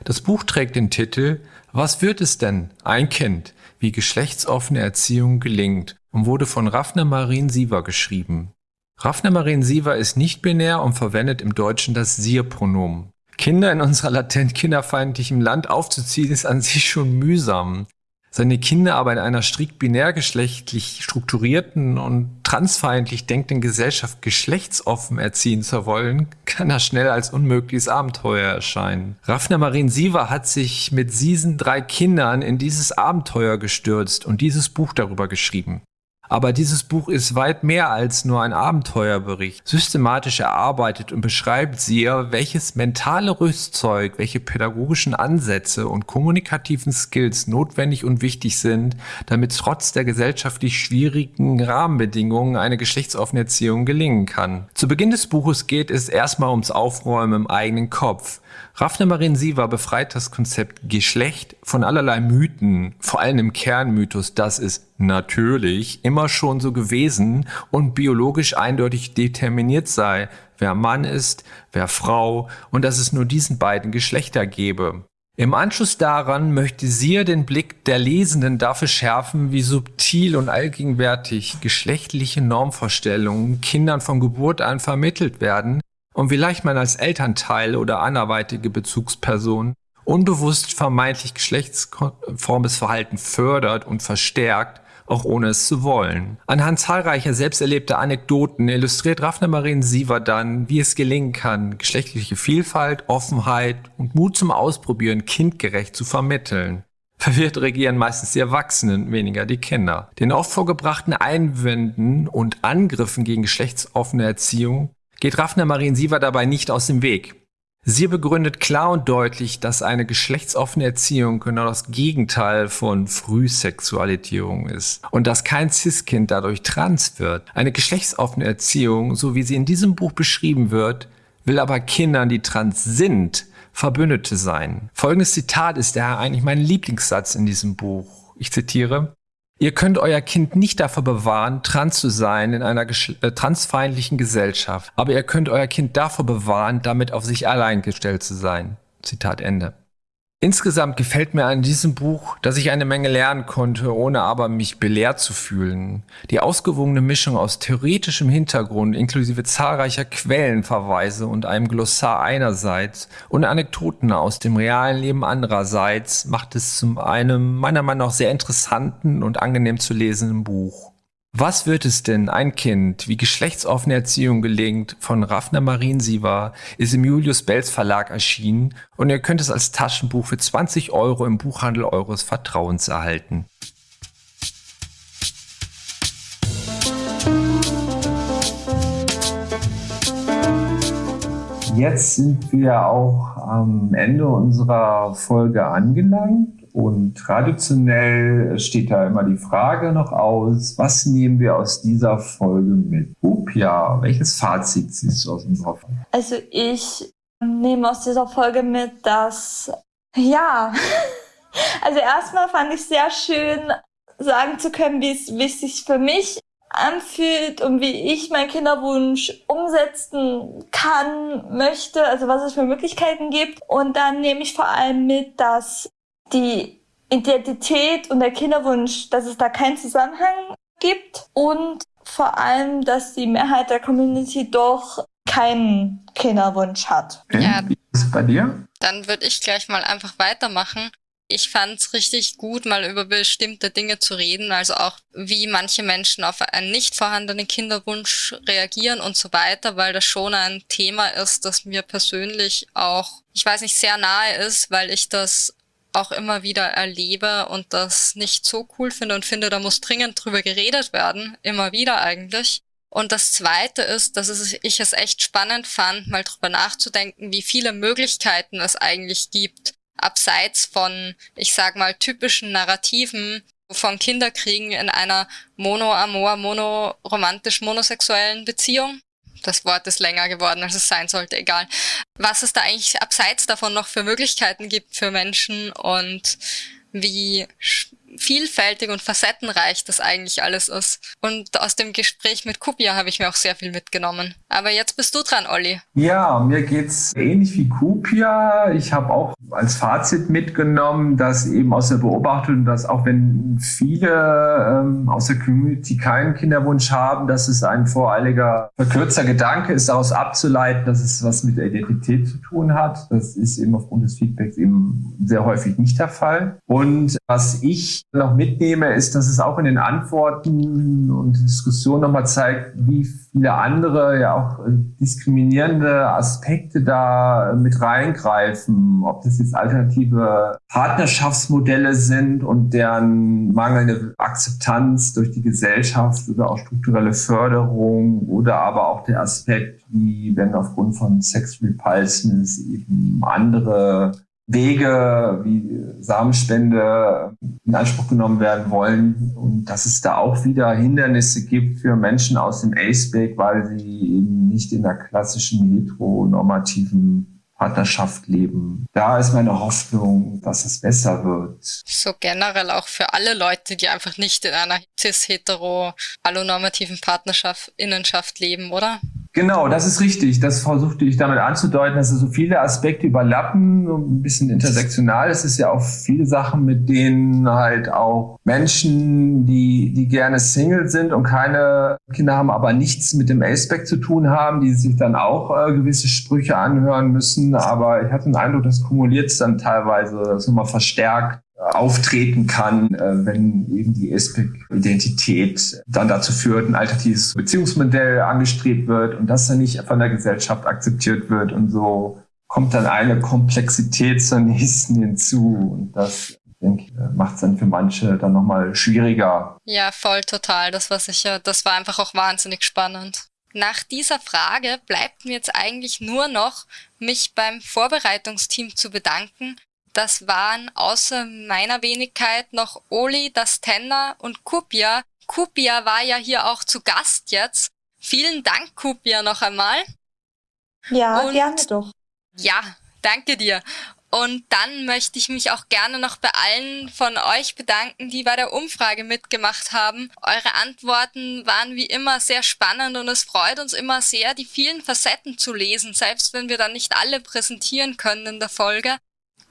S4: Das Buch trägt den Titel Was wird es denn? Ein Kind, wie geschlechtsoffene Erziehung gelingt und wurde von Raffner Marien Siever geschrieben. Raffner Marien Siever ist nicht binär und verwendet im Deutschen das Sie-Pronomen. Kinder in unserer latent kinderfeindlichen Land aufzuziehen ist an sich schon mühsam seine Kinder aber in einer strikt binärgeschlechtlich strukturierten und transfeindlich denkenden Gesellschaft geschlechtsoffen erziehen zu wollen, kann er schnell als unmögliches Abenteuer erscheinen. Raffner Marin Siever hat sich mit diesen drei Kindern in dieses Abenteuer gestürzt und dieses Buch darüber geschrieben. Aber dieses Buch ist weit mehr als nur ein Abenteuerbericht. Systematisch erarbeitet und beschreibt sie, welches mentale Rüstzeug, welche pädagogischen Ansätze und kommunikativen Skills notwendig und wichtig sind, damit trotz der gesellschaftlich schwierigen Rahmenbedingungen eine geschlechtsoffene Erziehung gelingen kann. Zu Beginn des Buches geht es erstmal ums Aufräumen im eigenen Kopf. Raffne Marin Siva befreit das Konzept Geschlecht von allerlei Mythen, vor allem im Kernmythos, dass es natürlich immer schon so gewesen und biologisch eindeutig determiniert sei, wer Mann ist, wer Frau und dass es nur diesen beiden Geschlechter gebe. Im Anschluss daran möchte sie den Blick der Lesenden dafür schärfen, wie subtil und allgegenwärtig geschlechtliche Normvorstellungen Kindern von Geburt an vermittelt werden und wie leicht man als Elternteil oder anderweitige Bezugsperson unbewusst vermeintlich geschlechtskonformes Verhalten fördert und verstärkt, auch ohne es zu wollen. Anhand zahlreicher selbsterlebter Anekdoten illustriert Raffner Marien Siever dann, wie es gelingen kann, geschlechtliche Vielfalt, Offenheit und Mut zum Ausprobieren kindgerecht zu vermitteln. Verwirrt regieren meistens die Erwachsenen, weniger die Kinder. Den oft vorgebrachten Einwänden und Angriffen gegen geschlechtsoffene Erziehung geht Raffner Marien Siever dabei nicht aus dem Weg. Sie begründet klar und deutlich, dass eine geschlechtsoffene Erziehung genau das Gegenteil von Frühsexualisierung ist und dass kein Cis-Kind dadurch trans wird. Eine geschlechtsoffene Erziehung, so wie sie in diesem Buch beschrieben wird, will aber Kindern, die trans sind, Verbündete sein. Folgendes Zitat ist daher eigentlich mein Lieblingssatz in diesem Buch. Ich zitiere, Ihr könnt euer Kind nicht davor bewahren, trans zu sein in einer äh, transfeindlichen Gesellschaft, aber ihr könnt euer Kind davor bewahren, damit auf sich allein gestellt zu sein. Zitat Ende. Insgesamt gefällt mir an diesem Buch, dass ich eine Menge lernen konnte, ohne aber mich belehrt zu fühlen. Die ausgewogene Mischung aus theoretischem Hintergrund inklusive zahlreicher Quellenverweise und einem Glossar einerseits und Anekdoten aus dem realen Leben andererseits macht es zum einem meiner Meinung nach sehr interessanten und angenehm zu lesenden Buch. Was wird es denn, ein Kind, wie geschlechtsoffene Erziehung gelingt, von Raffner Mariensiever, ist im Julius Bells Verlag erschienen und ihr könnt es als Taschenbuch für 20 Euro im Buchhandel eures Vertrauens erhalten. Jetzt sind wir auch am Ende unserer Folge angelangt. Und traditionell steht da immer die Frage noch aus, was nehmen wir aus dieser Folge mit? Upia, welches Fazit siehst du aus unserer Folge?
S5: Also ich nehme aus dieser Folge mit, dass, ja, also erstmal fand ich sehr schön, sagen zu können, wie es, wie es sich für mich anfühlt und wie ich meinen Kinderwunsch umsetzen kann, möchte, also was es für Möglichkeiten gibt. Und dann nehme ich vor allem mit, dass die Identität und der Kinderwunsch, dass es da keinen Zusammenhang gibt und vor allem, dass die Mehrheit der Community doch keinen Kinderwunsch hat.
S3: Ja.
S4: Wie ist es bei dir?
S3: Dann würde ich gleich mal einfach weitermachen. Ich fand es richtig gut, mal über bestimmte Dinge zu reden, also auch wie manche Menschen auf einen nicht vorhandenen Kinderwunsch reagieren und so weiter, weil das schon ein Thema ist, das mir persönlich auch, ich weiß nicht, sehr nahe ist, weil ich das auch immer wieder erlebe und das nicht so cool finde und finde, da muss dringend drüber geredet werden, immer wieder eigentlich. Und das Zweite ist, dass ich es echt spannend fand, mal drüber nachzudenken, wie viele Möglichkeiten es eigentlich gibt, abseits von, ich sag mal, typischen Narrativen von Kinderkriegen in einer mono-amor, mono-romantisch-monosexuellen Beziehung das Wort ist länger geworden, als es sein sollte, egal. Was es da eigentlich abseits davon noch für Möglichkeiten gibt für Menschen und wie vielfältig und facettenreich das eigentlich alles ist. Und aus dem Gespräch mit Kupia habe ich mir auch sehr viel mitgenommen. Aber jetzt bist du dran, Olli.
S4: Ja, mir geht's ähnlich wie Kupia. Ich habe auch als Fazit mitgenommen, dass eben aus der Beobachtung, dass auch wenn viele ähm, aus der Community keinen Kinderwunsch haben, dass es ein voreiliger, verkürzter Gedanke ist, daraus abzuleiten, dass es was mit der Identität zu tun hat. Das ist eben aufgrund des Feedbacks eben sehr häufig nicht der Fall. Und was ich noch mitnehme, ist, dass es auch in den Antworten und Diskussionen nochmal zeigt, wie viele andere, ja auch äh, diskriminierende Aspekte da mit reingreifen, ob das jetzt alternative Partnerschaftsmodelle sind und deren mangelnde Akzeptanz durch die Gesellschaft oder auch strukturelle Förderung oder aber auch der Aspekt, wie wenn aufgrund von Sex Repulsions eben andere Wege wie Samenspende in Anspruch genommen werden wollen und dass es da auch wieder Hindernisse gibt für Menschen aus dem ACE-Back, weil sie eben nicht in der klassischen heteronormativen Partnerschaft leben. Da ist meine Hoffnung, dass es besser wird.
S3: So generell auch für alle Leute, die einfach nicht in einer cis-hetero allonormativen Partnerschaft, Innenschaft leben, oder?
S4: Genau, das ist richtig. Das versuchte ich damit anzudeuten, dass es so viele Aspekte überlappen, so ein bisschen intersektional. Es ist ja auch viele Sachen, mit denen halt auch Menschen, die, die gerne Single sind und keine Kinder haben, aber nichts mit dem Aspect zu tun haben, die sich dann auch äh, gewisse Sprüche anhören müssen. Aber ich hatte den Eindruck, das kumuliert es dann teilweise so mal verstärkt auftreten kann, äh, wenn eben die Aspect-Identität dann dazu führt, ein alternatives Beziehungsmodell angestrebt wird und das dann nicht von der Gesellschaft akzeptiert wird und so kommt dann eine Komplexität zur nächsten hinzu und das ich, macht es dann für manche dann nochmal schwieriger.
S3: Ja, voll total. Das war sicher, das war einfach auch wahnsinnig spannend. Nach dieser Frage bleibt mir jetzt eigentlich nur noch, mich beim Vorbereitungsteam zu bedanken das waren außer meiner Wenigkeit noch Oli, das Tenner und Kupia. Kupia war ja hier auch zu Gast jetzt. Vielen Dank, Kupia, noch einmal.
S5: Ja, und gerne doch.
S3: Ja, danke dir. Und dann möchte ich mich auch gerne noch bei allen von euch bedanken, die bei der Umfrage mitgemacht haben. Eure Antworten waren wie immer sehr spannend und es freut uns immer sehr, die vielen Facetten zu lesen, selbst wenn wir dann nicht alle präsentieren können in der Folge.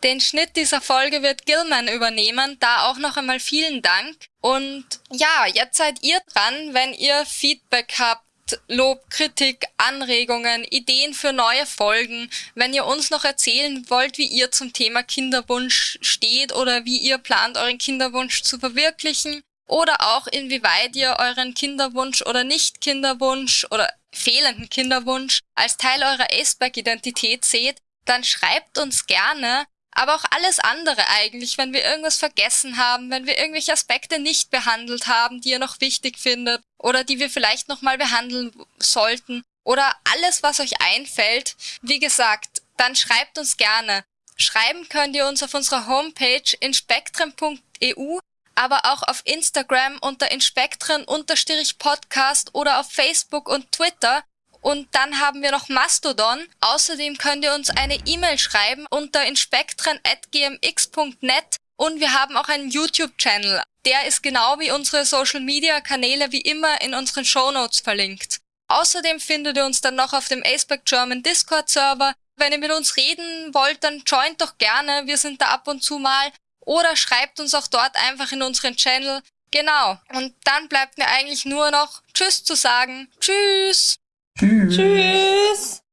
S3: Den Schnitt dieser Folge wird Gilman übernehmen, da auch noch einmal vielen Dank. Und ja, jetzt seid ihr dran, wenn ihr Feedback habt. Lob, Kritik, Anregungen, Ideen für neue Folgen. Wenn ihr uns noch erzählen wollt, wie ihr zum Thema Kinderwunsch steht oder wie ihr plant, euren Kinderwunsch zu verwirklichen oder auch inwieweit ihr euren Kinderwunsch oder Nicht-Kinderwunsch oder fehlenden Kinderwunsch als Teil eurer Aceback-Identität seht, dann schreibt uns gerne aber auch alles andere eigentlich, wenn wir irgendwas vergessen haben, wenn wir irgendwelche Aspekte nicht behandelt haben, die ihr noch wichtig findet oder die wir vielleicht nochmal behandeln sollten oder alles, was euch einfällt, wie gesagt, dann schreibt uns gerne. Schreiben könnt ihr uns auf unserer Homepage inspektren.eu, aber auch auf Instagram unter inspektren-podcast oder auf Facebook und Twitter und dann haben wir noch Mastodon. Außerdem könnt ihr uns eine E-Mail schreiben unter inspektren.gmx.net und wir haben auch einen YouTube-Channel. Der ist genau wie unsere Social-Media-Kanäle wie immer in unseren Show Notes verlinkt. Außerdem findet ihr uns dann noch auf dem Aceback German Discord-Server. Wenn ihr mit uns reden wollt, dann joint doch gerne. Wir sind da ab und zu mal. Oder schreibt uns auch dort einfach in unseren Channel. Genau. Und dann bleibt mir eigentlich nur noch Tschüss zu sagen. Tschüss!
S5: Tschüss. Tschüss.